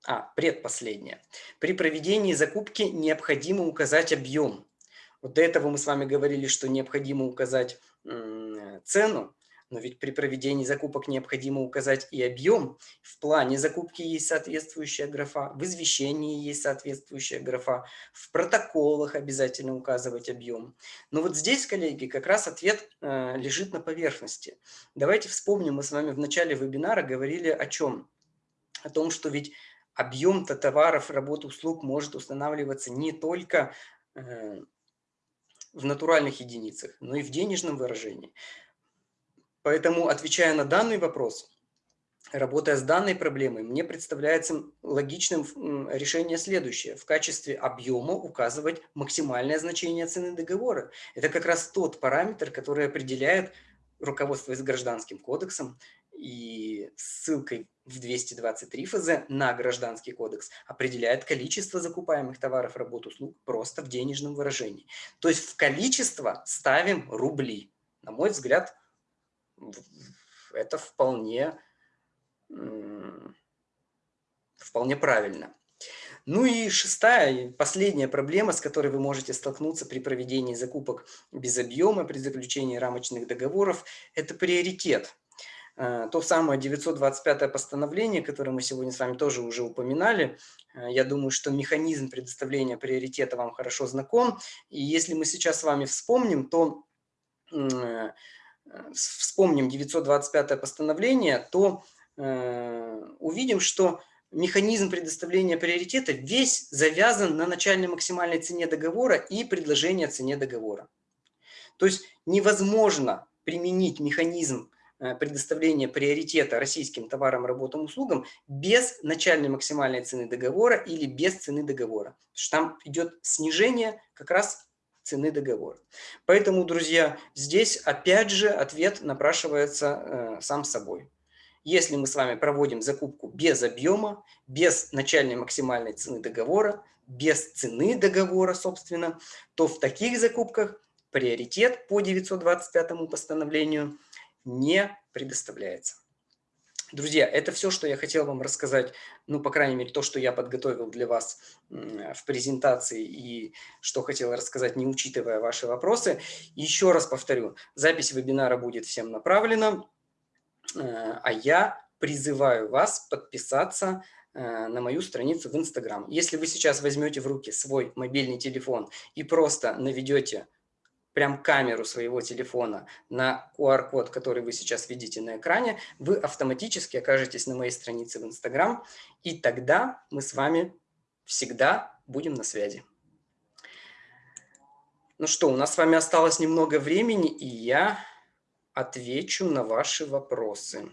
А, предпоследняя. При проведении закупки необходимо указать объем. Вот до этого мы с вами говорили, что необходимо указать цену, но ведь при проведении закупок необходимо указать и объем. В плане закупки есть соответствующая графа, в извещении есть соответствующая графа, в протоколах обязательно указывать объем. Но вот здесь, коллеги, как раз ответ э, лежит на поверхности. Давайте вспомним, мы с вами в начале вебинара говорили о чем? О том, что ведь объем-то товаров, работ, услуг может устанавливаться не только э, в натуральных единицах, но и в денежном выражении. Поэтому, отвечая на данный вопрос, работая с данной проблемой, мне представляется логичным решение следующее. В качестве объема указывать максимальное значение цены договора. Это как раз тот параметр, который определяет, руководствуясь гражданским кодексом и ссылкой в 223 ФЗ на Гражданский кодекс, определяет количество закупаемых товаров, работ, услуг просто в денежном выражении. То есть в количество ставим рубли. На мой взгляд, это вполне, вполне правильно. Ну и шестая, последняя проблема, с которой вы можете столкнуться при проведении закупок без объема, при заключении рамочных договоров, это приоритет. Э, то самое 925 постановление, которое мы сегодня с вами тоже уже упоминали, э, я думаю, что механизм предоставления приоритета вам хорошо знаком. И если мы сейчас с вами вспомним, то вспомним 925 постановление, то э, увидим, что механизм предоставления приоритета весь завязан на начальной максимальной цене договора и предложении о цене договора. То есть невозможно применить механизм э, предоставления приоритета российским товарам, работам, услугам без начальной максимальной цены договора или без цены договора. Там идет снижение как раз цены договора. Поэтому, друзья, здесь опять же ответ напрашивается э, сам собой. Если мы с вами проводим закупку без объема, без начальной максимальной цены договора, без цены договора, собственно, то в таких закупках приоритет по 925 постановлению не предоставляется. Друзья, это все, что я хотел вам рассказать, ну, по крайней мере, то, что я подготовил для вас в презентации и что хотел рассказать, не учитывая ваши вопросы. Еще раз повторю, запись вебинара будет всем направлена, э, а я призываю вас подписаться э, на мою страницу в Инстаграм. Если вы сейчас возьмете в руки свой мобильный телефон и просто наведете прям камеру своего телефона на QR-код, который вы сейчас видите на экране, вы автоматически окажетесь на моей странице в Instagram, и тогда мы с вами всегда будем на связи. Ну что, у нас с вами осталось немного времени, и я отвечу на ваши вопросы.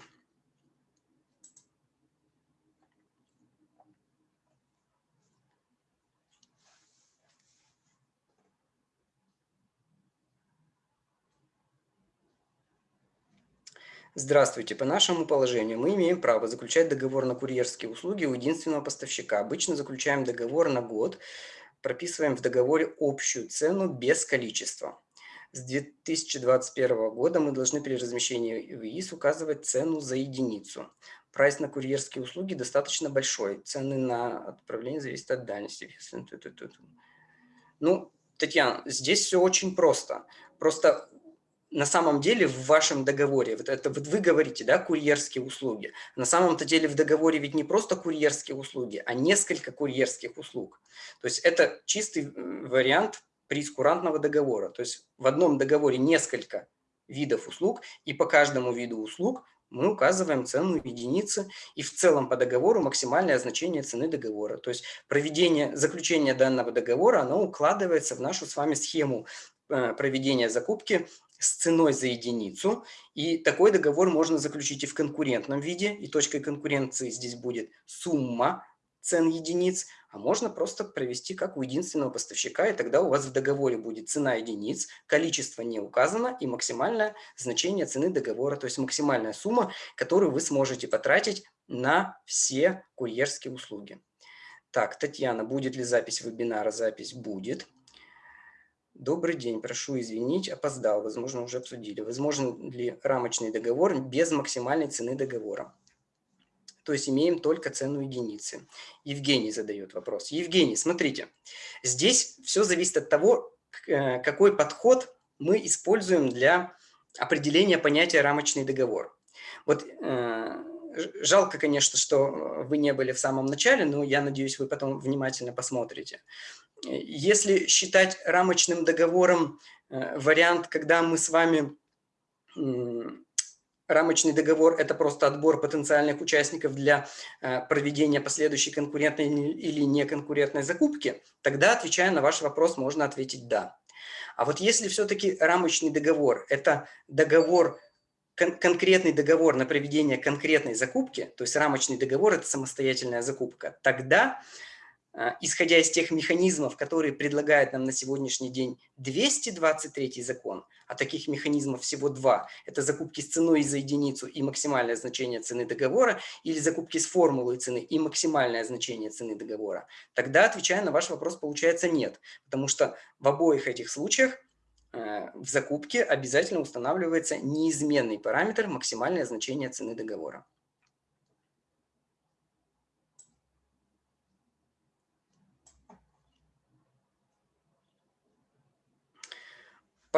Здравствуйте. По нашему положению мы имеем право заключать договор на курьерские услуги у единственного поставщика. Обычно заключаем договор на год, прописываем в договоре общую цену без количества. С 2021 года мы должны при размещении в ИИС указывать цену за единицу. Прайс на курьерские услуги достаточно большой. Цены на отправление зависят от дальности. Ну, Татьяна, здесь все очень просто. Просто на самом деле в вашем договоре, вот это вот вы говорите, да, курьерские услуги, на самом-то деле в договоре ведь не просто курьерские услуги, а несколько курьерских услуг. То есть это чистый вариант прескурантного договора. То есть в одном договоре несколько видов услуг, и по каждому виду услуг мы указываем цену единицы и в целом по договору максимальное значение цены договора. То есть проведение, заключение данного договора, оно укладывается в нашу с вами схему э, проведения закупки с ценой за единицу. И такой договор можно заключить и в конкурентном виде. И точкой конкуренции здесь будет сумма цен единиц. А можно просто провести как у единственного поставщика. И тогда у вас в договоре будет цена единиц, количество не указано и максимальное значение цены договора. То есть максимальная сумма, которую вы сможете потратить на все курьерские услуги. Так, Татьяна, будет ли запись вебинара? Запись будет. Добрый день, прошу извинить, опоздал, возможно, уже обсудили. Возможен ли рамочный договор без максимальной цены договора? то есть имеем только цену единицы. Евгений задает вопрос. Евгений, смотрите, здесь все зависит от того, э, какой подход мы используем для определения понятия рамочный договор. Вот э, жалко, конечно, что вы не были в самом начале, но я надеюсь, вы потом внимательно посмотрите. Если считать рамочным договором э, вариант, когда мы с вами рамочный договор – это просто отбор потенциальных участников для э, проведения последующей конкурентной или неконкурентной закупки, тогда, отвечая на ваш вопрос, можно ответить «да». А вот если все-таки рамочный договор – это договор, кон конкретный договор на проведение конкретной закупки, то есть рамочный договор – это самостоятельная закупка, тогда исходя из тех механизмов, которые предлагает нам на сегодняшний день 223 закон, а таких механизмов всего два, это закупки с ценой за единицу и максимальное значение цены договора, или закупки с формулой цены и максимальное значение цены договора, тогда, отвечая на ваш вопрос, получается нет, потому что в обоих этих случаях э, в закупке обязательно устанавливается неизменный параметр максимальное значение цены договора.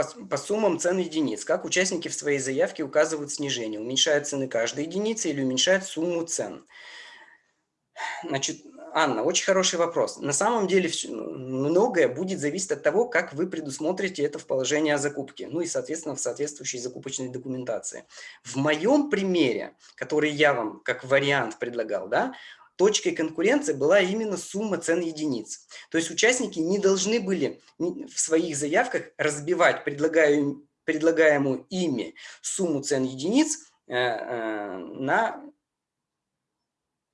По, по суммам цен единиц. Как участники в своей заявке указывают снижение? Уменьшают цены каждой единицы или уменьшают сумму цен? Значит, Анна, очень хороший вопрос. На самом деле многое будет зависеть от того, как вы предусмотрите это в положении о закупке, ну и, соответственно, в соответствующей закупочной документации. В моем примере, который я вам как вариант предлагал, да, точкой конкуренции была именно сумма цен единиц. То есть участники не должны были в своих заявках разбивать предлагаемую, предлагаемую ими сумму цен единиц э, э, на...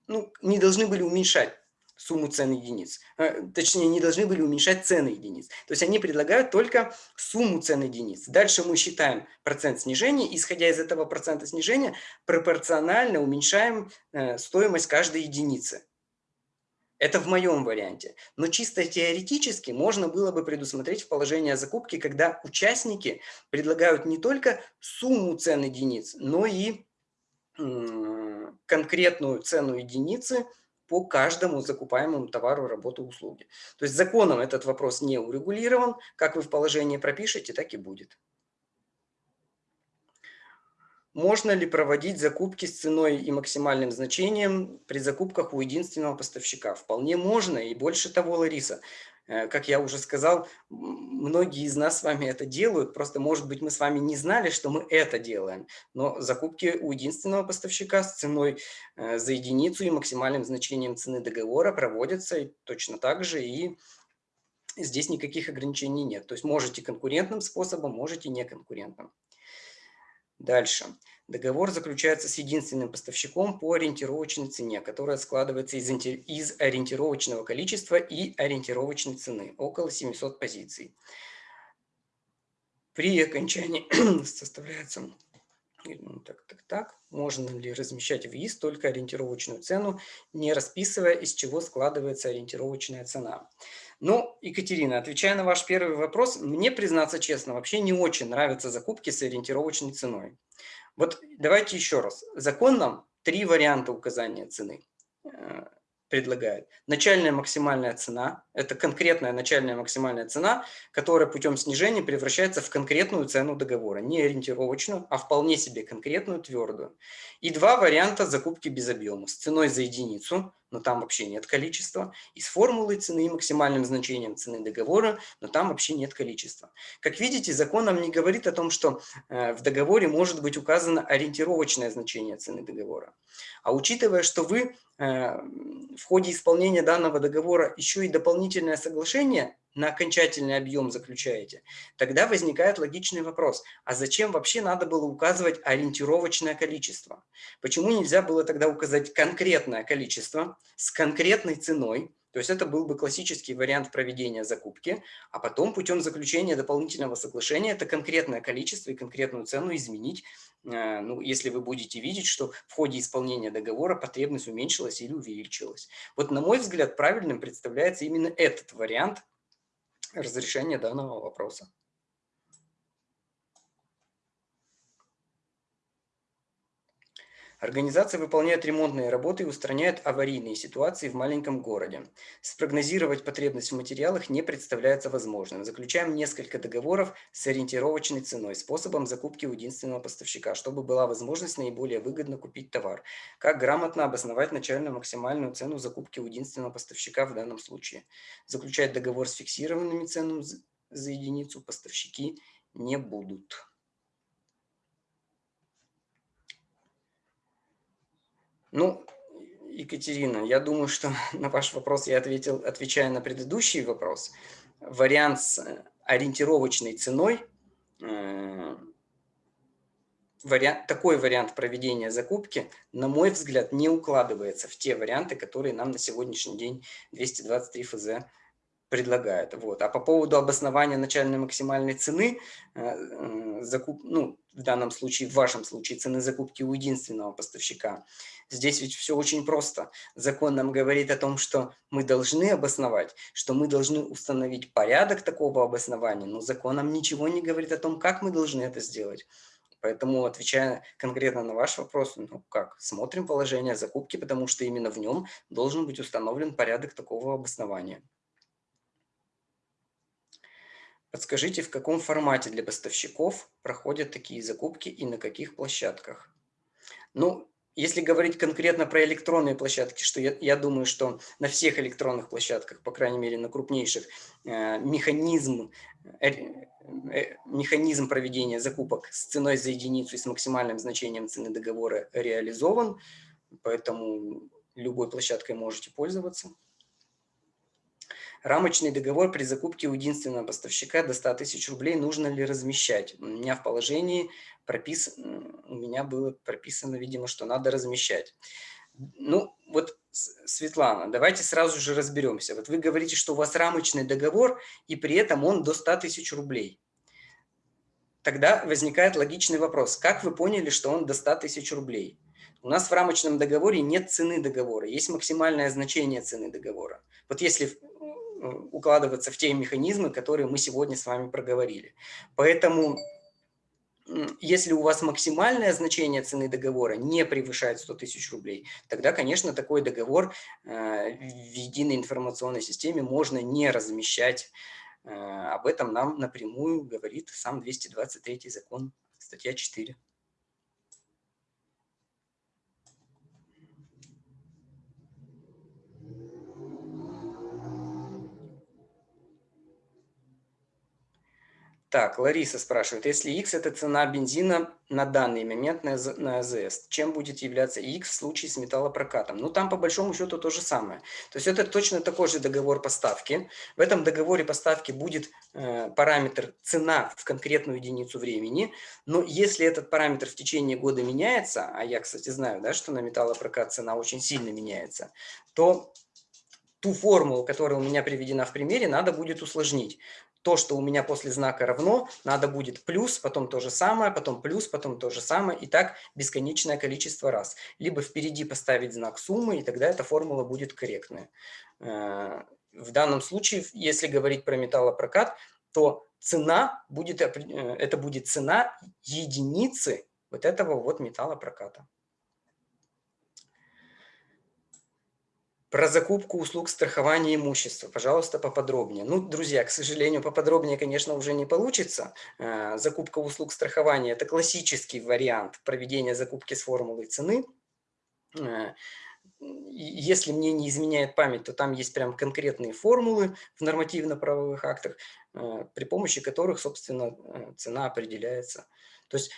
Ну, не должны были уменьшать сумму цен единиц. Э, точнее, не должны были уменьшать цены единиц. То есть они предлагают только сумму цен единиц. Дальше мы считаем процент снижения. Исходя из этого процента снижения, пропорционально уменьшаем э, стоимость каждой единицы. Это в моем варианте. Но чисто теоретически можно было бы предусмотреть в положении о закупке, когда участники предлагают не только сумму цен единиц, но и конкретную цену единицы по каждому закупаемому товару, работу, услуги. То есть законом этот вопрос не урегулирован. Как вы в положении пропишете, так и будет. Можно ли проводить закупки с ценой и максимальным значением при закупках у единственного поставщика? Вполне можно. И больше того, Лариса, как я уже сказал, многие из нас с вами это делают, просто, может быть, мы с вами не знали, что мы это делаем. Но закупки у единственного поставщика с ценой э, за единицу и максимальным значением цены договора проводятся точно так же, и здесь никаких ограничений нет. То есть можете конкурентным способом, можете неконкурентным. Дальше. Договор заключается с единственным поставщиком по ориентировочной цене, которая складывается из, из ориентировочного количества и ориентировочной цены, около 700 позиций. При окончании составляется ну, так, так, так. Можно ли размещать в ИИС только ориентировочную цену, не расписывая, из чего складывается ориентировочная цена? Ну, Екатерина, отвечая на ваш первый вопрос, мне, признаться честно, вообще не очень нравятся закупки с ориентировочной ценой. Вот давайте еще раз. Закон нам три варианта указания цены э, предлагает. Начальная максимальная цена – это конкретная начальная максимальная цена, которая путем снижения превращается в конкретную цену договора. Не ориентировочную, а вполне себе конкретную, твердую. И два варианта закупки без объема. С ценой за единицу но там вообще нет количества, и с формулой цены и максимальным значением цены договора, но там вообще нет количества. Как видите, закон нам не говорит о том, что э, в договоре может быть указано ориентировочное значение цены договора. А учитывая, что вы э, в ходе исполнения данного договора еще и дополнительное соглашение на окончательный объем заключаете, тогда возникает логичный вопрос, а зачем вообще надо было указывать ориентировочное количество? Почему нельзя было тогда указать конкретное количество с конкретной ценой, то есть это был бы классический вариант проведения закупки, а потом путем заключения дополнительного соглашения это конкретное количество и конкретную цену изменить, э, ну, если вы будете видеть, что в ходе исполнения договора потребность уменьшилась или увеличилась. Вот на мой взгляд правильным представляется именно этот вариант разрешения данного вопроса. Организация выполняет ремонтные работы и устраняет аварийные ситуации в маленьком городе. Спрогнозировать потребность в материалах не представляется возможным. Заключаем несколько договоров с ориентировочной ценой, способом закупки у единственного поставщика, чтобы была возможность наиболее выгодно купить товар. Как грамотно обосновать начальную максимальную цену закупки у единственного поставщика в данном случае. Заключать договор с фиксированными ценами за единицу поставщики не будут. Ну, Екатерина, я думаю, что на ваш вопрос я ответил, отвечая на предыдущий вопрос. Вариант с э, ориентировочной ценой, э, вариант, такой вариант проведения закупки, на мой взгляд, не укладывается в те варианты, которые нам на сегодняшний день 223 ФЗ предлагает. Вот. А по поводу обоснования начальной максимальной цены, э, закуп, ну, в данном случае, в вашем случае, цены закупки у единственного поставщика, здесь ведь все очень просто. Закон нам говорит о том, что мы должны обосновать, что мы должны установить порядок такого обоснования, но закон нам ничего не говорит о том, как мы должны это сделать. Поэтому, отвечая конкретно на ваш вопрос, ну как, смотрим положение закупки, потому что именно в нем должен быть установлен порядок такого обоснования. Подскажите, в каком формате для поставщиков проходят такие закупки и на каких площадках? Ну, если говорить конкретно про электронные площадки, что я, я думаю, что на всех электронных площадках, по крайней мере на крупнейших, э, механизм, э, э, механизм проведения закупок с ценой за единицу и с максимальным значением цены договора реализован, поэтому любой площадкой можете пользоваться. Рамочный договор при закупке у единственного поставщика до 100 тысяч рублей нужно ли размещать? У меня в положении прописано, у меня было прописано, видимо, что надо размещать. Ну, вот, Светлана, давайте сразу же разберемся. Вот вы говорите, что у вас рамочный договор, и при этом он до 100 тысяч рублей. Тогда возникает логичный вопрос. Как вы поняли, что он до 100 тысяч рублей? У нас в рамочном договоре нет цены договора, есть максимальное значение цены договора. Вот если укладываться в те механизмы, которые мы сегодня с вами проговорили. Поэтому, если у вас максимальное значение цены договора не превышает 100 тысяч рублей, тогда, конечно, такой договор э, в единой информационной системе можно не размещать. Э, об этом нам напрямую говорит сам 223 закон, статья 4. Так, Лариса спрашивает, если X – это цена бензина на данный момент на, на АЗС, чем будет являться X в случае с металлопрокатом? Ну, там по большому счету то же самое. То есть это точно такой же договор поставки. В этом договоре поставки будет э, параметр цена в конкретную единицу времени, но если этот параметр в течение года меняется, а я, кстати, знаю, да, что на металлопрокат цена очень сильно меняется, то ту формулу, которая у меня приведена в примере, надо будет усложнить то, что у меня после знака равно, надо будет плюс, потом то же самое, потом плюс, потом то же самое, и так бесконечное количество раз. Либо впереди поставить знак суммы, и тогда эта формула будет корректная. Э, в данном случае, если говорить про металлопрокат, то цена будет, э, это будет цена единицы вот этого вот металлопроката. Про закупку услуг страхования имущества, пожалуйста, поподробнее. Ну, друзья, к сожалению, поподробнее, конечно, уже не получится. Э, закупка услуг страхования – это классический вариант проведения закупки с формулой цены. Э, если мне не изменяет память, то там есть прям конкретные формулы в нормативно-правовых актах, э, при помощи которых, собственно, цена определяется. То есть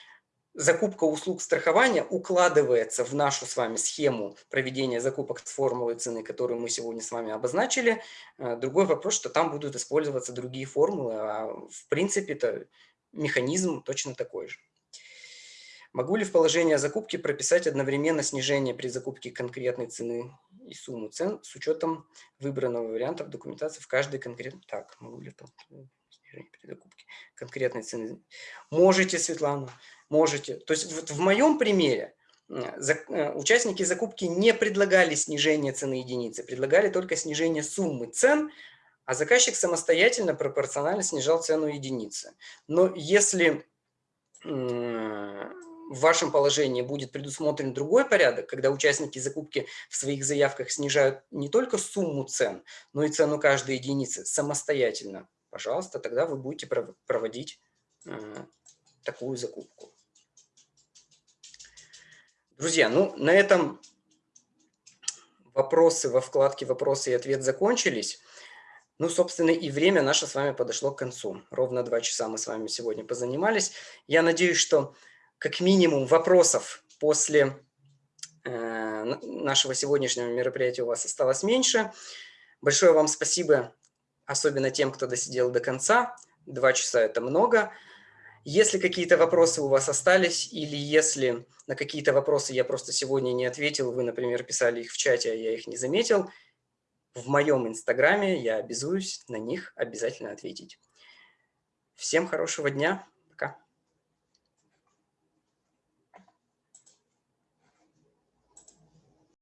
закупка услуг страхования укладывается в нашу с вами схему проведения закупок с формулой цены, которую мы сегодня с вами обозначили. Э, другой вопрос, что там будут использоваться другие формулы, а в принципе это механизм точно такой же. Могу ли в положение закупки прописать одновременно снижение при закупке конкретной цены и сумму цен с учетом выбранного варианта в документации в каждой конкретной... Так, могу ли снижение при закупке конкретной цены? Можете, Светлана можете. То есть вот в моем примере э, участники закупки не предлагали снижение цены единицы, предлагали только снижение суммы цен, а заказчик самостоятельно пропорционально снижал цену единицы. Но если в вашем положении будет предусмотрен другой порядок, когда участники закупки в своих заявках снижают не только сумму цен, но и цену каждой единицы самостоятельно, пожалуйста, тогда вы будете проводить э, такую закупку. Друзья, ну на этом вопросы во вкладке «Вопросы и ответ» закончились. Ну, собственно, и время наше с вами подошло к концу. Ровно два часа мы с вами сегодня позанимались. Я надеюсь, что как минимум вопросов после э, нашего сегодняшнего мероприятия у вас осталось меньше. Большое вам спасибо, особенно тем, кто досидел до конца. Два часа – это много. Если какие-то вопросы у вас остались, или если на какие-то вопросы я просто сегодня не ответил, вы, например, писали их в чате, а я их не заметил – в моем инстаграме я обязуюсь на них обязательно ответить. Всем хорошего дня!